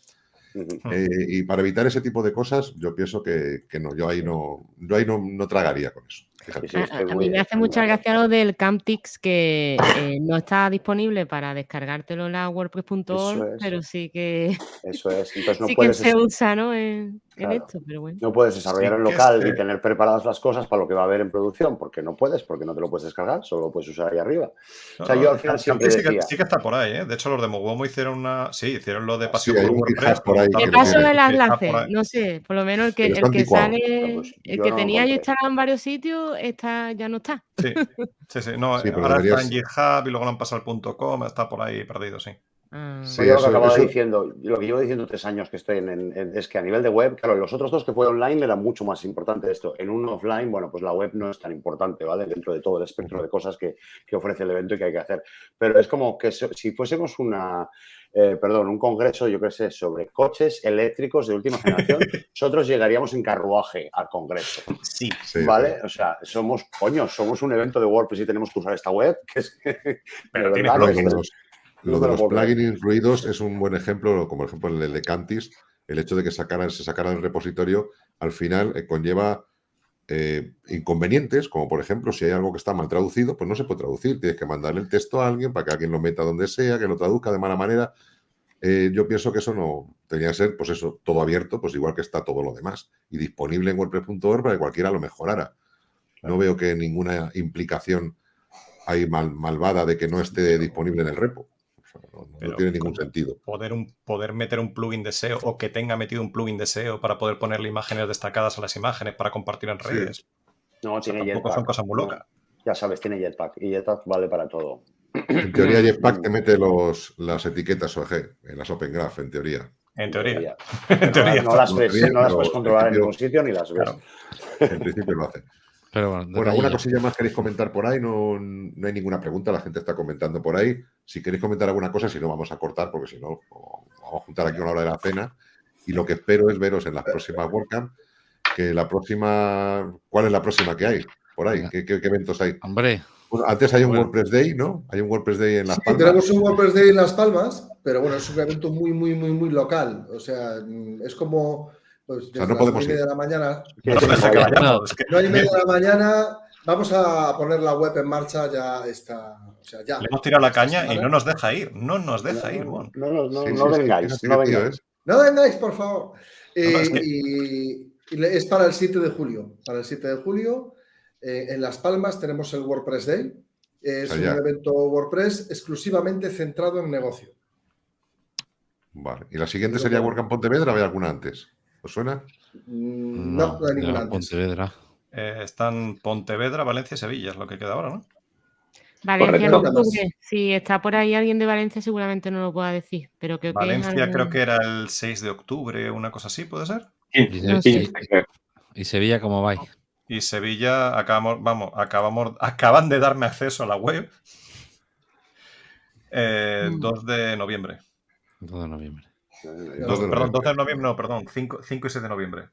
Eh, y para evitar ese tipo de cosas, yo pienso que, no, yo ahí no, yo ahí no tragaría con eso. A, mí me hace mucha gracia lo del Camptix que eh, no está disponible para descargártelo en la WordPress.org, pero sí que, Eso es. Entonces (laughs) no sí que se usa ¿no? en, esto. Pero bueno. No puedes desarrollar en local y tener preparadas las cosas para lo que va a haber en producción, porque no puedes, porque no te lo puedes descargar, solo lo puedes usar ahí arriba. o sea, yo al final siempre sí, que, sí que está por ahí, ¿eh? De hecho, los de Mogomo hicieron una... Sí, hicieron lo de pasión por WordPress. Por ahí, ¿Qué paso el enlace? No sé, por lo menos el que, el que sale... Pues el que tenía yo instalado en varios sitios, está ya no está. Sí, sí, sí. No, (laughs) ahora está en GitHub y luego lo han pasado al .com, está por ahí perdido, sí. Ah. Sí, lo que acababa diciendo, lo que llevo diciendo tres años que estoy en, es que a nivel de web, claro, los otros dos que fue online era mucho más importante esto. En un offline, bueno, pues la web no es tan importante, ¿vale? Dentro de todo el espectro de cosas que, que ofrece el evento y que hay que hacer. Pero es como que si fuésemos una, eh, perdón, un congreso, yo qué sé, sobre coches eléctricos de última generación, (laughs) nosotros llegaríamos en carruaje al congreso. Sí. ¿Vale? O sea, somos, coño, somos un evento de WordPress y tenemos que usar esta web. (laughs) Que es Pero tiene plugins. Lo de los plugins incluidos es un buen ejemplo, como el ejemplo el de Cantis, el hecho de que sacaran, se sacara del repositorio, al final eh, conlleva eh, inconvenientes, como por ejemplo, si hay algo que está mal traducido, pues no se puede traducir. Tienes que mandarle el texto a alguien para que alguien lo meta donde sea, que lo traduzca de mala manera. Eh, yo pienso que eso no tenía que ser, pues eso, todo abierto, pues igual que está todo lo demás y disponible en WordPress.org para que cualquiera lo mejorara. No veo que ninguna implicación hay mal, malvada de que no esté disponible en el repo. No, tiene ningún sentido. Poder, un, poder meter un plugin de SEO o que tenga metido un plugin de SEO para poder ponerle imágenes destacadas a las imágenes para compartir en redes. No, tiene Jetpack. son cosas muy locas. ya sabes, tiene Jetpack y Jetpack vale para todo. En teoría (clears throat) Jetpack te mete los, las etiquetas OG en las Open Graph, en teoría. (laughs) En teoría. No, las ves, no las puedes controlar en ningún sitio ni las ves. En principio lo hace. Pero bueno, ¿alguna cosilla más queréis comentar por ahí? No, no, hay ninguna pregunta, la gente está comentando por ahí. Si queréis comentar alguna cosa, si no, vamos a cortar, porque si no, vamos a juntar aquí una hora de la cena. Y lo que espero es veros en las próximas WordCamp, que la próxima... ¿Cuál es la próxima que hay por ahí? ¿Qué, eventos hay? Hombre, antes hay un WordPress Day, ¿no? Hay un WordPress Day en Las Palmas. Tenemos un WordPress Day en Las Palmas, pero bueno, es un evento muy, muy, muy, muy local. O sea, es como pues, o no podemos ir. de la mañana. No, hay media de la mañana. Vamos a poner la web en marcha, ya está. O sea, ya. Le hemos tirado la caña y no nos deja ir. No nos deja ir, Mon. No, no, no, no vengáis. No vengáis. No vengáis, por favor. y, es para el 7 de julio. Para el 7 de julio. Eh, en Las Palmas tenemos el WordPress Day. Es un evento WordPress exclusivamente centrado en negocio. Vale. ¿Y la siguiente sería WordCamp Pontevedra o hay alguna antes? ¿Os suena? Mm, no, no, ninguna. Pontevedra. Eh, están Pontevedra, Valencia y Sevilla, es lo que queda ahora, ¿no? Valencia no octubre. Si está por ahí alguien de Valencia, seguramente no lo pueda decir. Pero creo Valencia creo que era el 6 de octubre, una cosa así, ¿puede ser? ¿Y Sevilla cómo vais? Y Sevilla, acabamos, vamos, acabamos, (laughs) acaban de darme acceso a la web. 2 eh, mm. de noviembre. 2 de noviembre. Perdón, 2 de noviembre, no, perdón, 5, 5, y 6 de noviembre.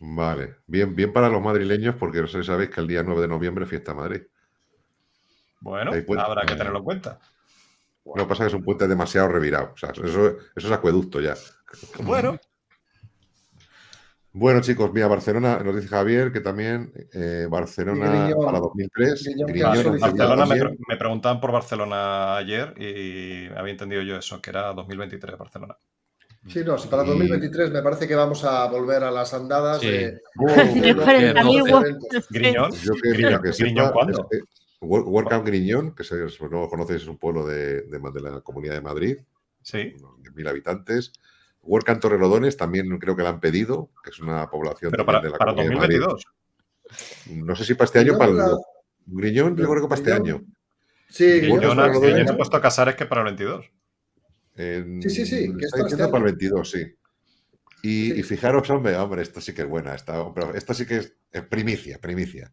Vale, bien, bien para los madrileños, porque no sé si sabéis que el día 9 de noviembre es fiesta Madrid. Bueno, habrá que tenerlo en cuenta. Lo que pasa es que es un puente demasiado revirado. O sea, eso, eso es acueducto ya. Bueno, bueno, chicos, mira, Barcelona, nos dice Javier que también eh, Barcelona para 2003. Barcelona me, preguntaban por Barcelona ayer y había entendido yo eso, que era 2023 Barcelona. Sí, no, si para 2023 me parece que vamos a volver a las andadas de... (laughs) Griñón. Yo que, que Griñón, ¿cuándo? WordCamp Griñón, que si no lo conocéis, es un pueblo de, de, la Comunidad de Madrid. Sí. mil habitantes. WordCamp Torrelodones también creo que la han pedido, que es una población Pero para, de la para 2022. No sé si para este año o para el Griñón, yo creo que para este año. Sí, Griñón, Griñón se ha puesto a casar es que para el 22. sí, sí, sí. Que está diciendo para el 22, sí. Y, fijaros, hombre, hombre, esto sí que es buena. Esta, pero esto sí que es, primicia, primicia.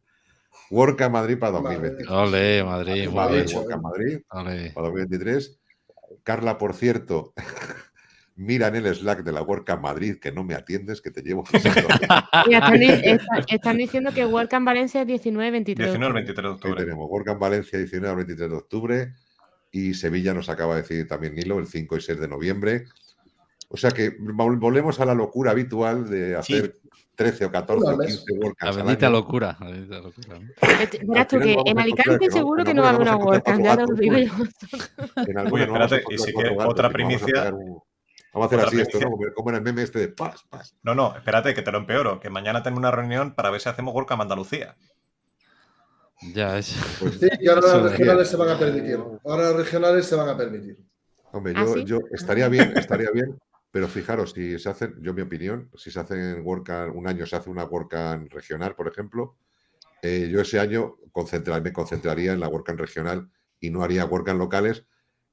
WordCamp Madrid para 2023. Ole, Madrid, Madrid. Madrid para 2023. Carla, por cierto, mira en el Slack de la WordCamp Madrid que no me atiendes, que te llevo. (laughs) (laughs) están, diciendo que WordCamp Valencia es 19-23 19-23 de octubre. tenemos WordCamp Valencia 19-23 de octubre y Sevilla nos acaba de decir también Nilo el 5 y 6 de noviembre. O sea que volvemos a la locura habitual de hacer 13 o 14 o 15 WordCamps. La bendita locura. La bendita locura. Verás tú que en Alicante seguro que no va a haber una WordCamp, ya lo digo yo. Uy, espérate, y si que otra primicia. Vamos a hacer así esto, ¿no? Como en el meme este de paz, paz. No, no, espérate, que te lo empeoro. Que mañana tengo una reunión para ver si hacemos WordCamp Andalucía. Ya es. Pues sí, y ahora las regionales se van a permitir. Ahora las regionales se van a permitir. Hombre, ¿Ah, yo, estaría bien, estaría bien, pero fijaros, si se hacen, yo mi opinión, si se hacen WordCamp, un año se hace una WordCamp regional, por ejemplo, eh, yo ese año me concentraría en la WordCamp regional y no haría WordCamp locales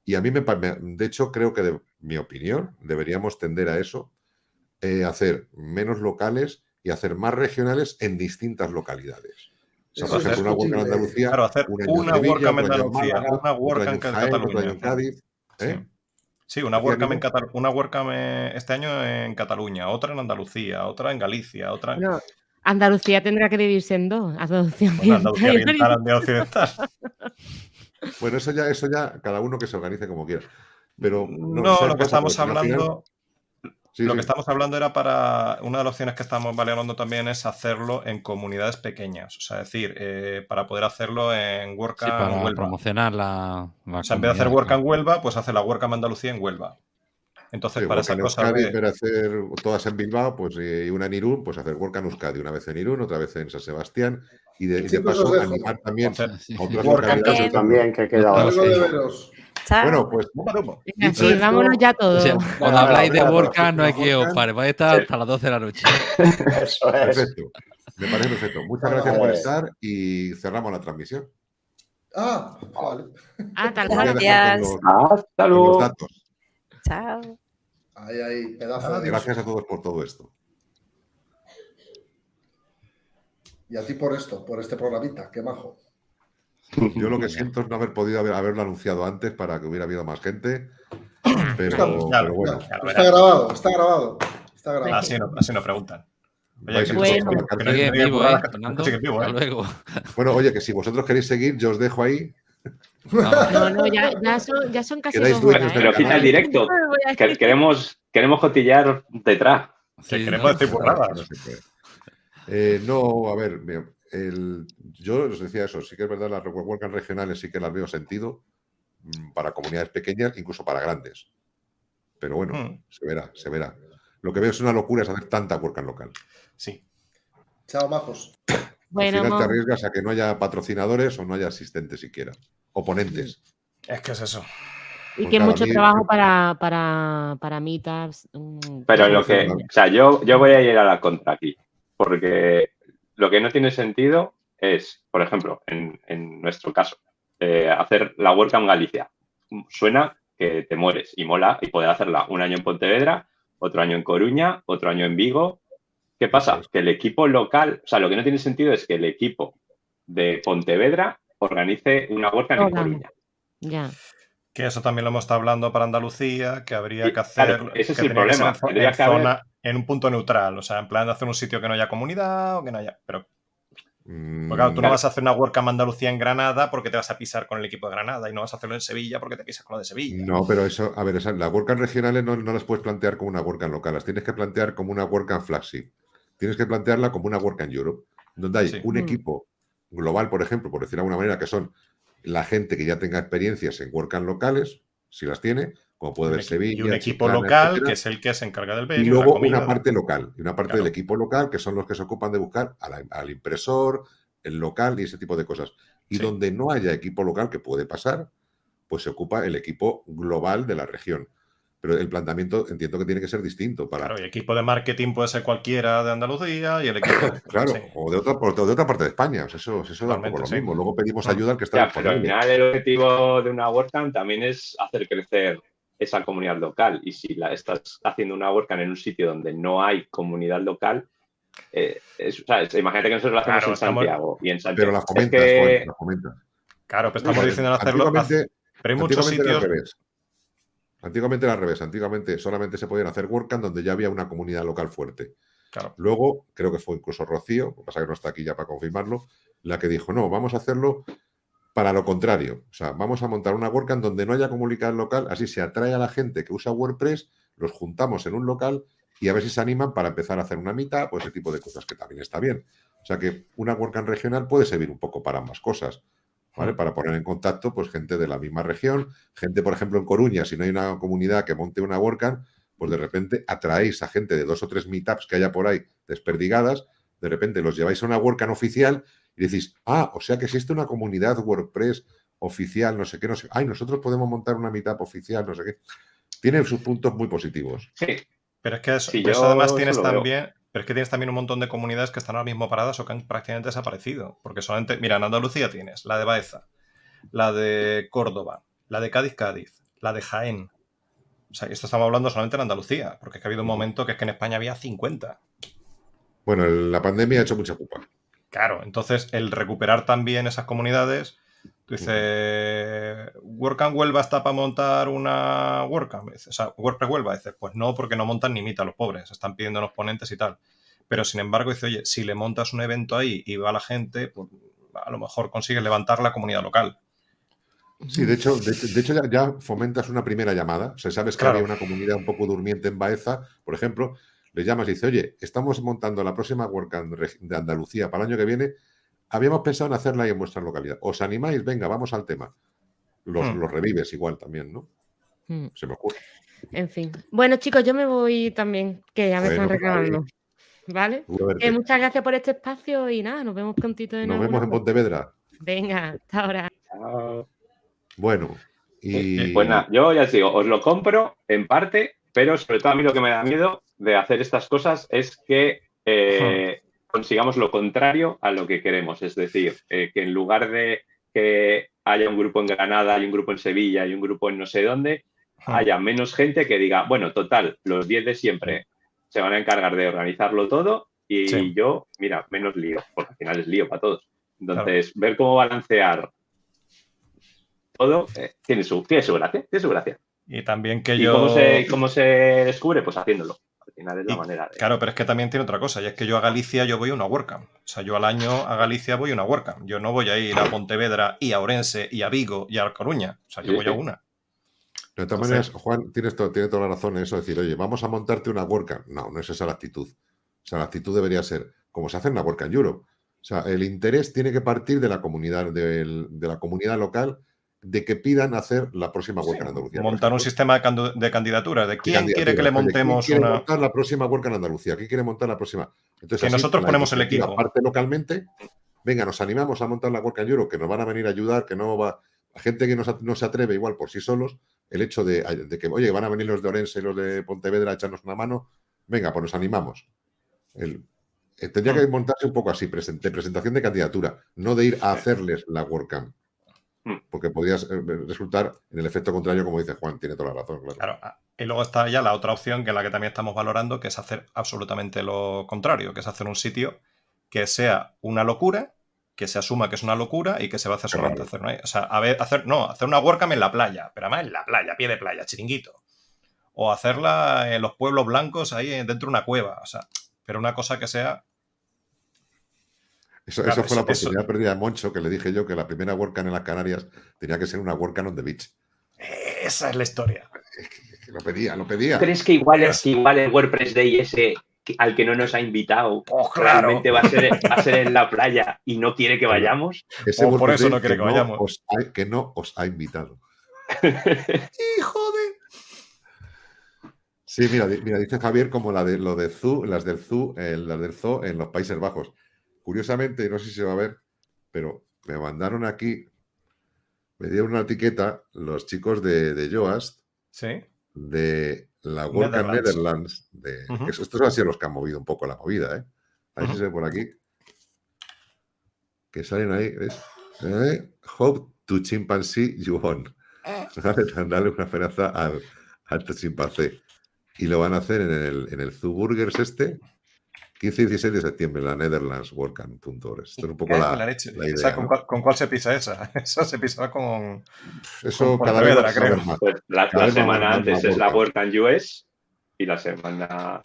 y a mí me, de hecho, creo que de mi opinión, deberíamos tender a eso, eh, hacer menos locales y hacer más regionales en distintas localidades. O sea, por ejemplo, una WordCamp en Andalucía, claro, hacer una WordCamp en Andalucía, una WordCamp en Cataluña. Cádiz, ¿eh? Sí, una WordCamp, en Cataluña, una WordCamp este año en Cataluña, otra en Andalucía, otra en Galicia, otra en... Andalucía tendrá que dividirse en dos. Andalucía, bueno, Andalucía Oriental, (laughs) Occidental. (laughs) Bueno, eso ya, eso ya, cada uno que se organice como quiera. Pero no, lo que estamos hablando. lo que estamos hablando era para. Una de las opciones que estamos valorando también es hacerlo en comunidades pequeñas. O sea, es decir, eh, para poder hacerlo en WordCamp sí, para promocionar la, O sea, en vez de hacer WordCamp Huelva, pues hace la WordCamp Andalucía en Huelva. Entonces, para esa cosa. Euskadi, de... hacer todas en Bilbao, pues y una en Irún, pues hacer WordCamp Euskadi, una vez en Irún, otra vez en San Sebastián, y de, paso animar también a otras también que queda Bueno, pues. Venga, sí, vámonos ya todos. cuando habláis de WordCamp no hay que os pare, vais a estar hasta las 12 de la noche. (laughs) Eso es. Perfecto. Me parece perfecto. Muchas gracias por estar y cerramos la transmisión. Ah, vale. Ah, tal Os voy a cual. dejar Gracias. los- Hasta luego. Chao. Ahí, ahí, pedazo de Gracias a todos por todo esto. Y a ti por esto, por este programita, qué majo. Yo lo que siento es no haber podido haber- haberlo anunciado antes para que hubiera habido más gente. Pero, Está, pero bueno, grabado, está grabado. Está grabado. Así no, así no preguntan. Oye, Bueno. oye, que si vosotros queréis seguir, yo os dejo ahí. No, No, no, ya, ya, (laughs) son, ya son casi dos horas. ¿eh? Pero quita el directo. Queremos, queremos cotillar detrás. Que queremos ¿no? decir burradas. No puede. Eh, no, a ver, el- yo os decía eso, sí que es verdad, las WordCamp regionales sí que las veo sentido mm, para comunidades pequeñas, incluso para grandes. Pero bueno, Mm. se verá, se verá. Lo que veo es una locura es hacer tanta WordCamp local. Sí. Chao, majos. Bueno, Al final te arriesgas a que no haya patrocinadores o no haya asistentes siquiera. O ponentes. Es que es eso. y que mucho mí- trabajo para, para, para meetups. mm, Pero lo que, o sea, yo, yo voy a ir a la contra aquí, porque lo que no tiene sentido es, por ejemplo, en, en nuestro caso, eh, hacer la WordCamp Galicia. Suena que te mueres y mola y poder hacerla un año en Pontevedra, otro año en Coruña, otro año en Vigo. ¿Qué pasa? Que el equipo local, o sea, lo que no tiene sentido es que el equipo de Pontevedra organice una WordCamp en. Coruña. Ya. Que eso también lo hemos estado hablando para Andalucía, que habría que hacer. claro, ese es que el que problema. en zo- Tendría en, que haber- zona- en un punto neutral, o sea, en plan de hacer un sitio que no haya comunidad o que no haya. Pero Mm, Porque claro, tú no Claro. vas a hacer una WordCamp Andalucía en Granada porque te vas a pisar con el equipo de Granada y no vas a hacerlo en Sevilla porque te pisas con lo de Sevilla. No, pero eso, a ver, esa- las WordCamp regionales no, no las puedes plantear como una WordCamp local, las tienes que plantear como una WordCamp flagship. Tienes que plantearla como una WordCamp Europe, donde hay Sí. un Mm. equipo global, por ejemplo, por decir de alguna manera, que son la gente que ya tenga experiencias en WordCamp locales, si las tiene, como puede Y ver Sevilla. y un equipo Chiclana, local etcétera, que es el que se encarga del y venue, luego la comida. una parte local, y una parte Claro. del equipo local, que son los que se ocupan de buscar la- al impresor, el local y ese tipo de cosas. Y Sí. donde no haya equipo local, que puede pasar, pues se ocupa el equipo global de la región. Pero el planteamiento entiendo que tiene que ser distinto para, Claro, y equipo de marketing puede ser cualquiera de Andalucía y el equipo. (laughs) claro, sí. o de otra, o de otra parte de España. O sea, eso, eso da un poco lo sí. mismo. Luego pedimos Mm. ayuda al que está Ya, pero al final el objetivo de una WordCamp también es hacer crecer esa comunidad local. Y si la estás haciendo una WordCamp en un sitio donde no hay comunidad local, eh, es- o sea, es- imagínate que nosotros lo hacemos Claro, en estamos- Santiago. Y en Pero Santiago la es que-. Claro, pero estamos diciendo hacerlo. Pero hay muchos sitios. Antiguamente era al revés. Antiguamente solamente se podían hacer WordCamp donde ya había una comunidad local fuerte. Claro, Luego, creo que fue incluso Rocío, lo que pasa que no está aquí ya para confirmarlo, la que dijo, no, vamos a hacerlo para lo contrario. O sea, vamos a montar una WordCamp donde no haya comunidad local, así se atrae a la gente que usa WordPress, los juntamos en un local y a ver si se animan para empezar a hacer una mitad, pues ese tipo de cosas que también está bien. O sea que una WordCamp regional puede servir un poco para ambas cosas. ¿Vale? Para poner en contacto pues gente de la misma región, gente, por ejemplo, en Coruña, si no hay una comunidad que monte una WordCamp, pues de repente atraéis a gente de dos o tres meetups que haya por ahí desperdigadas, de repente los lleváis a una WordCamp oficial y decís, ah, o sea que existe una comunidad WordPress oficial, no sé qué, no sé, ay, nosotros podemos montar una meetup oficial, no sé qué. Tiene sus puntos muy positivos. Sí, pero es que eso, Sí, además tienes veo. Pero es que tienes también un montón de comunidades que están ahora mismo paradas o que han prácticamente desaparecido. Porque solamente, mira, en Andalucía tienes la de Baeza, la de Córdoba, la de Cádiz Cádiz, la de Jaén. O sea, esto estamos hablando solamente en Andalucía, porque es que ha habido un momento que es que en España había 50. Bueno, la pandemia ha hecho mucha culpa. Claro, entonces el recuperar también esas comunidades, tú dices, WordCamp Huelva está para montar una WordCamp, o sea, WordPress Huelva, dices, pues no, porque no montan ni mitad los pobres, están pidiendo los ponentes y tal. Pero sin embargo, dice, oye, si le montas un evento ahí y va la gente, pues a lo mejor consigues levantar la comunidad local. Sí, de hecho, de, de hecho ya, ya fomentas una primera llamada. O sea, sabes que Claro. había una comunidad un poco durmiente en Baeza, por ejemplo, le llamas y dices, oye, estamos montando la próxima WordCamp de Andalucía para el año que viene. Habíamos pensado en hacerla ahí en vuestra localidad. ¿Os animáis? Venga, vamos al tema. Los, Hmm. los revives igual también, ¿no? Mm, Se me ocurre. En fin. Bueno, chicos, yo me voy también, que ya me Bueno, están pues, reclamando. ¿Vale? Eh, muchas gracias por este espacio y nada, nos vemos prontito de Nos nuevo. vemos en Pontevedra. Venga, hasta ahora. chao. Bueno, Y... Pues nada, yo ya os digo, os lo compro en parte, pero sobre todo a mí lo que me da miedo de hacer estas cosas es que eh, consigamos lo contrario a lo que queremos. Es decir, eh, que en lugar de que haya un grupo en Granada, hay un grupo en Sevilla, y un grupo en no sé dónde, haya menos gente que diga, bueno, total, los 10 de siempre se van a encargar de organizarlo todo y yo, mira, menos lío, porque al final es lío para todos. Entonces, ver cómo balancear todo eh, tiene, su, tiene su gracia, tiene su gracia. Y también que ¿Y yo... Cómo se, cómo se descubre? Pues haciéndolo. Al final es la manera de... Claro, pero es que también tiene otra cosa, y es que yo a Galicia yo voy a una WordCamp. O sea, yo al año a Galicia voy a una WordCamp. Yo no voy a ir a Pontevedra y a Orense y a Vigo y a Coruña. O sea, yo voy a una. De todas maneras, Juan, tienes tiene toda la razón en eso, decir, oye, vamos a montarte una WordCamp. No, no es esa la actitud. O sea, la actitud debería ser, como se hace en la WordCamp Europe. O sea, el interés tiene que partir de la comunidad, de la comunidad local, de que pidan hacer la próxima WordCamp en Andalucía. Montar un sistema de, candidaturas, de quién quiere que le montemos ¿quién quiere montar la próxima WordCamp en Andalucía? ¿Quién quiere montar la próxima? Entonces, que nosotros ponemos el equipo. Aparte localmente, venga, nos animamos a montar la WordCamp Europe, que nos van a venir a ayudar, que no va... La gente que no, se atreve igual por sí solos, el hecho de, que, oye, van a venir los de Orense y los de Pontevedra a echarnos una mano, venga, pues nos animamos. El, eh, tendría que montarse un poco así, de presentación de candidatura, no de ir a hacerles la WordCamp. Hmm. Porque podría eh, resultar en el efecto contrario, como dice Juan, tiene toda la razón. Claro. Ah, y luego está ya la otra opción, que es la que también estamos valorando, que es hacer absolutamente lo contrario, que es hacer un sitio que sea una locura, que se asuma que es una locura y que se va a hacer solamente hacer una. O sea, a ver, hacer, no, hacer una WordCamp en la playa, pero además en la playa, pie de playa, chiringuito. O hacerla en los pueblos blancos ahí dentro de una cueva. O sea, pero una cosa que sea. Eso, fue la oportunidad perdida de Moncho, que le dije yo que la primera WordCamp en las Canarias tenía que ser una WordCamp on the beach. Esa es la historia. lo pedía, lo pedía. ¿Crees que igual, es, que igual el WordPress Day ese al que no nos ha invitado oh, realmente va a, ser, a ser en la playa y no quiere que vayamos? Ese oh, por eso no quiere que, vayamos. que no os ha invitado. (laughs) ¡Hijo de! Sí, mira, mira, dice Javier como la de lo de Zoo, las del Zoo, eh, las del Zoo en los Países Bajos. Curiosamente, no sé si se va a ver, pero me mandaron aquí, me dieron una etiqueta los chicos de, ¿Sí? de la World Netherlands. de, estos han sido los que han movido un poco la movida, ¿eh? A ver si se ve por aquí. Que salen ahí, ¿ves? ¿Eh? Hope to chimpanzee you won. Eh. (laughs) Dale una esperanza al, al chimpancé y lo van a hacer en el, en el Zoo Burgers este, 15 y 16 de septiembre, en la Netherlands WordCamp.org. Esto es un poco la, la, idea. ¿con, cuál, se pisa esa? (laughs) Esa se pisa con. Eso cada vez creo. Pues la, semana antes es la WordCamp US y la semana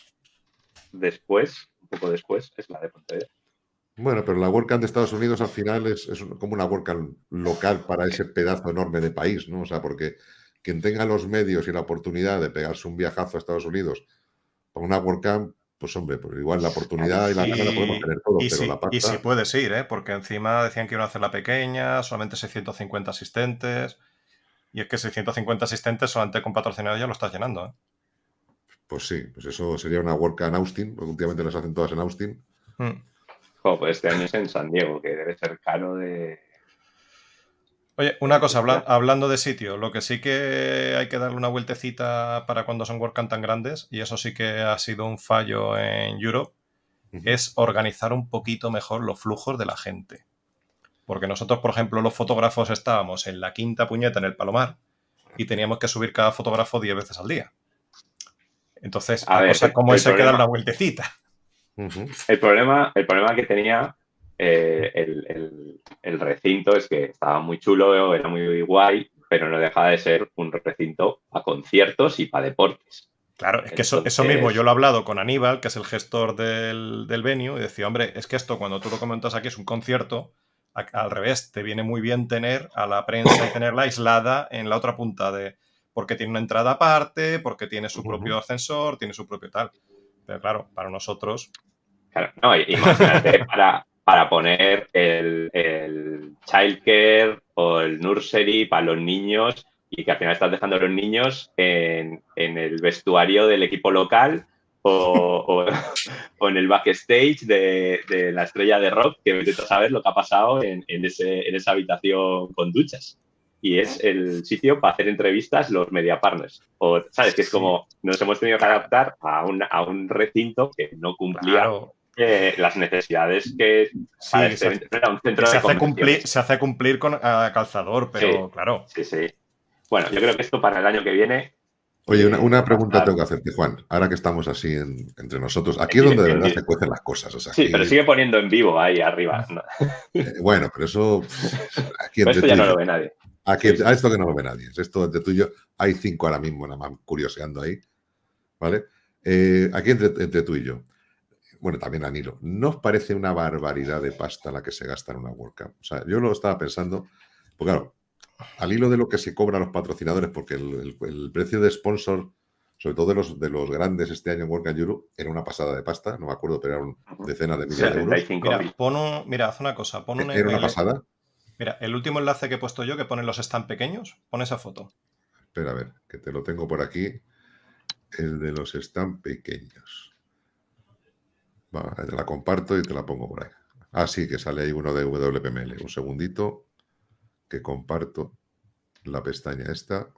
después, un poco después, es la de Pontevedra. Bueno, pero la WordCamp de Estados Unidos al final es, es como una WordCamp local para ese pedazo enorme de país, ¿no? O sea, porque quien tenga los medios y la oportunidad de pegarse un viajazo a Estados Unidos para una WordCamp, pues hombre, pues igual la oportunidad y la gana la podemos tener todo, pero si, la pasta... Y si puedes ir, ¿eh? porque encima decían que iban a hacer la pequeña, solamente 650 asistentes, y es que 650 asistentes solamente con patrocinador ya lo estás llenando. ¿eh? Pues sí, pues eso sería una WordCamp en Austin, porque últimamente las hacen todas en Austin. Hmm. pues este año es en San Diego, que debe ser caro de Oye, una cosa, hablando de sitio, lo que sí que hay que darle una vueltecita para cuando son WordCamp tan grandes, y eso sí que ha sido un fallo en Europe, es organizar un poquito mejor los flujos de la gente. Porque nosotros, por ejemplo, los fotógrafos estábamos en la quinta puñeta en el Palomar y teníamos que subir cada fotógrafo 10 veces al día. Entonces, a, cosa como esa hay que dar una vueltecita. el, problema, el problema que tenía eh, el, recinto es que estaba muy chulo, era muy guay, pero no dejaba de ser un recinto a conciertos y para deportes. Claro, es que eso, eso, mismo yo lo he hablado con Aníbal, que es el gestor del, del venue, y decía, hombre, es que esto cuando tú lo comentas aquí es un concierto, al revés, te viene muy bien tener a la prensa y tenerla aislada en la otra punta de... porque tiene una entrada aparte, porque tiene su propio ascensor, tiene su propio tal. Pero claro, para nosotros... Claro, no, imagínate, (laughs) para, para poner el, el childcare o el nursery para los niños y que al final estás dejando a los niños en, el vestuario del equipo local (laughs) o, en el backstage de, de, la estrella de rock, que vete a saber lo que ha pasado en, ese, en esa habitación con duchas. y es el sitio para hacer entrevistas los media partners. O, ¿sabes? Que es como nos hemos tenido que adaptar a un, a un recinto que no cumplía eh, las necesidades que sí, se, un centro se, hace cumplir, se hace cumplir con calzador, pero claro. Sí, sí. Bueno, yo creo que esto para el año que viene Oye, una, pregunta tengo que hacerte, Juan. Ahora que estamos así entre nosotros, aquí es donde de verdad se cuecen las cosas. sí, pero sigue poniendo en vivo ahí arriba. Eh, bueno, pero eso. Aquí esto ya no lo ve nadie. Aquí, A esto que no lo ve nadie. Esto entre tú y yo, hay cinco ahora mismo, nada más curioseando ahí. ¿Vale? Eh, aquí entre, tú y yo. Bueno, también a Nilo. ¿No os parece una barbaridad de pasta la que se gasta en una WordCamp? O sea, yo lo estaba pensando. Pues claro, al hilo de lo que se cobra a los patrocinadores, porque el, precio de sponsor, sobre todo de los, de los grandes este año en World Europe, era una pasada de pasta, no me acuerdo, pero eran decenas de miles de euros. Mira, pon mira, haz una cosa. Pon un, ¿Era una pasada? Mira, el último enlace que he puesto yo, que pone los stand pequeños, pon esa foto. Espera, a ver, que te lo tengo por aquí. El de los stand pequeños. Te la comparto y te la pongo por ahí. Ah, sí, que sale ahí uno de WPML. Un segundito que comparto la pestaña esta.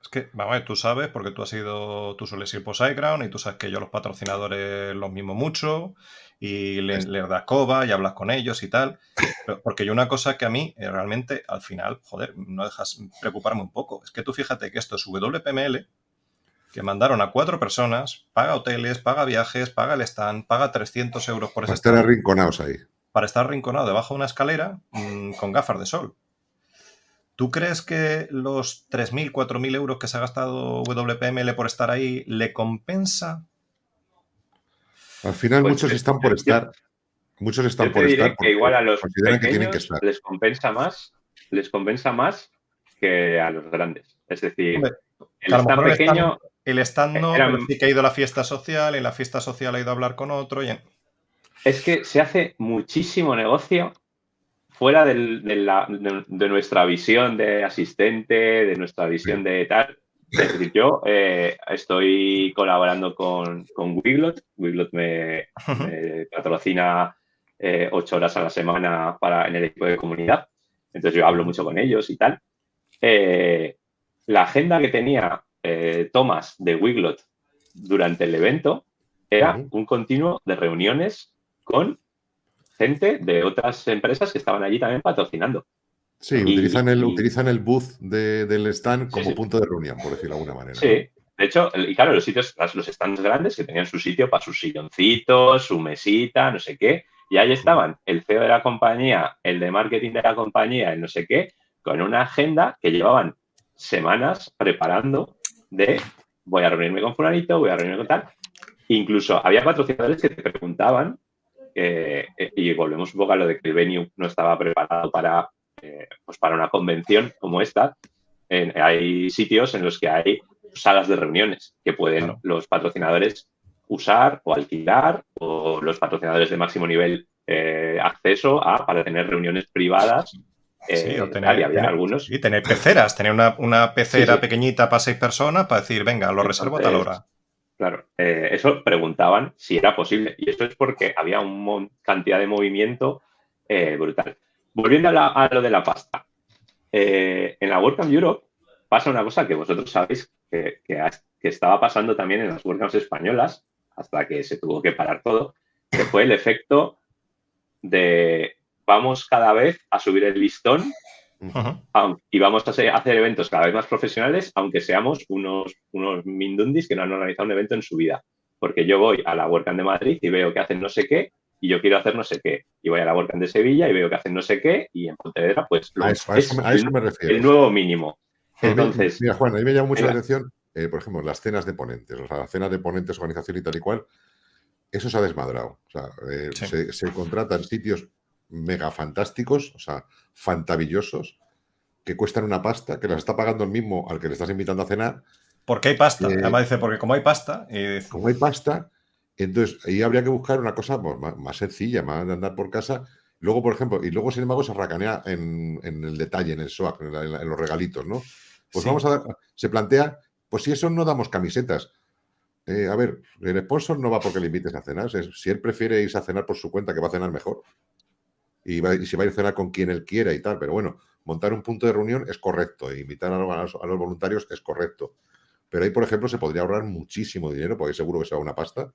Es que, vamos a ver, tú sabes, porque tú has ido, tú sueles ir por SiteGround y tú sabes que yo los patrocinadores los mimo mucho y les, das coba y hablas con ellos y tal. porque yo una cosa que a mí eh, realmente al final, joder, no dejas preocuparme un poco. Es que tú fíjate que esto es WPML, que mandaron a cuatro personas, paga hoteles, paga viajes, paga el stand, paga 300 euros por ese Para estar arrinconados ahí. Para estar arrinconado debajo de una escalera mm, con gafas de sol. ¿Tú crees que los 3.000, 4.000 euros que se ha gastado WPML por estar ahí le compensa? Al final pues muchos están por estar. Muchos están por estar. Que igual a los pequeños les compensa más, les compensa más que a los grandes. Es decir, el stand pequeño. El stand, no, sí que ha ido a la fiesta social, en la fiesta social ha ido a hablar con otro. Es que se hace muchísimo negocio fuera de, nuestra visión de asistente, de nuestra visión de tal. Es decir, yo eh, estoy colaborando con, con Wiglot. Wiglot me, patrocina eh, ocho horas a la semana para, en el equipo de comunidad. Entonces yo hablo mucho con ellos y tal. Eh, la agenda que tenía Thomas de Wiglot durante el evento era un continuo de reuniones con gente de otras empresas que estaban allí también patrocinando. Sí, utilizan, el, utilizan el booth del stand como punto de reunión, por decirlo de alguna manera. Sí, de hecho, y claro, los sitios, los stands grandes que tenían su sitio para sus silloncitos, su mesita, no sé qué, y ahí estaban el CEO de la compañía, el de marketing de la compañía, el no sé qué, con una agenda que llevaban semanas preparando de voy a reunirme con fulanito, voy a reunirme con tal. Incluso había patrocinadores que te preguntaban eh, y volvemos un poco a lo de que el venue no estaba preparado para, eh, pues para una convención como esta. hay sitios en los que hay salas de reuniones que pueden los patrocinadores usar o alquilar o los patrocinadores de máximo nivel eh, acceso a para tener reuniones privadas. Sí, o tener, algunos. Y tener peceras, tener una, pecera pequeñita para seis personas para decir, venga, lo reservo a tal hora. Claro, eh, eso preguntaban si era posible y eso es porque había una cantidad de movimiento eh, brutal. Volviendo a, lo de la pasta, eh, en la WordCamp Europe pasa una cosa que vosotros sabéis que, estaba pasando también en las WordCamps españolas hasta que se tuvo que parar todo, que fue el efecto de vamos cada vez a subir el listón y vamos a hacer eventos cada vez más profesionales, aunque seamos unos, unos mindundis que no han organizado un evento en su vida. Porque yo voy a la WordCamp de Madrid y veo que hacen no sé qué y yo quiero hacer no sé qué. Y voy a la WordCamp de Sevilla y veo que hacen no sé qué y en Pontevedra, pues a eso, me refiero. el nuevo mínimo. Entonces, mira, Juan, a mí me llama mucho la atención, eh, por ejemplo, las cenas de ponentes, o sea, las cenas de ponentes, organización y tal y cual, eso se ha desmadrado. O sea, eh, se, se, contratan sitios mega fantásticos, o sea, fantabillosos, que cuestan una pasta, que las está pagando el mismo al que le estás invitando a cenar. Porque hay pasta. Eh, Además dice, porque como hay pasta. Como hay pasta, entonces ahí habría que buscar una cosa pues, más, sencilla, más de andar por casa. Luego, por ejemplo, y luego, sin embargo, se racanea en, el detalle, en el SOAC, en, los regalitos, ¿no? Pues vamos a dar, se plantea, pues si eso no damos camisetas. Eh, a ver, el sponsor no va porque le invites a cenar. Si él prefiere irse a cenar por su cuenta, que va a cenar mejor y, si va a ir a cenar con quien él quiera y tal, pero bueno, montar un punto de reunión es correcto, e invitar a los, a voluntarios es correcto. Pero ahí, por ejemplo, se podría ahorrar muchísimo dinero, porque seguro que se va una pasta.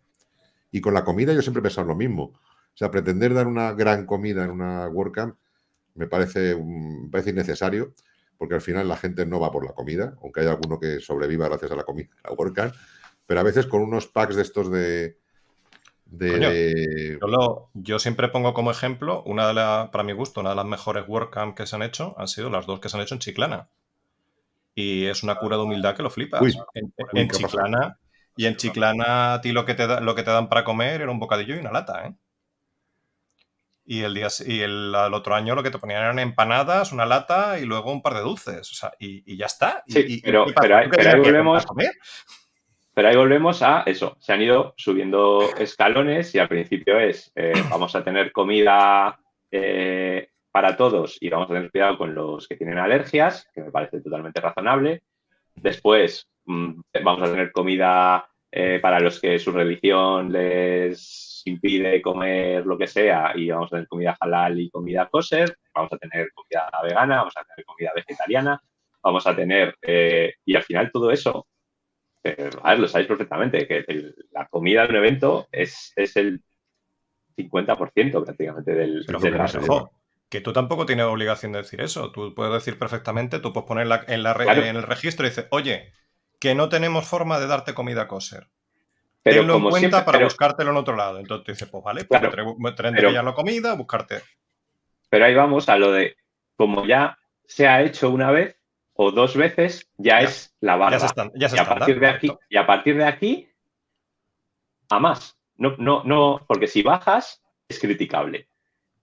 Y con la comida yo siempre he pensado lo mismo. O sea, pretender dar una gran comida en una WordCamp me parece, me parece innecesario, porque al final la gente no va por la comida, aunque haya alguno que sobreviva gracias a la comida, la WordCamp. Pero a veces con unos packs de estos de, yo, siempre pongo como ejemplo, una de las, para mi gusto, una de las mejores WordCamp que se han hecho han sido las dos que se han hecho en Chiclana. Y es una cura de humildad que lo flipas. en, Chiclana, y en Chiclana a ti lo que, te lo que te dan para comer era un bocadillo y una lata, ¿eh? Y el día y el, otro año lo que te ponían eran empanadas, una lata y luego un par de dulces. O sea, y, ya está. Sí, pero, pero, ahí, volvemos. Pero ahí volvemos a eso. Se han ido subiendo escalones y al principio es eh, (clears throat) vamos a tener comida eh, para todos y vamos a tener cuidado con los que tienen alergias, que me parece totalmente razonable. Después mm, vamos a tener comida eh, para los que su religión les impide comer lo que sea y vamos a tener comida halal y comida kosher, vamos a tener comida vegana, vamos a tener comida vegetariana, vamos a tener, y al final todo eso a ver, lo sabéis perfectamente, que la comida de un evento es, es el 50% prácticamente del, Pero que tú tampoco tienes obligación de decir eso. Tú puedes decir perfectamente, tú puedes poner en, la, en el registro y dices, oye, que no tenemos forma de darte comida kosher. Pero Tenlo en cuenta para buscártelo en otro lado. Entonces tú dices, pues vale, pues claro, ya la comida, buscarte. Pero ahí vamos a lo de, como ya se ha hecho una vez, o dos veces ya, es la barra. Ya se y, a partir de aquí, y a partir de aquí, a más. No, no, no, porque si bajas es criticable.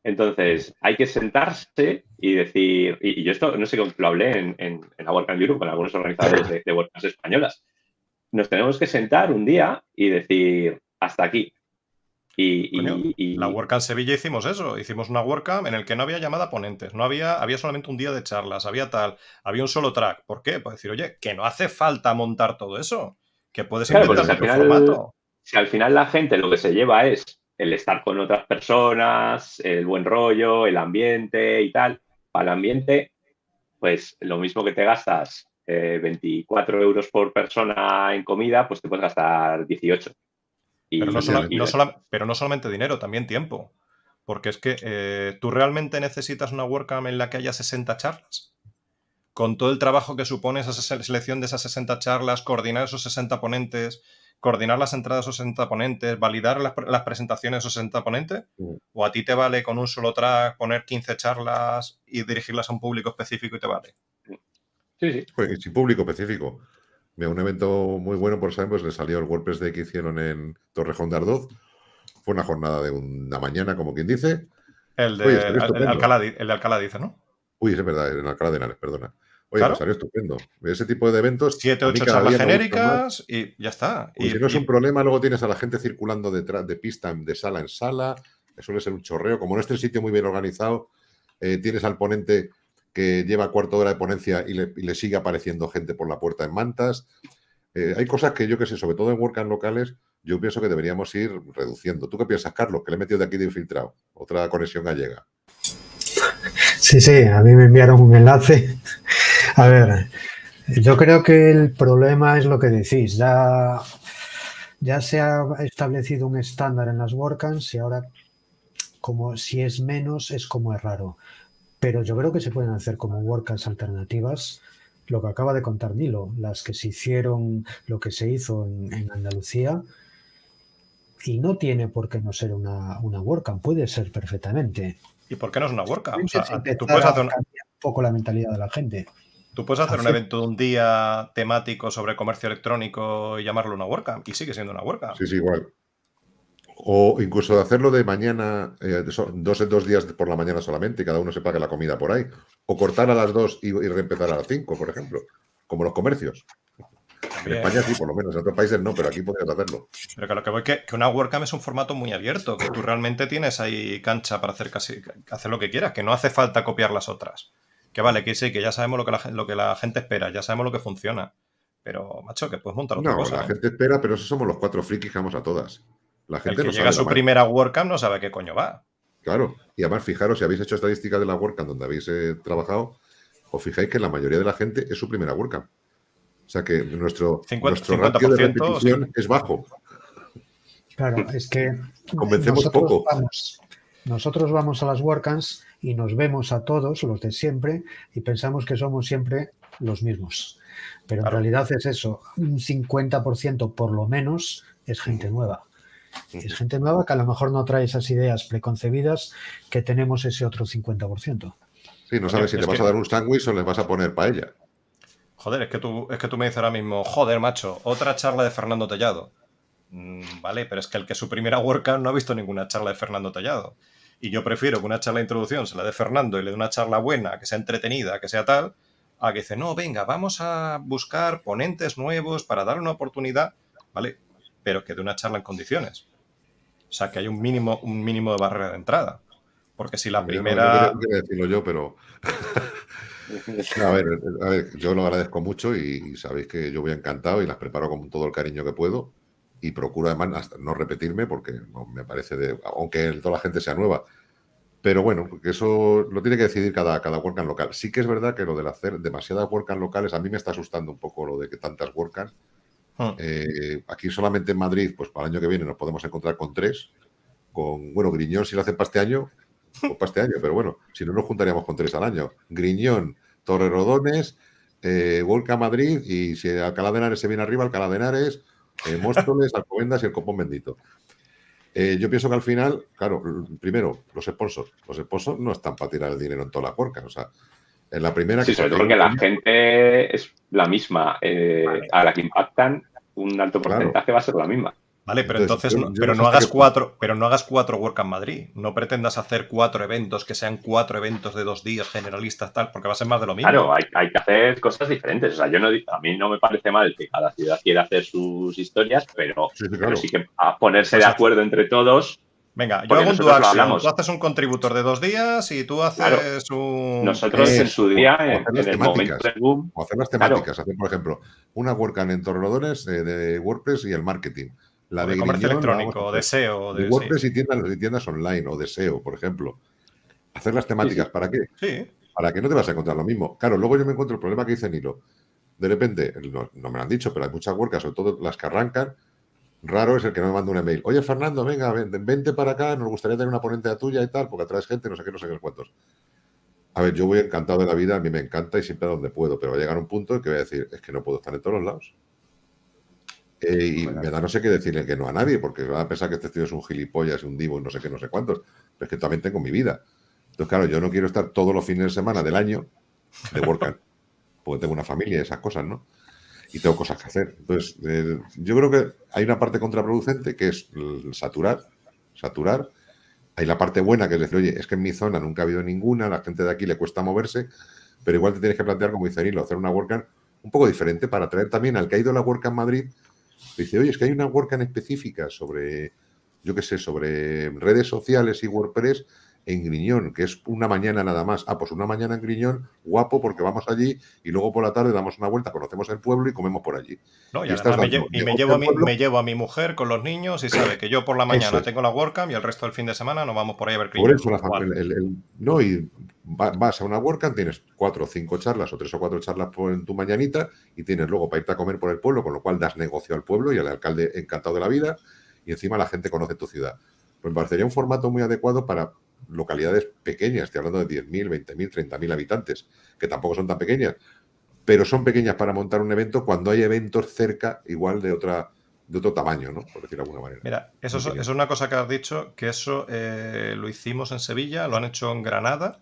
Entonces, hay que sentarse y decir, y, yo esto no sé cómo lo hablé en, en, la WordCamp Europe con algunos organizadores de, de españolas. Nos tenemos que sentar un día y decir, hasta aquí. Y, la WordCamp Sevilla hicimos eso, hicimos una WordCamp en el que no había llamada a ponentes, no había, había solamente un día de charlas, había tal, había un solo track. ¿Por qué? Pues decir, oye, que no hace falta montar todo eso, que puedes claro, inventar si formato. Si al final la gente lo que se lleva es el estar con otras personas, el buen rollo, el ambiente y tal, para el ambiente, pues lo mismo que te gastas 24 eh, euros por persona en comida, pues te puedes gastar 18 pero, no solamente dinero, también tiempo. Porque es que eh, tú realmente necesitas una WordCamp en la que haya 60 charlas. Con todo el trabajo que supone esa selección de esas 60 charlas, coordinar esos 60 ponentes, coordinar las entradas de esos 60 ponentes, validar las, presentaciones de esos 60 ponentes, mm. o a ti te vale con un solo track poner 15 charlas y dirigirlas a un público específico y te vale. Sí, sí. Pues, público específico un evento muy bueno, por ejemplo, pues le salió el WordPress Day que hicieron en Torrejón de Ardoz. Fue una jornada de una mañana, como quien dice. El de, Alcalá, dice, ¿no? Uy, es verdad, en Alcalá de Henares, perdona. Oye, ¿Claro? salió estupendo. Ese tipo de eventos. Siete, ocho charlas genéricas y ya está. Y, si no es un problema, luego tienes a la gente circulando detrás de pista, de sala en sala. Suele ser un chorreo. Como no es el sitio muy bien organizado, eh, tienes al ponente que lleva cuarto hora de ponencia y le, sigue apareciendo gente por la puerta en mantas. Eh, hay cosas que yo que sé, sobre todo en WordCamp locales, yo pienso que deberíamos ir reduciendo. ¿Tú qué piensas, Carlos? Que le he metido de aquí de infiltrado. Otra conexión gallega. Sí, sí, a mí me enviaron un enlace. A ver, yo creo que el problema es lo que decís. Ya, ya se ha establecido un estándar en las WordCamps y ahora como si es menos es como es raro. Pero yo creo que se pueden hacer como workers alternativas lo que acaba de contar Nilo, las que se hicieron, lo que se hizo en, Andalucía, y no tiene por qué no ser una, una WordCamp, puede ser perfectamente. ¿Y por qué no es una WordCamp? O sea, tú puedes hacer un poco la mentalidad de la gente. Tú puedes hacer un evento de un día temático sobre comercio electrónico y llamarlo una WordCamp, y sigue siendo una WordCamp. Sí, sí, igual. O incluso de hacerlo de mañana, eh, dos dos días por la mañana solamente y cada uno se pague la comida por ahí. O cortar a las dos y, reempezar a las cinco, por ejemplo, como los comercios. En España sí, por lo menos, en otros países no, pero aquí podrías hacerlo. Pero que lo que voy que, que una WordCamp es un formato muy abierto, que tú realmente tienes ahí cancha para hacer casi hacer lo que quieras, que no hace falta copiar las otras. Que vale, que sí, que ya sabemos lo que la, lo que la gente espera, ya sabemos lo que funciona. Pero, macho, que puedes montar otra cosa. No, la ¿eh? gente espera, pero eso somos los cuatro frikis que vamos a todas. La gente el que llega a su primera WordCamp no sabe qué coño va. Claro, y además fijaros, si habéis hecho estadísticas de la WordCamp donde habéis eh, trabajado, os fijáis que la mayoría de la gente es su primera WordCamp. O sea que nuestro, nuestro ratio de repetición es bajo. Claro, es que convencemos poco. nosotros vamos a las WordCamps y nos vemos a todos, los de siempre, y pensamos que somos siempre los mismos. Pero en realidad es eso, un 50% por lo menos es gente nueva. Es gente nueva que a lo mejor no trae esas ideas preconcebidas que tenemos ese otro 50%. Sí, no sabes si le vas a dar un sándwich o le vas a poner paella. Joder, es que, tú, es que tú me dices ahora mismo, joder, macho, otra charla de Fernando Tellado. Mm, vale, pero es que el que su primera WordCamp no ha visto ninguna charla de Fernando Tellado. Y yo prefiero que una charla de introducción se la de Fernando y le dé una charla buena, que sea entretenida, que sea tal, a que dice, no, venga, vamos a buscar ponentes nuevos para dar una oportunidad, ¿vale? Pero que dé una charla en condiciones. O sea, que hay un mínimo, un mínimo de barrera de entrada. Porque si la primera... No, decirlo yo, pero... (laughs) a, ver, a ver, yo lo agradezco mucho y, sabéis que yo voy encantado y las preparo con todo el cariño que puedo y procuro además hasta no repetirme porque no me parece de, aunque toda la gente sea nueva. Pero bueno, porque eso lo tiene que decidir cada, cada WordCamp local. Sí que es verdad que lo de hacer demasiadas WordCamp locales, a mí me está asustando un poco lo de que tantas WordCamp. Hmm. Eh, aquí solamente en Madrid, pues para el año que viene nos podemos encontrar con tres. Con, bueno, Griñón si lo hacen para este año, pues para este año, pero bueno, si no nos juntaríamos con tres al año. Griñón, Torre Rodones, eh, Madrid y si Alcalá de Henares se viene arriba, Alcalá de Henares, eh, (laughs) Móstoles, Alcobendas y el Copón Bendito. Eh, yo pienso que al final, claro, primero, los sponsors. Los sponsors no están para tirar el dinero en toda la porca. O sea, en la primera... Sí, sobre todo porque la gente es la misma. Eh, a la que impactan, un alto porcentaje va a ser la misma. Vale, pero entonces, pero, no hagas cuatro, pero no hagas cuatro WordCamp Madrid. No pretendas hacer cuatro eventos que sean cuatro eventos de dos días generalistas, tal, porque va a ser más de lo mismo. Claro, hay, que hacer cosas diferentes. O sea, yo no, a mí no me parece mal que cada ciudad quiera hacer sus historias, pero sí, que a ponerse de acuerdo entre todos. Venga, yo hago un dual Tú haces un contributor de dos días y tú haces un. Nosotros en su día, en, el momento del boom. O hacer las temáticas. Hacer, por ejemplo, una WordCamp en Torrelodones eh, de WordPress y el marketing la de, comercio electrónico, de SEO. De, WordPress y, tiendas, tiendas online o de SEO, por ejemplo. Hacer las temáticas, ¿para qué? Sí. Para que no te vas a encontrar lo mismo. Claro, luego yo me encuentro el problema que dice Nilo. De repente, no, me lo han dicho, pero hay muchas WordCamp, sobre todo las que arrancan. Raro es el que no me manda un email. Oye, Fernando, venga, vente para acá, nos gustaría tener una ponente tuya y tal, porque atraes gente, no sé qué, no sé qué cuántos. A ver, yo voy encantado de la vida, a mí me encanta y siempre a donde puedo, pero va a llegar un punto en que voy a decir, es que no puedo estar en todos los lados. Eh, y me da no sé qué decirle que no a nadie, porque va a pensar que este tío es un gilipollas, un divo, no sé qué, no sé cuántos. Pero es que también tengo mi vida. Entonces, claro, yo no quiero estar todos los fines de semana del año de workout, porque tengo una familia y esas cosas, ¿no? Y tengo cosas que hacer. Entonces, eh, yo creo que hay una parte contraproducente que es saturar, saturar. Hay la parte buena que es decir, oye, es que en mi zona nunca ha habido ninguna, la gente de aquí le cuesta moverse, pero igual te tienes que plantear, como dice Nilo, hacer una WordCamp un poco diferente para atraer también al que ha ido a la WordCamp Madrid Dice, oye, es que hay una WordCamp específica sobre, yo qué sé, sobre redes sociales y WordPress en Griñón, que es una mañana nada más. Ah, pues una mañana en Griñón, guapo, porque vamos allí y luego por la tarde damos una vuelta, conocemos el pueblo y comemos por allí. No, y, me, llevo, a mi, me, llevo a mi, mujer con los niños y sabe que yo por la (laughs) mañana tengo la WordCamp y el resto del fin de semana nos vamos por ahí a ver Griñón. Por eso, no, y vas a una WordCamp, tienes cuatro o cinco charlas o tres o cuatro charlas por, en tu mañanita y tienes luego para irte a comer por el pueblo, con lo cual das negocio al pueblo y al alcalde encantado de la vida y encima la gente conoce tu ciudad. Pues me parecería un formato muy adecuado para localidades pequeñas, estoy hablando de 10.000, 20.000, 30.000 habitantes, que tampoco son tan pequeñas, pero son pequeñas para montar un evento cuando hay eventos cerca igual de otra de otro tamaño, ¿no? Por decirlo de alguna manera. Mira, eso es, una cosa que has dicho, que eso eh, lo hicimos en Sevilla, lo han hecho en Granada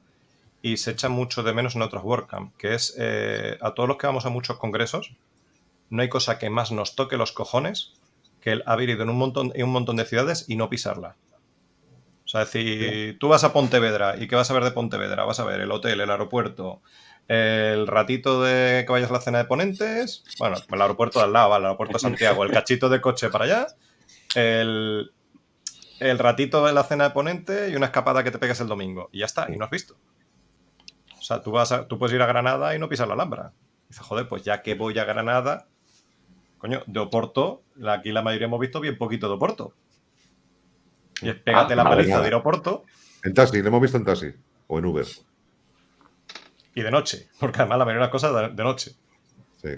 y se echa mucho de menos en otros WordCamp, que es eh, a todos los que vamos a muchos congresos, no hay cosa que más nos toque los cojones que el haber ido en un montón, en un montón de ciudades y no pisarla. O sea, si tú vas a Pontevedra y ¿qué vas a ver de Pontevedra? Vas a ver el hotel, el aeropuerto, el ratito de que vayas a la cena de ponentes, bueno, el aeropuerto de al lado, el aeropuerto de Santiago, el cachito de coche para allá, el, el ratito de la cena de ponente y una escapada que te pegues el domingo. Y ya está, y no has visto. O sea, tú, vas tú puedes ir a Granada y no pisar la Alhambra. Dices, joder, pues ya que voy a Granada, coño, de Oporto, aquí la mayoría hemos visto bien poquito de Oporto. Y es pégate la paliza de Aeroporto. En taxi, lo hemos visto en taxi o en Uber. y de noche, porque además la mayoría de las cosas de, noche. Sí.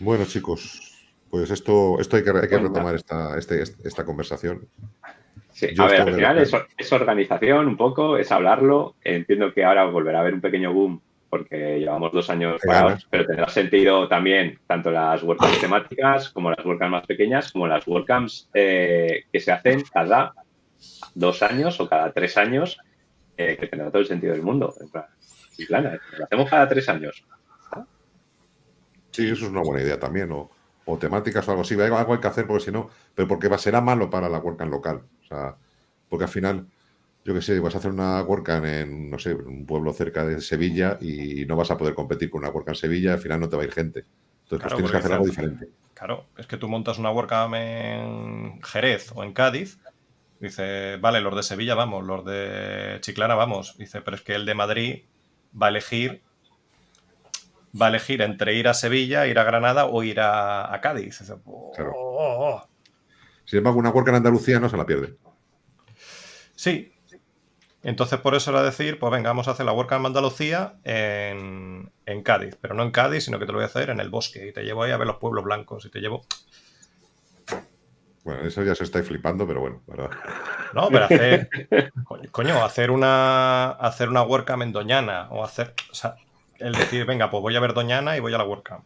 Bueno, chicos, pues esto, esto hay que, retomar esta, este, esta conversación. Sí, a ver, al final es, organización un poco, es hablarlo. Entiendo que ahora volverá a haber un pequeño boom porque llevamos dos años parados, pero tendrá sentido también tanto las WordCamps temáticas como las WordCamps más pequeñas, como las WordCamps eh, que se hacen cada dos años o cada tres años, eh, que tendrá todo el sentido del mundo. Y plana, lo hacemos cada tres años. Sí, eso es una buena idea también, o, o temáticas o algo así. Algo hay que hacer porque si no, pero porque va, será malo para la WordCamp local. O sea, porque al final yo qué sé, vas a hacer una WordCamp en, no sé, un pueblo cerca de Sevilla y no vas a poder competir con una WordCamp en Sevilla, al final no te va a ir gente. Entonces pues tienes que hacer algo diferente. Claro, es que tú montas una WordCamp en Jerez o en Cádiz, dice, vale, los de Sevilla vamos, los de Chiclana vamos, dice, pero es que el de Madrid va a elegir va a elegir entre ir a Sevilla, ir a Granada o ir a, Cádiz. Oh, claro. oh, oh". Sin embargo, una WordCamp en Andalucía no se la pierde. Sí, entonces, por eso era decir, pues venga, vamos a hacer la WordCamp Andalucía en, en, Cádiz, pero no en Cádiz, sino que te lo voy a hacer en el bosque y te llevo ahí a ver los pueblos blancos y te llevo... Bueno, eso ya se está flipando, pero bueno, ¿verdad? No, pero hacer, coño, hacer una, hacer una WordCamp en Doñana o hacer, o sea, el decir, venga, pues voy a ver Doñana y voy a la WordCamp.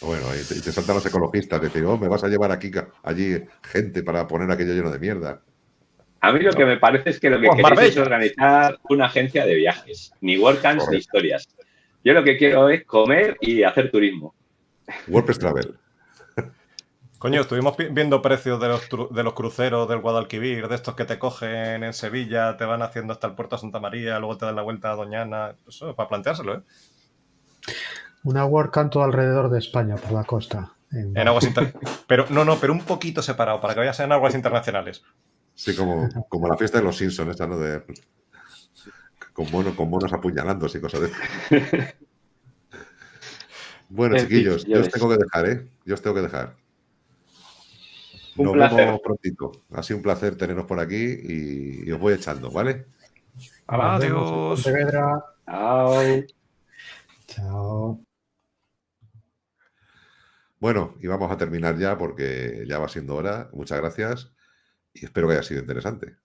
Bueno, y te, te saltan los ecologistas, decir, oh, me vas a llevar aquí, allí gente para poner aquello lleno de mierda. A mí lo que me parece es que lo que pues queréis es organizar una agencia de viajes, ni WordCamps ni historias. Yo lo que quiero es comer y hacer turismo. WordPress Travel. Coño, estuvimos viendo precios de los, de los cruceros del Guadalquivir, de estos que te cogen en Sevilla, te van haciendo hasta el puerto de Santa María, luego te dan la vuelta a Doñana. Eso es para planteárselo, ¿eh? Una WordCamp todo alrededor de España, por la costa. En, aguas Pero no, no, pero un poquito separado, para que vayas en aguas internacionales. Sí, como, como la fiesta de los Simpsons, esta, ¿no? De, con, monos, con monos apuñalándose y cosas de. Bueno, chiquillos, yo os tengo que dejar, ¿eh? Yo os tengo que dejar. Un Nos placer. vemos prontito. Ha sido un placer teneros por aquí y, os voy echando, ¿vale? Adiós. Chao. Chao. Bueno, y vamos a terminar ya porque ya va siendo hora. Muchas gracias y espero que haya sido interesante.